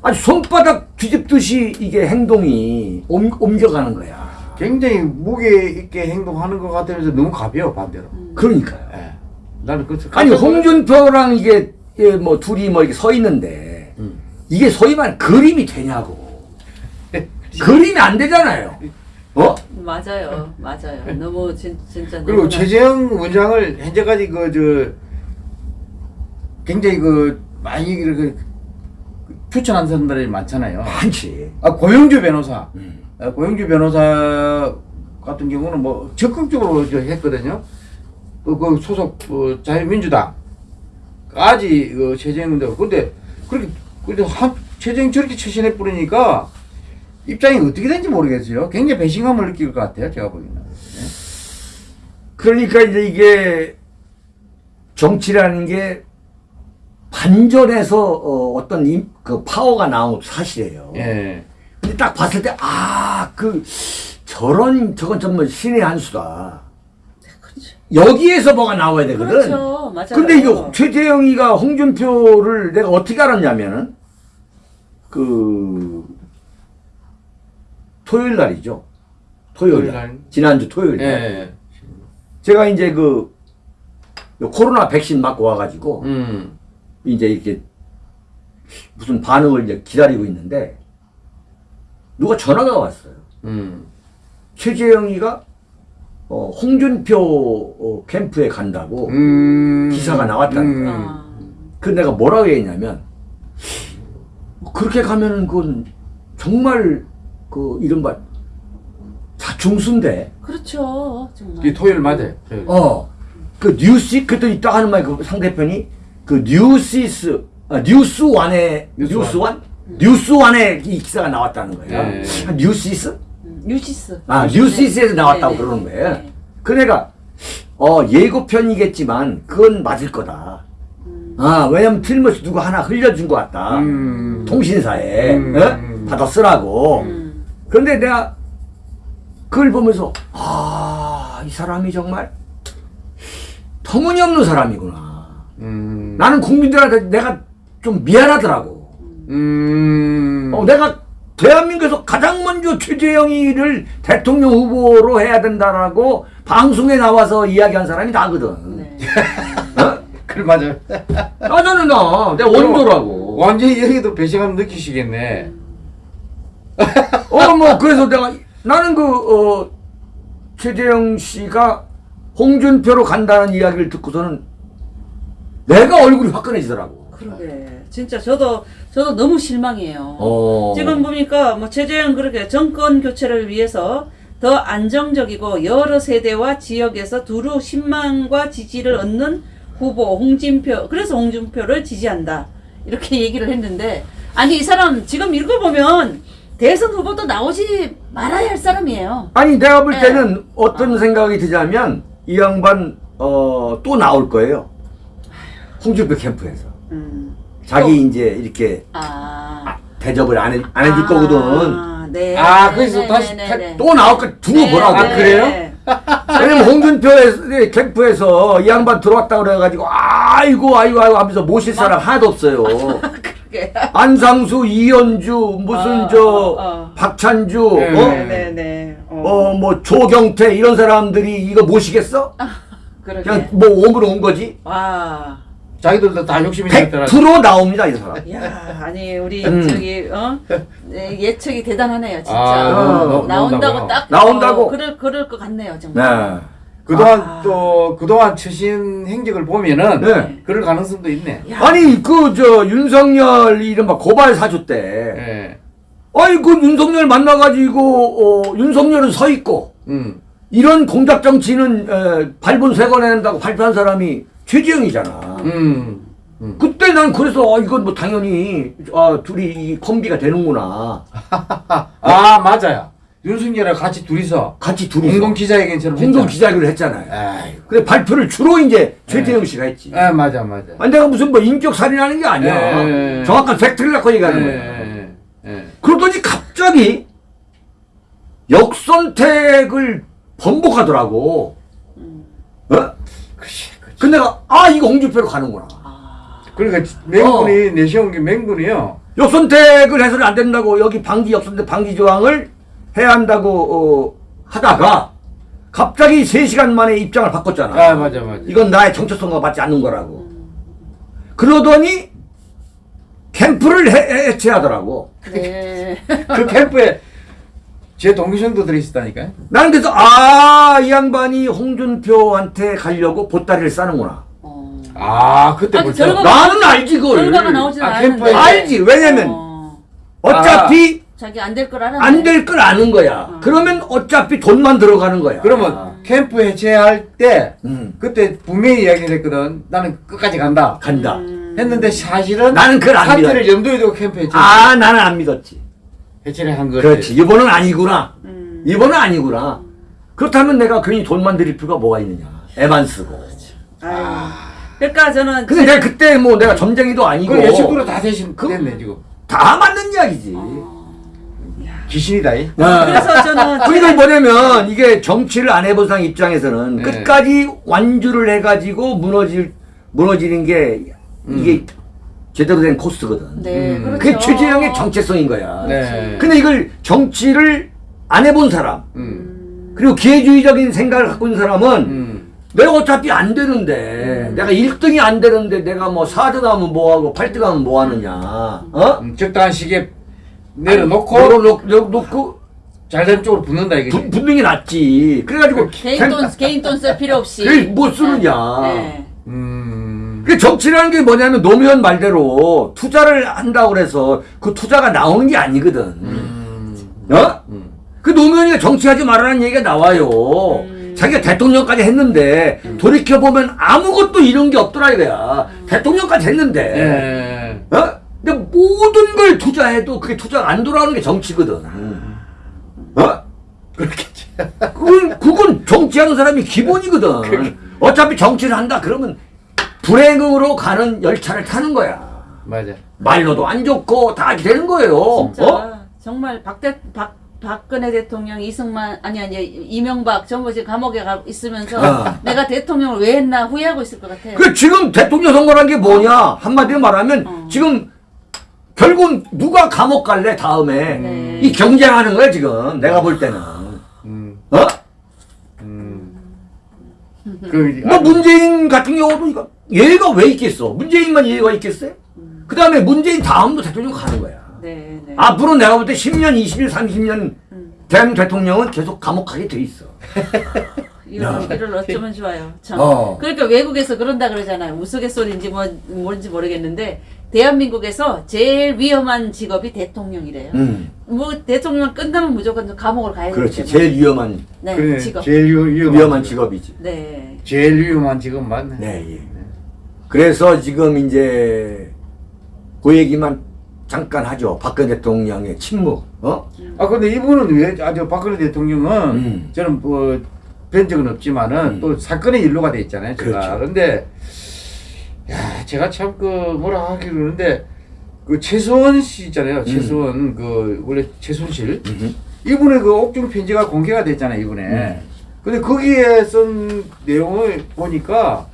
아주 손바닥 뒤집듯이 이게 행동이 옮, 옮겨가는 거야. 굉장히 무게 있게 행동하는 것 같으면서 너무 가벼워 반대로. 그러니까요. 예. 나는 그 아니 홍준표랑 이게 예, 뭐 둘이 뭐 이렇게 서 있는데 음. 이게 소위 말하는 그림이 되냐고. <laughs> 그림이 안 되잖아요. 어? 맞아요, 맞아요. 너무 진, 진짜 그리고 최재형 원장을 현재까지 그 저 굉장히 그 많이 이렇게 추천한 사람들이 많잖아요. 많지. 아 고영주 변호사, 음. 아, 고영주 변호사 같은 경우는 뭐 적극적으로 저 했거든요. 그, 그 소속 어, 자유민주당까지 그 최재형 대 근데 그렇게 근데 한 최재형 저렇게 처신해 뿌리니까 입장이 어떻게 된지 모르겠어요. 굉장히 배신감을 느낄 것 같아요. 제가 보기에는. 그러니까 이제 이게 정치라는 게 반전에서 어, 떤그 파워가 나온 사실이에요. 예. 근데 딱 봤을 때, 아, 그, 저런, 저건 정말 신의 한 수다. 여기에서 뭐가 나와야 되거든. 그렇죠, 맞아요. 근데 이거 최재형이가 홍준표를 내가 어떻게 알았냐면은, 그, 토요일 날이죠. 토요일 토요일 날. 날. 지난주 토요일 날. 예. 제가 이제 그, 요 코로나 백신 맞고 와가지고, 음. 이제 이렇게 무슨 반응을 이제 기다리고 있는데, 누가 전화가 왔어요. 음. 최재형이가 어, 홍준표 어, 캠프에 간다고 음. 기사가 나왔다는 거야. 아, 그 내가 뭐라고 했냐면 그렇게 가면은 그건 정말 그 이른바 자충수인데 그렇죠, 정말. 이 토요일 맞아요. 토요일. 어 그 뉴스 그때 있다 하는 말 그 상대편이 그 뉴시스 아, 뉴스완에 뉴스완. 뉴스완 뉴스원에 이 기사가 나왔다는 거야. 네. 아, 뉴시스? 음, 뉴시스. 아, 뉴시스에서 나왔다고 네, 네. 그러는 거예요. 네. 그 내가, 어, 예고편이겠지만, 그건 맞을 거다. 아, 왜냐면 틀림없이 누가 하나 흘려준 것 같다. 음. 통신사에, 음. 어? 받아 쓰라고. 음, 그런데 내가 그걸 보면서, 아, 이 사람이 정말 터무니없는 사람이구나. 음. 나는 국민들한테 내가 좀 미안하더라고. 음. 어, 내가 대한민국에서 가장 먼저 최재형이를 대통령 후보로 해야 된다라고 방송에 나와서 이야기한 사람이 나거든. 네. 어? <laughs> 그래 맞아요. 나는 나, 내 원조라고. 완전히 여기도 배신감 느끼시겠네. 어, 뭐, 그래서 내가, 나는 그, 어, 최재형 씨가 홍준표로 간다는 이야기를 듣고서는 내가 얼굴이 화끈해지더라고. 그러게. 진짜 저도 저도 너무 실망이에요. 어. 지금 보니까 뭐 최재형 그렇게 정권 교체를 위해서 더 안정적이고 여러 세대와 지역에서 두루 신망과 지지를 얻는 후보 홍준표 그래서 홍준표를 지지한다 이렇게 <laughs> 얘기를 했는데 아니 이 사람 지금 읽어보면 대선 후보도 나오지 말아야 할 사람이에요. 아니, 내가 볼 네. 때는 어떤 생각이 드냐면, 이 양반, 어, 또 나올 거예요. 홍준표 캠프에서. 음. 자기 이제 이렇게 아. 아, 대접을 안, 해, 안 해줄 거거든. 아, 네. 아, 네, 그래서 네, 다시 네, 타- 네, 네. 또 나올 거 두고 네, 보라고. 아, 그래요? 네. <laughs> 왜냐면 홍준표의 캠프에서 이 양반 들어왔다 그래가지고 아이고 아이고 아이고 하면서 모실 사람 하나도 없어요. <laughs> 그게. 안상수, 이현주, 무슨 어, 저 어. 박찬주, 네, 어, 네네네. 어, 뭐 조경태 이런 사람들이 이거 모시겠어? <laughs> 그냥 뭐 오므로 온 거지. 와. 자기들도 다 욕심이 있더라. 100% 나옵니다 이 사람. 야, 아니 우리 음. 저기 어 네, 예측이 대단하네요, 진짜. 아, 어, 나온다고. 나온다고 딱 나온다고. 어, 그럴 그럴 것 같네요, 정말. 네. 그동안 아. 또 그동안 처신 행적을 보면은 네. 그럴 가능성도 있네. 야. 아니 그 저 윤석열 이른바 고발 사주 때, 예. 아니 그 윤석열 만나가지고 어, 윤석열은 서 있고 음. 이런 공작 정치는 에, 발본 세관낸다고 발표한 사람이 최재형이잖아. 음. 음. 그때 난 그래서 아, 이건 뭐 당연히 아, 둘이 이 콤비가 되는구나. <laughs> 아 맞아요. 윤석열이랑 같이 둘이서 같이 둘이 공동 기자회견처럼 공동. 기자회견을 했잖아요. 아이, 근데 발표를 주로 이제 최재형 씨가 했지. 아 맞아 맞아. 아니 내가 무슨 뭐 인격 살인하는 게 아니야. 예, 예. 정확한 팩트를 갖고 얘기하는 거야. 그러더니 갑자기 역선택을 번복하더라고. 어? 그치, 그치. 근데 내가 아 이거 홍준표로 가는구나. 그러니까 맹군이 내세운 게 맹군이요. 역선택을 해서는 안 된다고 여기 방기 역선택 방기 조항을 해야 한다고 어, 하다가 갑자기 3시간 만에 입장을 바꿨잖아. 아 맞아 맞아. 이건 나의 정체성과 맞지 않는 거라고. 그러더니 캠프를 해, 해체하더라고. 네. 그 캠프에 제 동기생도 들어있었다니까요. 나는 그래서 아, 이 양반이 홍준표한테 가려고 보따리를 싸는구나. 어. 아 그때 아니, 결과가- 나는 알지 그걸. 결과가 나오진 아, 않았는데. 알지. 왜냐면 어. 어차피 자기 안 될걸 알았네. 안될 걸 아는 거야. 그러면 어차피 돈만 들어가는 거야. 그러면 캠프 해체할 때 음, 그때 분명히 이야기를 했거든. 나는 끝까지 간다. 간다. 했는데 사실은 나는 그걸 안 사태를 믿어. 염두에 두고 캠프 해체 아, 나는 안 믿었지. 해체를 한 거지. 그렇지. 이번은 아니구나. 음. 이번은 아니구나. 그렇다면 내가 괜히 돈만 들일 필요가 뭐가 있느냐. 애만 쓰고. 아유. 그러니까 저는 근데 내가 그때 뭐 내가 점쟁이도 아니고 그 예측으로 다 대신 그- 됐네 지금. 다 맞는 이야기지. 귀신이다. 이. 아. 그래서 저는 그러니까 뭐냐면 이게 정치를 안 해본 사람 입장에서는 네. 끝까지 완주를 해가지고 무너질 무너지는 게 이게 제대로 된 코스거든. 네, 음. 그렇죠. 그게 최재형의 정체성인 거야. 네. 근데 이걸 정치를 안 해본 사람 음. 그리고 기회주의적인 생각을 갖고 있는 사람은 음. 내가 어차피 안 되는데 내가 1등이 안 되는데 내가 뭐 4등 하면 뭐하고 8등 하면 뭐하느냐 어? 음, 적당한 시기에 내려놓고 내려놓고 잘된 쪽으로 붙는다 이게. 부- 분명히 낫지 그래가지고 개인 돈 개인 돈 쓸 필요 없이. 뭐 쓰느냐 네. 음. 그 정치라는 게 뭐냐면 노무현 말대로 투자를 한다고 그래서 그 투자가 나오는 게 아니거든 음. 어? 음. 그 노무현이가 정치하지 말라는 얘기가 나와요. 자기가 대통령까지 했는데 돌이켜보면 아무것도 이런 게 없더라 이거야. 대통령까지 했는데. 예. 어? 근데 모든 걸 투자해도 그게 투자가 안 돌아오는 게 정치거든. 어? 그렇겠지. 그건, 그건 정치하는 사람이 기본이거든. 어차피 정치를 한다 그러면 불행으로 가는 열차를 타는 거야. 맞아. 말로도 안 좋고 다 이렇게 되는 거예요. 진짜 어? 정말 박대 박 박근혜 대통령 이승만 아니 아니 이명박 전부 지금 감옥에 가 있으면서 어. 내가 대통령을 왜 했나 후회하고 있을 것 같아요. 그 지금 대통령 선거란 게 뭐냐 한마디로 말하면 어. 지금 결국 누가 감옥 갈래 다음에 네. 이 경쟁하는 거야 지금 내가 볼 때는 음. 어? 음. 그 뭐 문재인 같은 경우도 이거 예의가 왜 있겠어 문재인만 예의가 있겠어요? 그 다음에 문재인 다음도 대통령 가는 거야 네, 네. 앞으로 내가 볼 때 10년 20년 30년 음. 대한민국 대통령은 계속 감옥 가게 돼 있어 <laughs> 이런 일을 어쩌면 좋아요. 참. 어. 그러니까 외국에서 그런다 그러잖아요. 우스갯소리인지 뭐 뭔지 모르겠는데 대한민국에서 제일 위험한 직업이 대통령이래요. 음 뭐 대통령 끝나면 무조건 감옥을 가야 되기 그렇지 때문에. 제일 위험한 네, 그래, 직업. 제일 위- 위험한, 위험한 직업이지 네. 제일 위험한 직업 맞네. 네, 예. 그래서 지금 이제 그 얘기만 잠깐 하죠. 박근혜 대통령의 침묵. 어? 아 근데 이분은 왜 아주 박근혜 대통령은 음. 저는 뭐뵌 적은 없지만은 음. 또 사건의 일로가 돼 있잖아요. 제가 그렇죠. 그런데 야 제가 참 그 뭐라 하기 그러는데 그 최수원 씨 있잖아요. 최수원 그 원래 최순실 음. 이분의 그 옥중 편지가 공개가 됐잖아요. 이번에. 음. 근데 거기에 쓴 내용을 보니까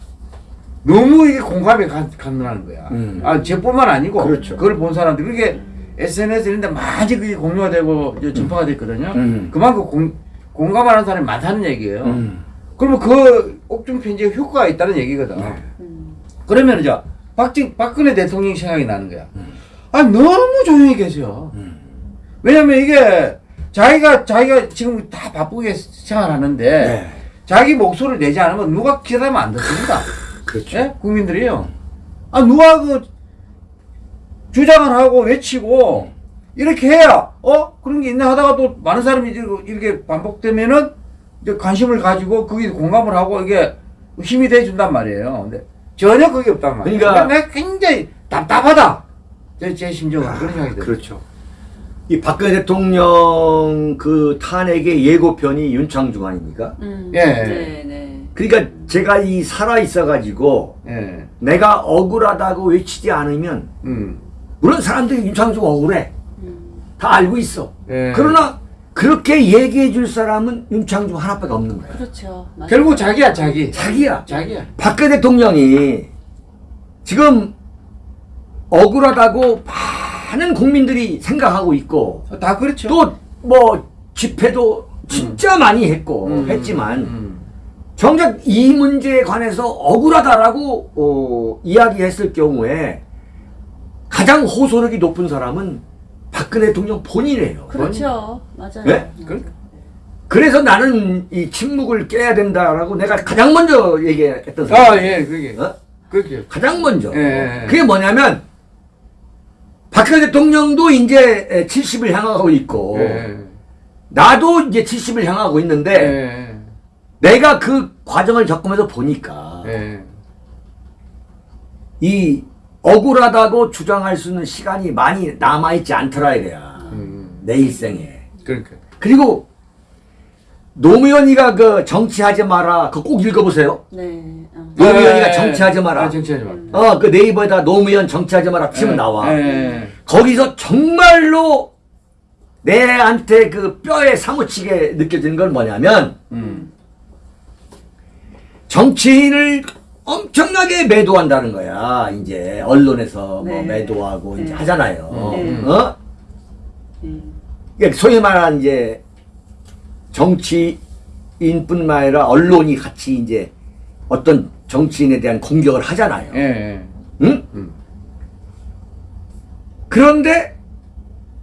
너무 이게 공감이 가, 간다는 거야. 음. 아, 저뿐만 아니고 그렇죠. 그걸 본 사람들 그게 SNS 이런데 많이 그게 공유가 되고 이제 전파가 됐거든요. 음. 그만큼 공, 공감하는 사람이 많다는 얘기예요. 음. 그러면 그 옥중 편지에 효과가 있다는 얘기거든. 네. 음. 그러면 이제 박진 박근혜 대통령 생각이 나는 거야. 아 너무 조용히. 음. 왜냐면 이게 자기가 자기가 지금 다 바쁘게 생활하는데 네. 자기 목소리를 내지 않으면 누가 기다리면 안 듣습니다. <laughs> 그렇죠. 예? 국민들이요. 아 누가 그 주장을 하고 외치고 이렇게 해야 어 그런 게 있나 하다가 또 많은 사람이 이제 이렇게 반복되면은 이제 관심을 가지고 거기 공감을 하고 이게 힘이 돼 준단 말이에요. 근데 전혀 그게 없단 말이에요. 그러니까- 내가 굉장히 답답하다. 제, 제 심정은 그런 생각이 들어요. 그렇죠. 이 박근혜 대통령 그 탄핵의 예고편이 윤창중 아닙니까? 음. 예. 네, 네. 그러니까 제가 이 살아 있어가지고 예. 내가 억울하다고 외치지 않으면 음. 물론 사람들이 윤창중 억울해 다 알고 있어. 예. 그러나 그렇게 얘기해 줄 사람은 윤창중 하나밖에 없는 거야. 그렇죠. 맞아요. 결국 자기야 자기. 자기야. 자기야. 박근혜 대통령이 지금 억울하다고 많은 국민들이 생각하고 있고 다 그렇죠. 또 뭐 집회도 진짜 많이 했고 음. 했지만 음. 정작 이 문제에 관해서 억울하다라고 어, 이야기했을 경우에 가장 호소력이 높은 사람은 박근혜 대통령 본인이에요. 그렇죠. 맞아요. 네? 그- 그래서 나는 이 침묵을 깨야 된다라고 내가 가장 먼저 얘기했던 사람. 아, 예, 그게. 어? 그렇게. 가장 먼저. 예, 예. 그게 뭐냐면 박근혜 대통령도 이제 70을 향하고 있고 예. 나도 이제 70을 향하고 있는데 예. 내가 그 과정을 겪으면서 보니까 예. 이 억울하다고 주장할 수 있는 시간이 많이 남아있지 않더라 이래야 음. 내 일생에 그러니까. 그리고 노무현이가 그 정치하지 마라 그거 꼭 읽어보세요 네. 어. 노무현이가 예, 예, 정치하지 마라 아, 정치하지 마라. 어 그 네이버에다 노무현 정치하지 마라 치면 예, 나와 예. 거기서 정말로 내한테 그 뼈에 사무치게 느껴지는 건 뭐냐면 음. 정치인을 엄청나게 매도한다는 거야. 이제 언론에서 뭐 네. 매도하고 이제 네. 하잖아요. 네. 어? 음. 그러니까 소위 말하는 이제 정치인뿐만 아니라 언론이 같이 이제 어떤 정치인에 대한 공격을 하잖아요. 예. 예. 응? 음. 그런데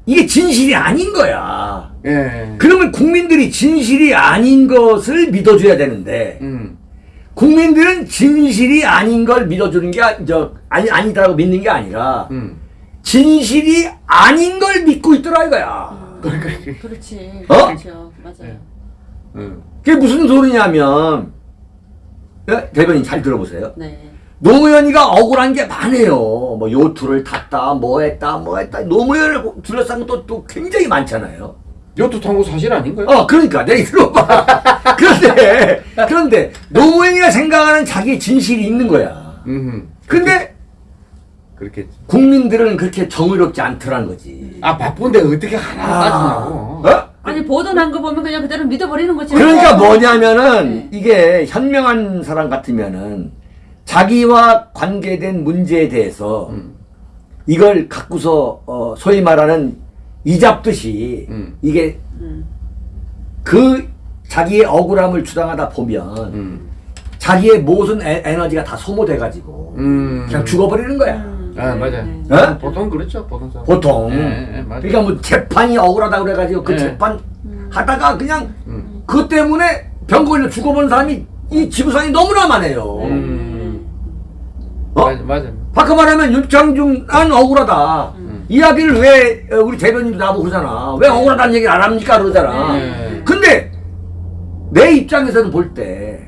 이게 진실이 아닌 거야. 예. 그러면 국민들이 진실이 아닌 것을 믿어줘야 되는데 음. 국민들은 진실이 아닌 걸 믿어주는 게 아- 저 아니 아니다라고 믿는 게 아니라 음. 진실이 아닌 걸 믿고 있더라 이거야. 그렇지. 어? 그렇죠. 맞아요. 음. 그게 무슨 소리냐면 예? 대변인 잘 들어보세요. 네. 노무현이가 억울한 게 많아요. 뭐 요투를 탔다, 뭐 했다, 뭐 했다. 노무현을 둘러싼 것도 또 굉장히 많잖아요. 요트 통고 사실 아닌가요? 어, 그러니까 내가 들어봐. <laughs> 그런데 그런데 노무현이가 생각하는 자기의 진실이 있는 거야. 음. 근데 그렇겠지. 국민들은 그렇게 정의롭지 않더라는 거지. 아 바쁜데 어떻게 하나 따지냐고. 어? 아니 보도난 거 보면 그냥 그대로 믿어버리는 거지. 그러니까 뭐냐면은 네. 이게 현명한 사람 같으면은 자기와 관계된 문제에 대해서 음. 이걸 갖고서 어, 소위 말하는 이 잡듯이 음. 이게 음. 그 자기의 억울함을 주장하다 보면 음. 자기의 모든 에, 에너지가 다 소모돼가지고 음. 그냥 죽어버리는 거야. 음. 아 맞아. 네. 어? 보통 그렇죠. 보통 사람. 보통. 맞아. 그러니까 뭐 재판이 억울하다 그래가지고 그 예. 재판 하다가 그냥 음. 그것 때문에 병 걸려 죽어버린 사람이 이 지구상에 너무나 많아요. 음. 어? 맞아 맞아. 바꿔 말하면 윤창중 난 억울하다. 음. 이야기를 왜 어, 우리 대변인도 나보고 그러잖아. 왜 억울하다는 얘기를 안 합니까 그러잖아. 네. 근데 내 입장에서는 볼 때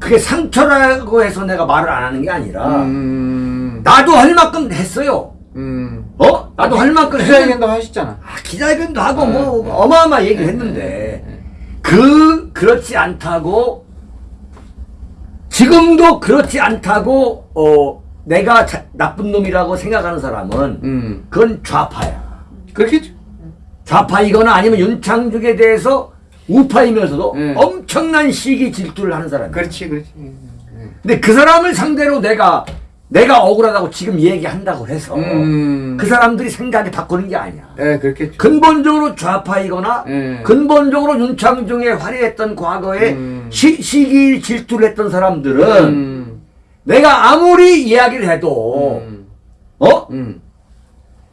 그게 상처라고 해서 내가 말을 안 하는 게 아니라 음. 나도 할 만큼 했어요. 음. 어? 나도 할 만큼 기자회견도 하셨잖아. 아, 기자회견도 하고 네, 뭐 네. 어마어마 얘기를 했는데 그 그렇지 않다고 지금도 그렇지 않다고 어 내가 자- 나쁜 놈이라고 생각하는 사람은 음. 그건 좌파야. 그렇겠죠. 좌파이거나 아니면 윤창중에 대해서 우파이면서도 네. 엄청난 시기 질투를 하는 사람이야. 그렇지 그렇지. 근데 그 사람을 상대로 내가 내가 억울하다고 지금 얘기한다고 해서 음. 그 사람들이 생각이 바꾸는 게 아니야. 예 그렇겠죠. 근본적으로 좌파이거나 예. 근본적으로 윤창중의 화려했던 과거에 음. 시, 시기 질투를 했던 사람들은 음. 내가 아무리 이야기를 해도 음. 어 음.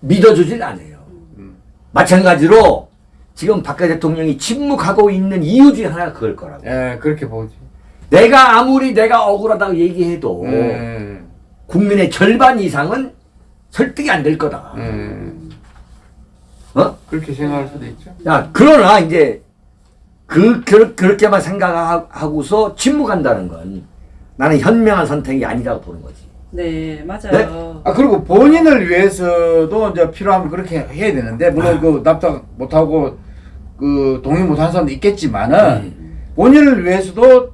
믿어주질 않아요. 음. 마찬가지로 지금 박근혜 대통령이 침묵하고 있는 이유 중에 하나가 그걸 거라고. 예 그렇게 보지. 내가 아무리 내가 억울하다고 얘기해도 예. 국민의 절반 이상은 설득이 안 될 거다. 예. 어? 그렇게 생각할 수도 있죠. 야, 그러나 이제 그, 그 그렇게만 생각하고서 침묵한다는 건 나는 현명한 선택이 아니라고 보는 거지. 네, 맞아요. 아 그리고 본인을 위해서도 이제 필요하면 그렇게 해야 되는데 물론 아. 그 납작 못하고 그 동의 못하는 사람도 있겠지만은 음. 본인을 위해서도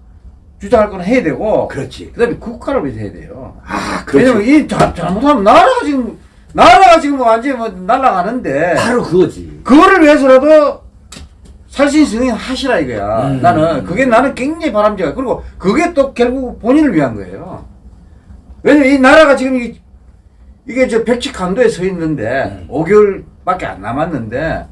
주장할 건 해야 되고 그렇지. 그다음에 국가를 위해서 해야 돼요. 아, 그렇지. 왜냐면 이 자- 잘못하면 나라가 지금 나라가 지금 완전히 뭐 날아가는데 바로 그거지. 그거를 위해서라도 살신 승인 하시라 이거야. 음. 나는 그게 나는 굉장히 바람직해. 그리고 그게 또 결국 본인을 위한 거예요. 왜냐면 이 나라가 지금 이게, 이게 저 백치 간도에 서 있는데 음. 5개월밖에 안 남았는데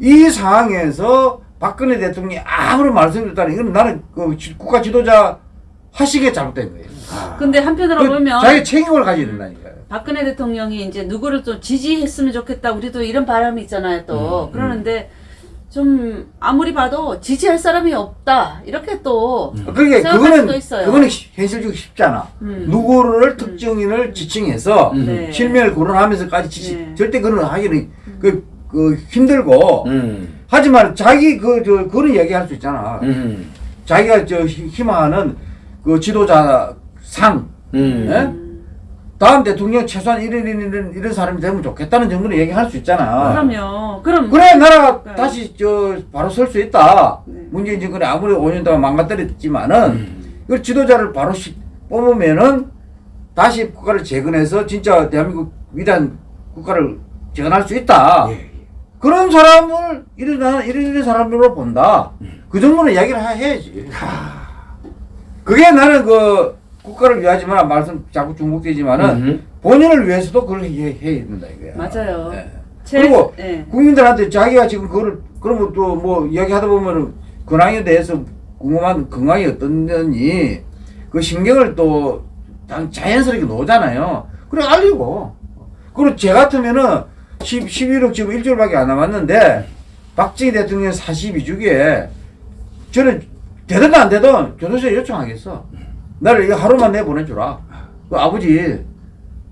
이 상황에서 박근혜 대통령이 아무런 말씀드렸다는 이건 나는 그 지- 국가 지도자 하시기에 잘못된 거예요. 아, 근데 한편으로 그 보면 자기 책임을 가져야 된다니까요. 박근혜 대통령이 이제 누구를 좀 지지했으면 좋겠다. 우리도 이런 바람이 있잖아요, 또. 음, 그러는데 좀 아무리 봐도 지지할 사람이 없다. 이렇게 또 생각할 그거는 수도 있어요. 그거는 시- 현실적으로 쉽잖아. 음. 누구를 특정인을 지칭해서 음. 네. 실명을 거론하면서까지 지칭 네. 절대 그런 하기는 그, 그 힘들고 음. 하지만 자기 그 저 그런 얘기할 수 있잖아. 음. 자기가 저 희- 희망하는 그 지도자 상 음. 예? 다음 대통령 최소한 이런 이런 이런 사람이 되면 좋겠다는 정도로 얘기할 수 있잖아. 그럼요. 그럼 그래 나라가 네. 다시 저 바로 설 수 있다. 네. 문재인 정권이 아무리 5년 동안 망가뜨렸지만은 음. 그 지도자를 바로 시- 뽑으면은 다시 국가를 재건해서 진짜 대한민국 위대한 국가를 재건할 수 있다. 예, 예. 그런 사람을 이런 이런 이런 사람으로 본다. 음. 그 정도는 이야기를 하- 해야지. 그게 나는 그 국가를 위하지만 말씀 자꾸 중복되지만은 음. 본인을 위해서도 그걸 해, 해야 된다 이거야. 맞아요. 예. 제- 그리고 예. 국민들한테 자기가 지금 그거를 그러면 또 뭐 이야기하다 보면은 근황에 대해서 궁금한 근황이 어떤지 그 신경을 또 당- 자연스럽게 놓잖아요. 그래 알리고. 그리고 제 같으면은 10, 11억 지금 일주일밖에 안 남았는데 박정희 대통령 42주기에 저는 되든 안 되든 교도소에 요청하겠어. 나를 이거 하루만 내보내주라. 그 아버지,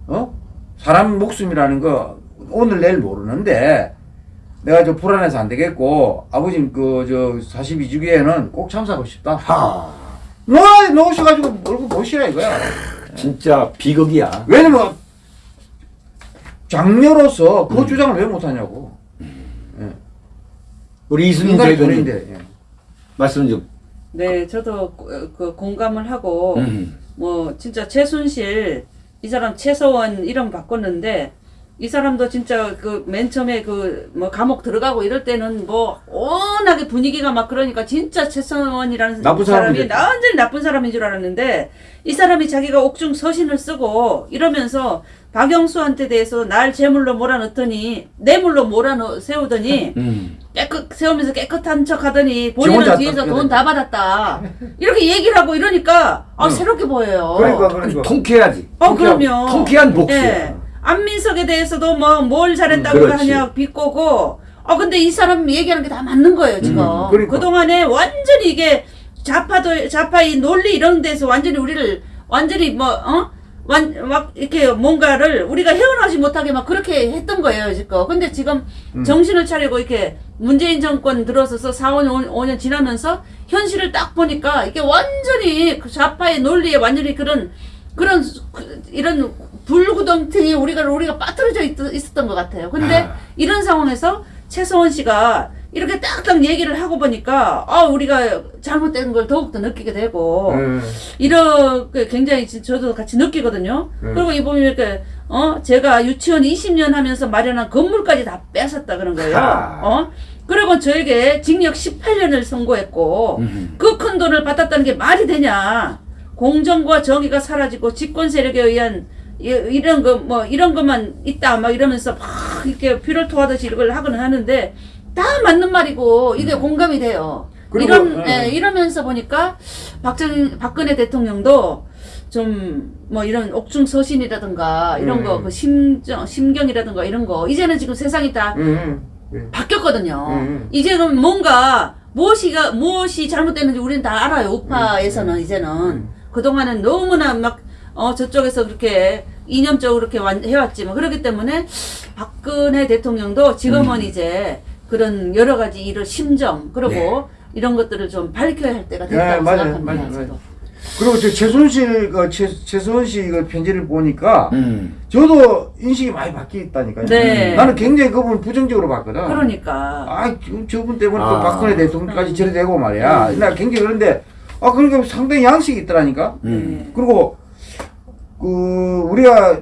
어? 사람 목숨이라는 거 오늘 내일 모르는데 내가 저 불안해서 안 되겠고 아버님 그저 42주기에는 꼭 참석하고 싶다. 하. 놓아 놓으셔가지고 얼굴 보시라 이거야. 진짜 비극이야. 왜냐면 장녀로서 그 주장을 왜 못하냐고. 우리 이수민 인간이 대변인 돈인데. 예. 말씀 좀. 네, 저도 그, 그 공감을 하고 음. 뭐 진짜 최순실 이 사람 최서원 이름 바꿨는데 이 사람도 진짜 그 맨 처음에 그 뭐 감옥 들어가고 이럴 때는 뭐 워낙에 분위기가 막 그러니까 진짜 최서원이라는 나쁜 사람이. 완전히 나쁜 사람인 줄 알았는데 이 사람이 자기가 옥중 서신을 쓰고 이러면서 박영수한테 대해서 날 제물로 몰아넣더니 뇌물로 몰아넣 세우더니 <laughs> 음. 깨끗 세우면서 깨끗한 척 하더니 본인은 뒤에서 돈 다 받았다 이렇게 얘기를 하고 이러니까 아 응. 새롭게 보여요. 그러니까 그러니까. 통쾌하지. 어 통쾌한- 그럼요. 통쾌한 복수야. 예. 안민석에 대해서도 뭐 뭘 잘했다고 음. 하냐 비꼬고. 어 근데 이 사람 얘기하는 게 다 맞는 거예요 지금. 음, 그러니까. 그동안에 완전히 이게 좌파도 좌파의 논리 이런 데서 완전히 우리를 완전히 뭐 어? 완, 막, 이렇게 뭔가를 우리가 헤어나지 못하게 막 그렇게 했던 거예요, 지금. 근데 지금 음. 정신을 차리고 이렇게 문재인 정권 들어서서 4, 5년, 5년 지나면서 현실을 딱 보니까 이게 완전히 그 좌파의 논리에 완전히 그런, 그런, 수- 그- 이런 불구덩텅이 우리가, 우리가 빠뜨려져 있, 있었던 것 같아요. 근데 아. 이런 상황에서 최서원 씨가 이렇게 딱딱 얘기를 하고 보니까, 아, 우리가 잘못된 걸 더욱더 느끼게 되고, 예. 이렇게 굉장히 지- 저도 같이 느끼거든요. 음. 그리고 이 보면 이렇게 어 제가 유치원 20년 하면서 마련한 건물까지 다 뺏었다 그런 거예요. 하. 어 그리고 저에게 징역 18년을 선고했고 음. 그큰 돈을 받았다는 게 말이 되냐? 공정과 정의가 사라지고 집권 세력에 의한 이- 이런 거 뭐 이런 것만 있다 막 이러면서 막 이렇게 피를 토하듯이 이걸 하고는 하는데 다 맞는 말이고 이게 공감이 돼요. 음. 그리고, 이런 예. 예, 이러면서 보니까 박정 박근혜 대통령도 좀 뭐 이런 옥중 서신이라든가 이런 음. 거그 심정 심경이라든가 이런 거 이제는 지금 세상이 다 음, 음. 바뀌었거든요. 음. 이제는 뭔가 무엇이가 무엇이 잘못됐는지 우리는 다 알아요. 우파에서는 음. 이제는 그 동안은 너무나 막 어 저쪽에서 그렇게 이념적으로 그렇게 완- 해왔지만 그렇기 때문에 박근혜 대통령도 지금은 음. 이제 그런 여러 가지 일을 심정 그리고 이런 것들을 좀 밝혀야 할 때가 예, 됐다고 맞아요, 생각합니다. 맞아요. 맞아요. 그리고 저 최순실 그 최, 최수원 씨그 편지를 보니까 음. 저도 인식이 많이 바뀌어 있다니까요. 네. 나는 굉장히 그분을 부정적으로 봤거든. 그러니까 아, 저- 저분 때문에 또 아. 박근혜 대통령까지 음. 저래 되고 말이야. 나 굉장히 그런데 아 그러니까 상당히 양식이 있더라니까. 음. 네. 그리고 그 우리가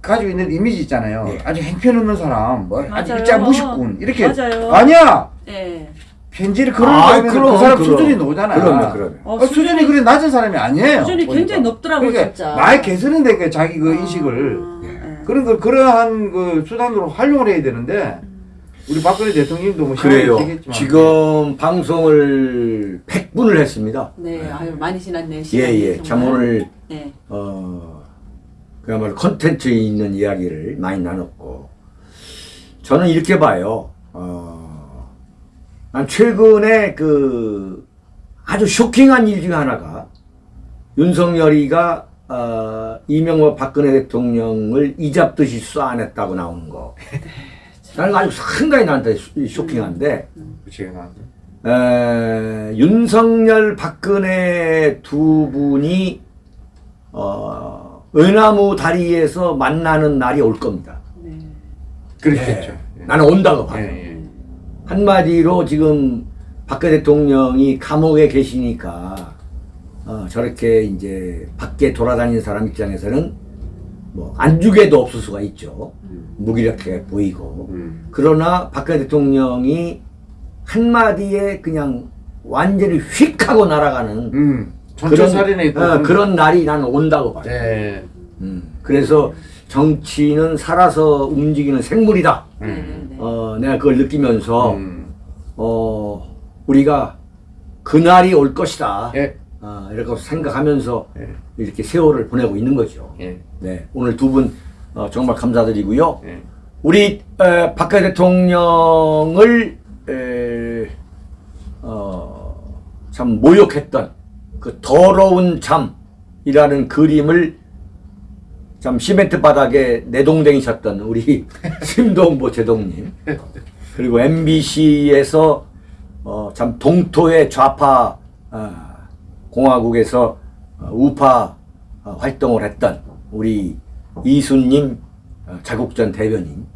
가지고 있는 이미지 있잖아요. 예. 아주 행편 없는 사람, 뭐 아주. 일자 무식군 이렇게 맞아요. 아니야. 예. 편지를 그런 아, 그 사람 그럼. 수준이 노잖아. 그러면, 그러면. 어, 어, 수준이 그래 낮은 사람이 아니에요. 수준이 보니까. 굉장히 높더라고요, 그러니까 진짜. 많이 개선인데 그 자기 그 아, 인식을 예. 그런 걸 그러한 그 수단으로 활용을 해야 되는데 우리 박근혜 대통령도 뭐 그래요. 지금 방송을 100분을 했습니다. 네, 아유 많이 지났네. 예, 예. 참 정말. 오늘 네. 어, 그야말로 컨텐츠에 있는 이야기를 많이 나눴고, 저는 이렇게 봐요. 어, 난 최근에 그 아주 쇼킹한 일 중에 하나가 윤석열이가 어, 이명박 박근혜 대통령을 이잡듯이 쏴안했다고 나오는 거. 나는 아주 상당히 나한테 쇼- 쇼킹한데, 제가 에, 윤석열, 박근혜 두 분이 어, 은하무 다리에서 만나는 날이 올 겁니다. 네. 그렇겠죠. 예. 나는 온다고 봐요. 예, 예. 한마디로 지금 박근혜 대통령이 감옥에 계시니까 어, 저렇게 이제 밖에 돌아다니는 사람 입장에서는 뭐 안중에도 없을 수가 있죠. 무기력해 보이고. 음. 그러나 박근혜 대통령이 한마디에 그냥 완전히 휙 하고 날아가는 음. 전초살인에 어, 그런 날이 나는 온다고 봐요. 네. 음, 그래서 정치는 살아서 움직이는 생물이다. 네, 네, 네. 어, 내가 그걸 느끼면서 음. 어, 우리가 그날이 올 것이다. 예. 어, 이렇게 생각하면서 예. 이렇게 세월을 보내고 있는 거죠. 예. 네, 오늘 두분 어, 정말 감사드리고요. 예. 우리 에, 박근혜 대통령을 에, 어, 참 모욕했던 그 더러운 잠이라는 그림을 참 시멘트 바닥에 내동댕이셨던 우리 <laughs> 심동보 제동님 그리고 MBC에서 어, 참 동토의 좌파 어, 공화국에서 어, 우파 어, 활동을 했던 우리 이순님 어, 자국전 대변인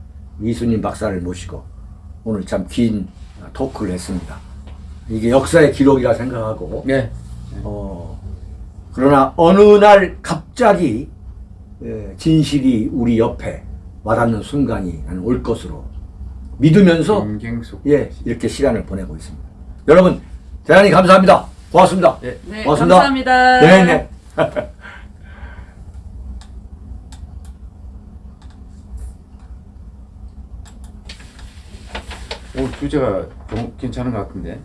이순님 박사를 모시고 오늘 참 긴 토크를 했습니다. 이게 역사의 기록이라 생각하고 예. 어, 그러나 어느 날 갑자기 예, 진실이 우리 옆에 와닿는 순간이 올 것으로 믿으면서. 예 이렇게 시간을 보내고 있습니다. 여러분 대단히 감사합니다. 고맙습니다. 예. 네, 고맙습니다. 감사합니다. 네네. <laughs> 오늘 주제가 좀 괜찮은 것 같은데.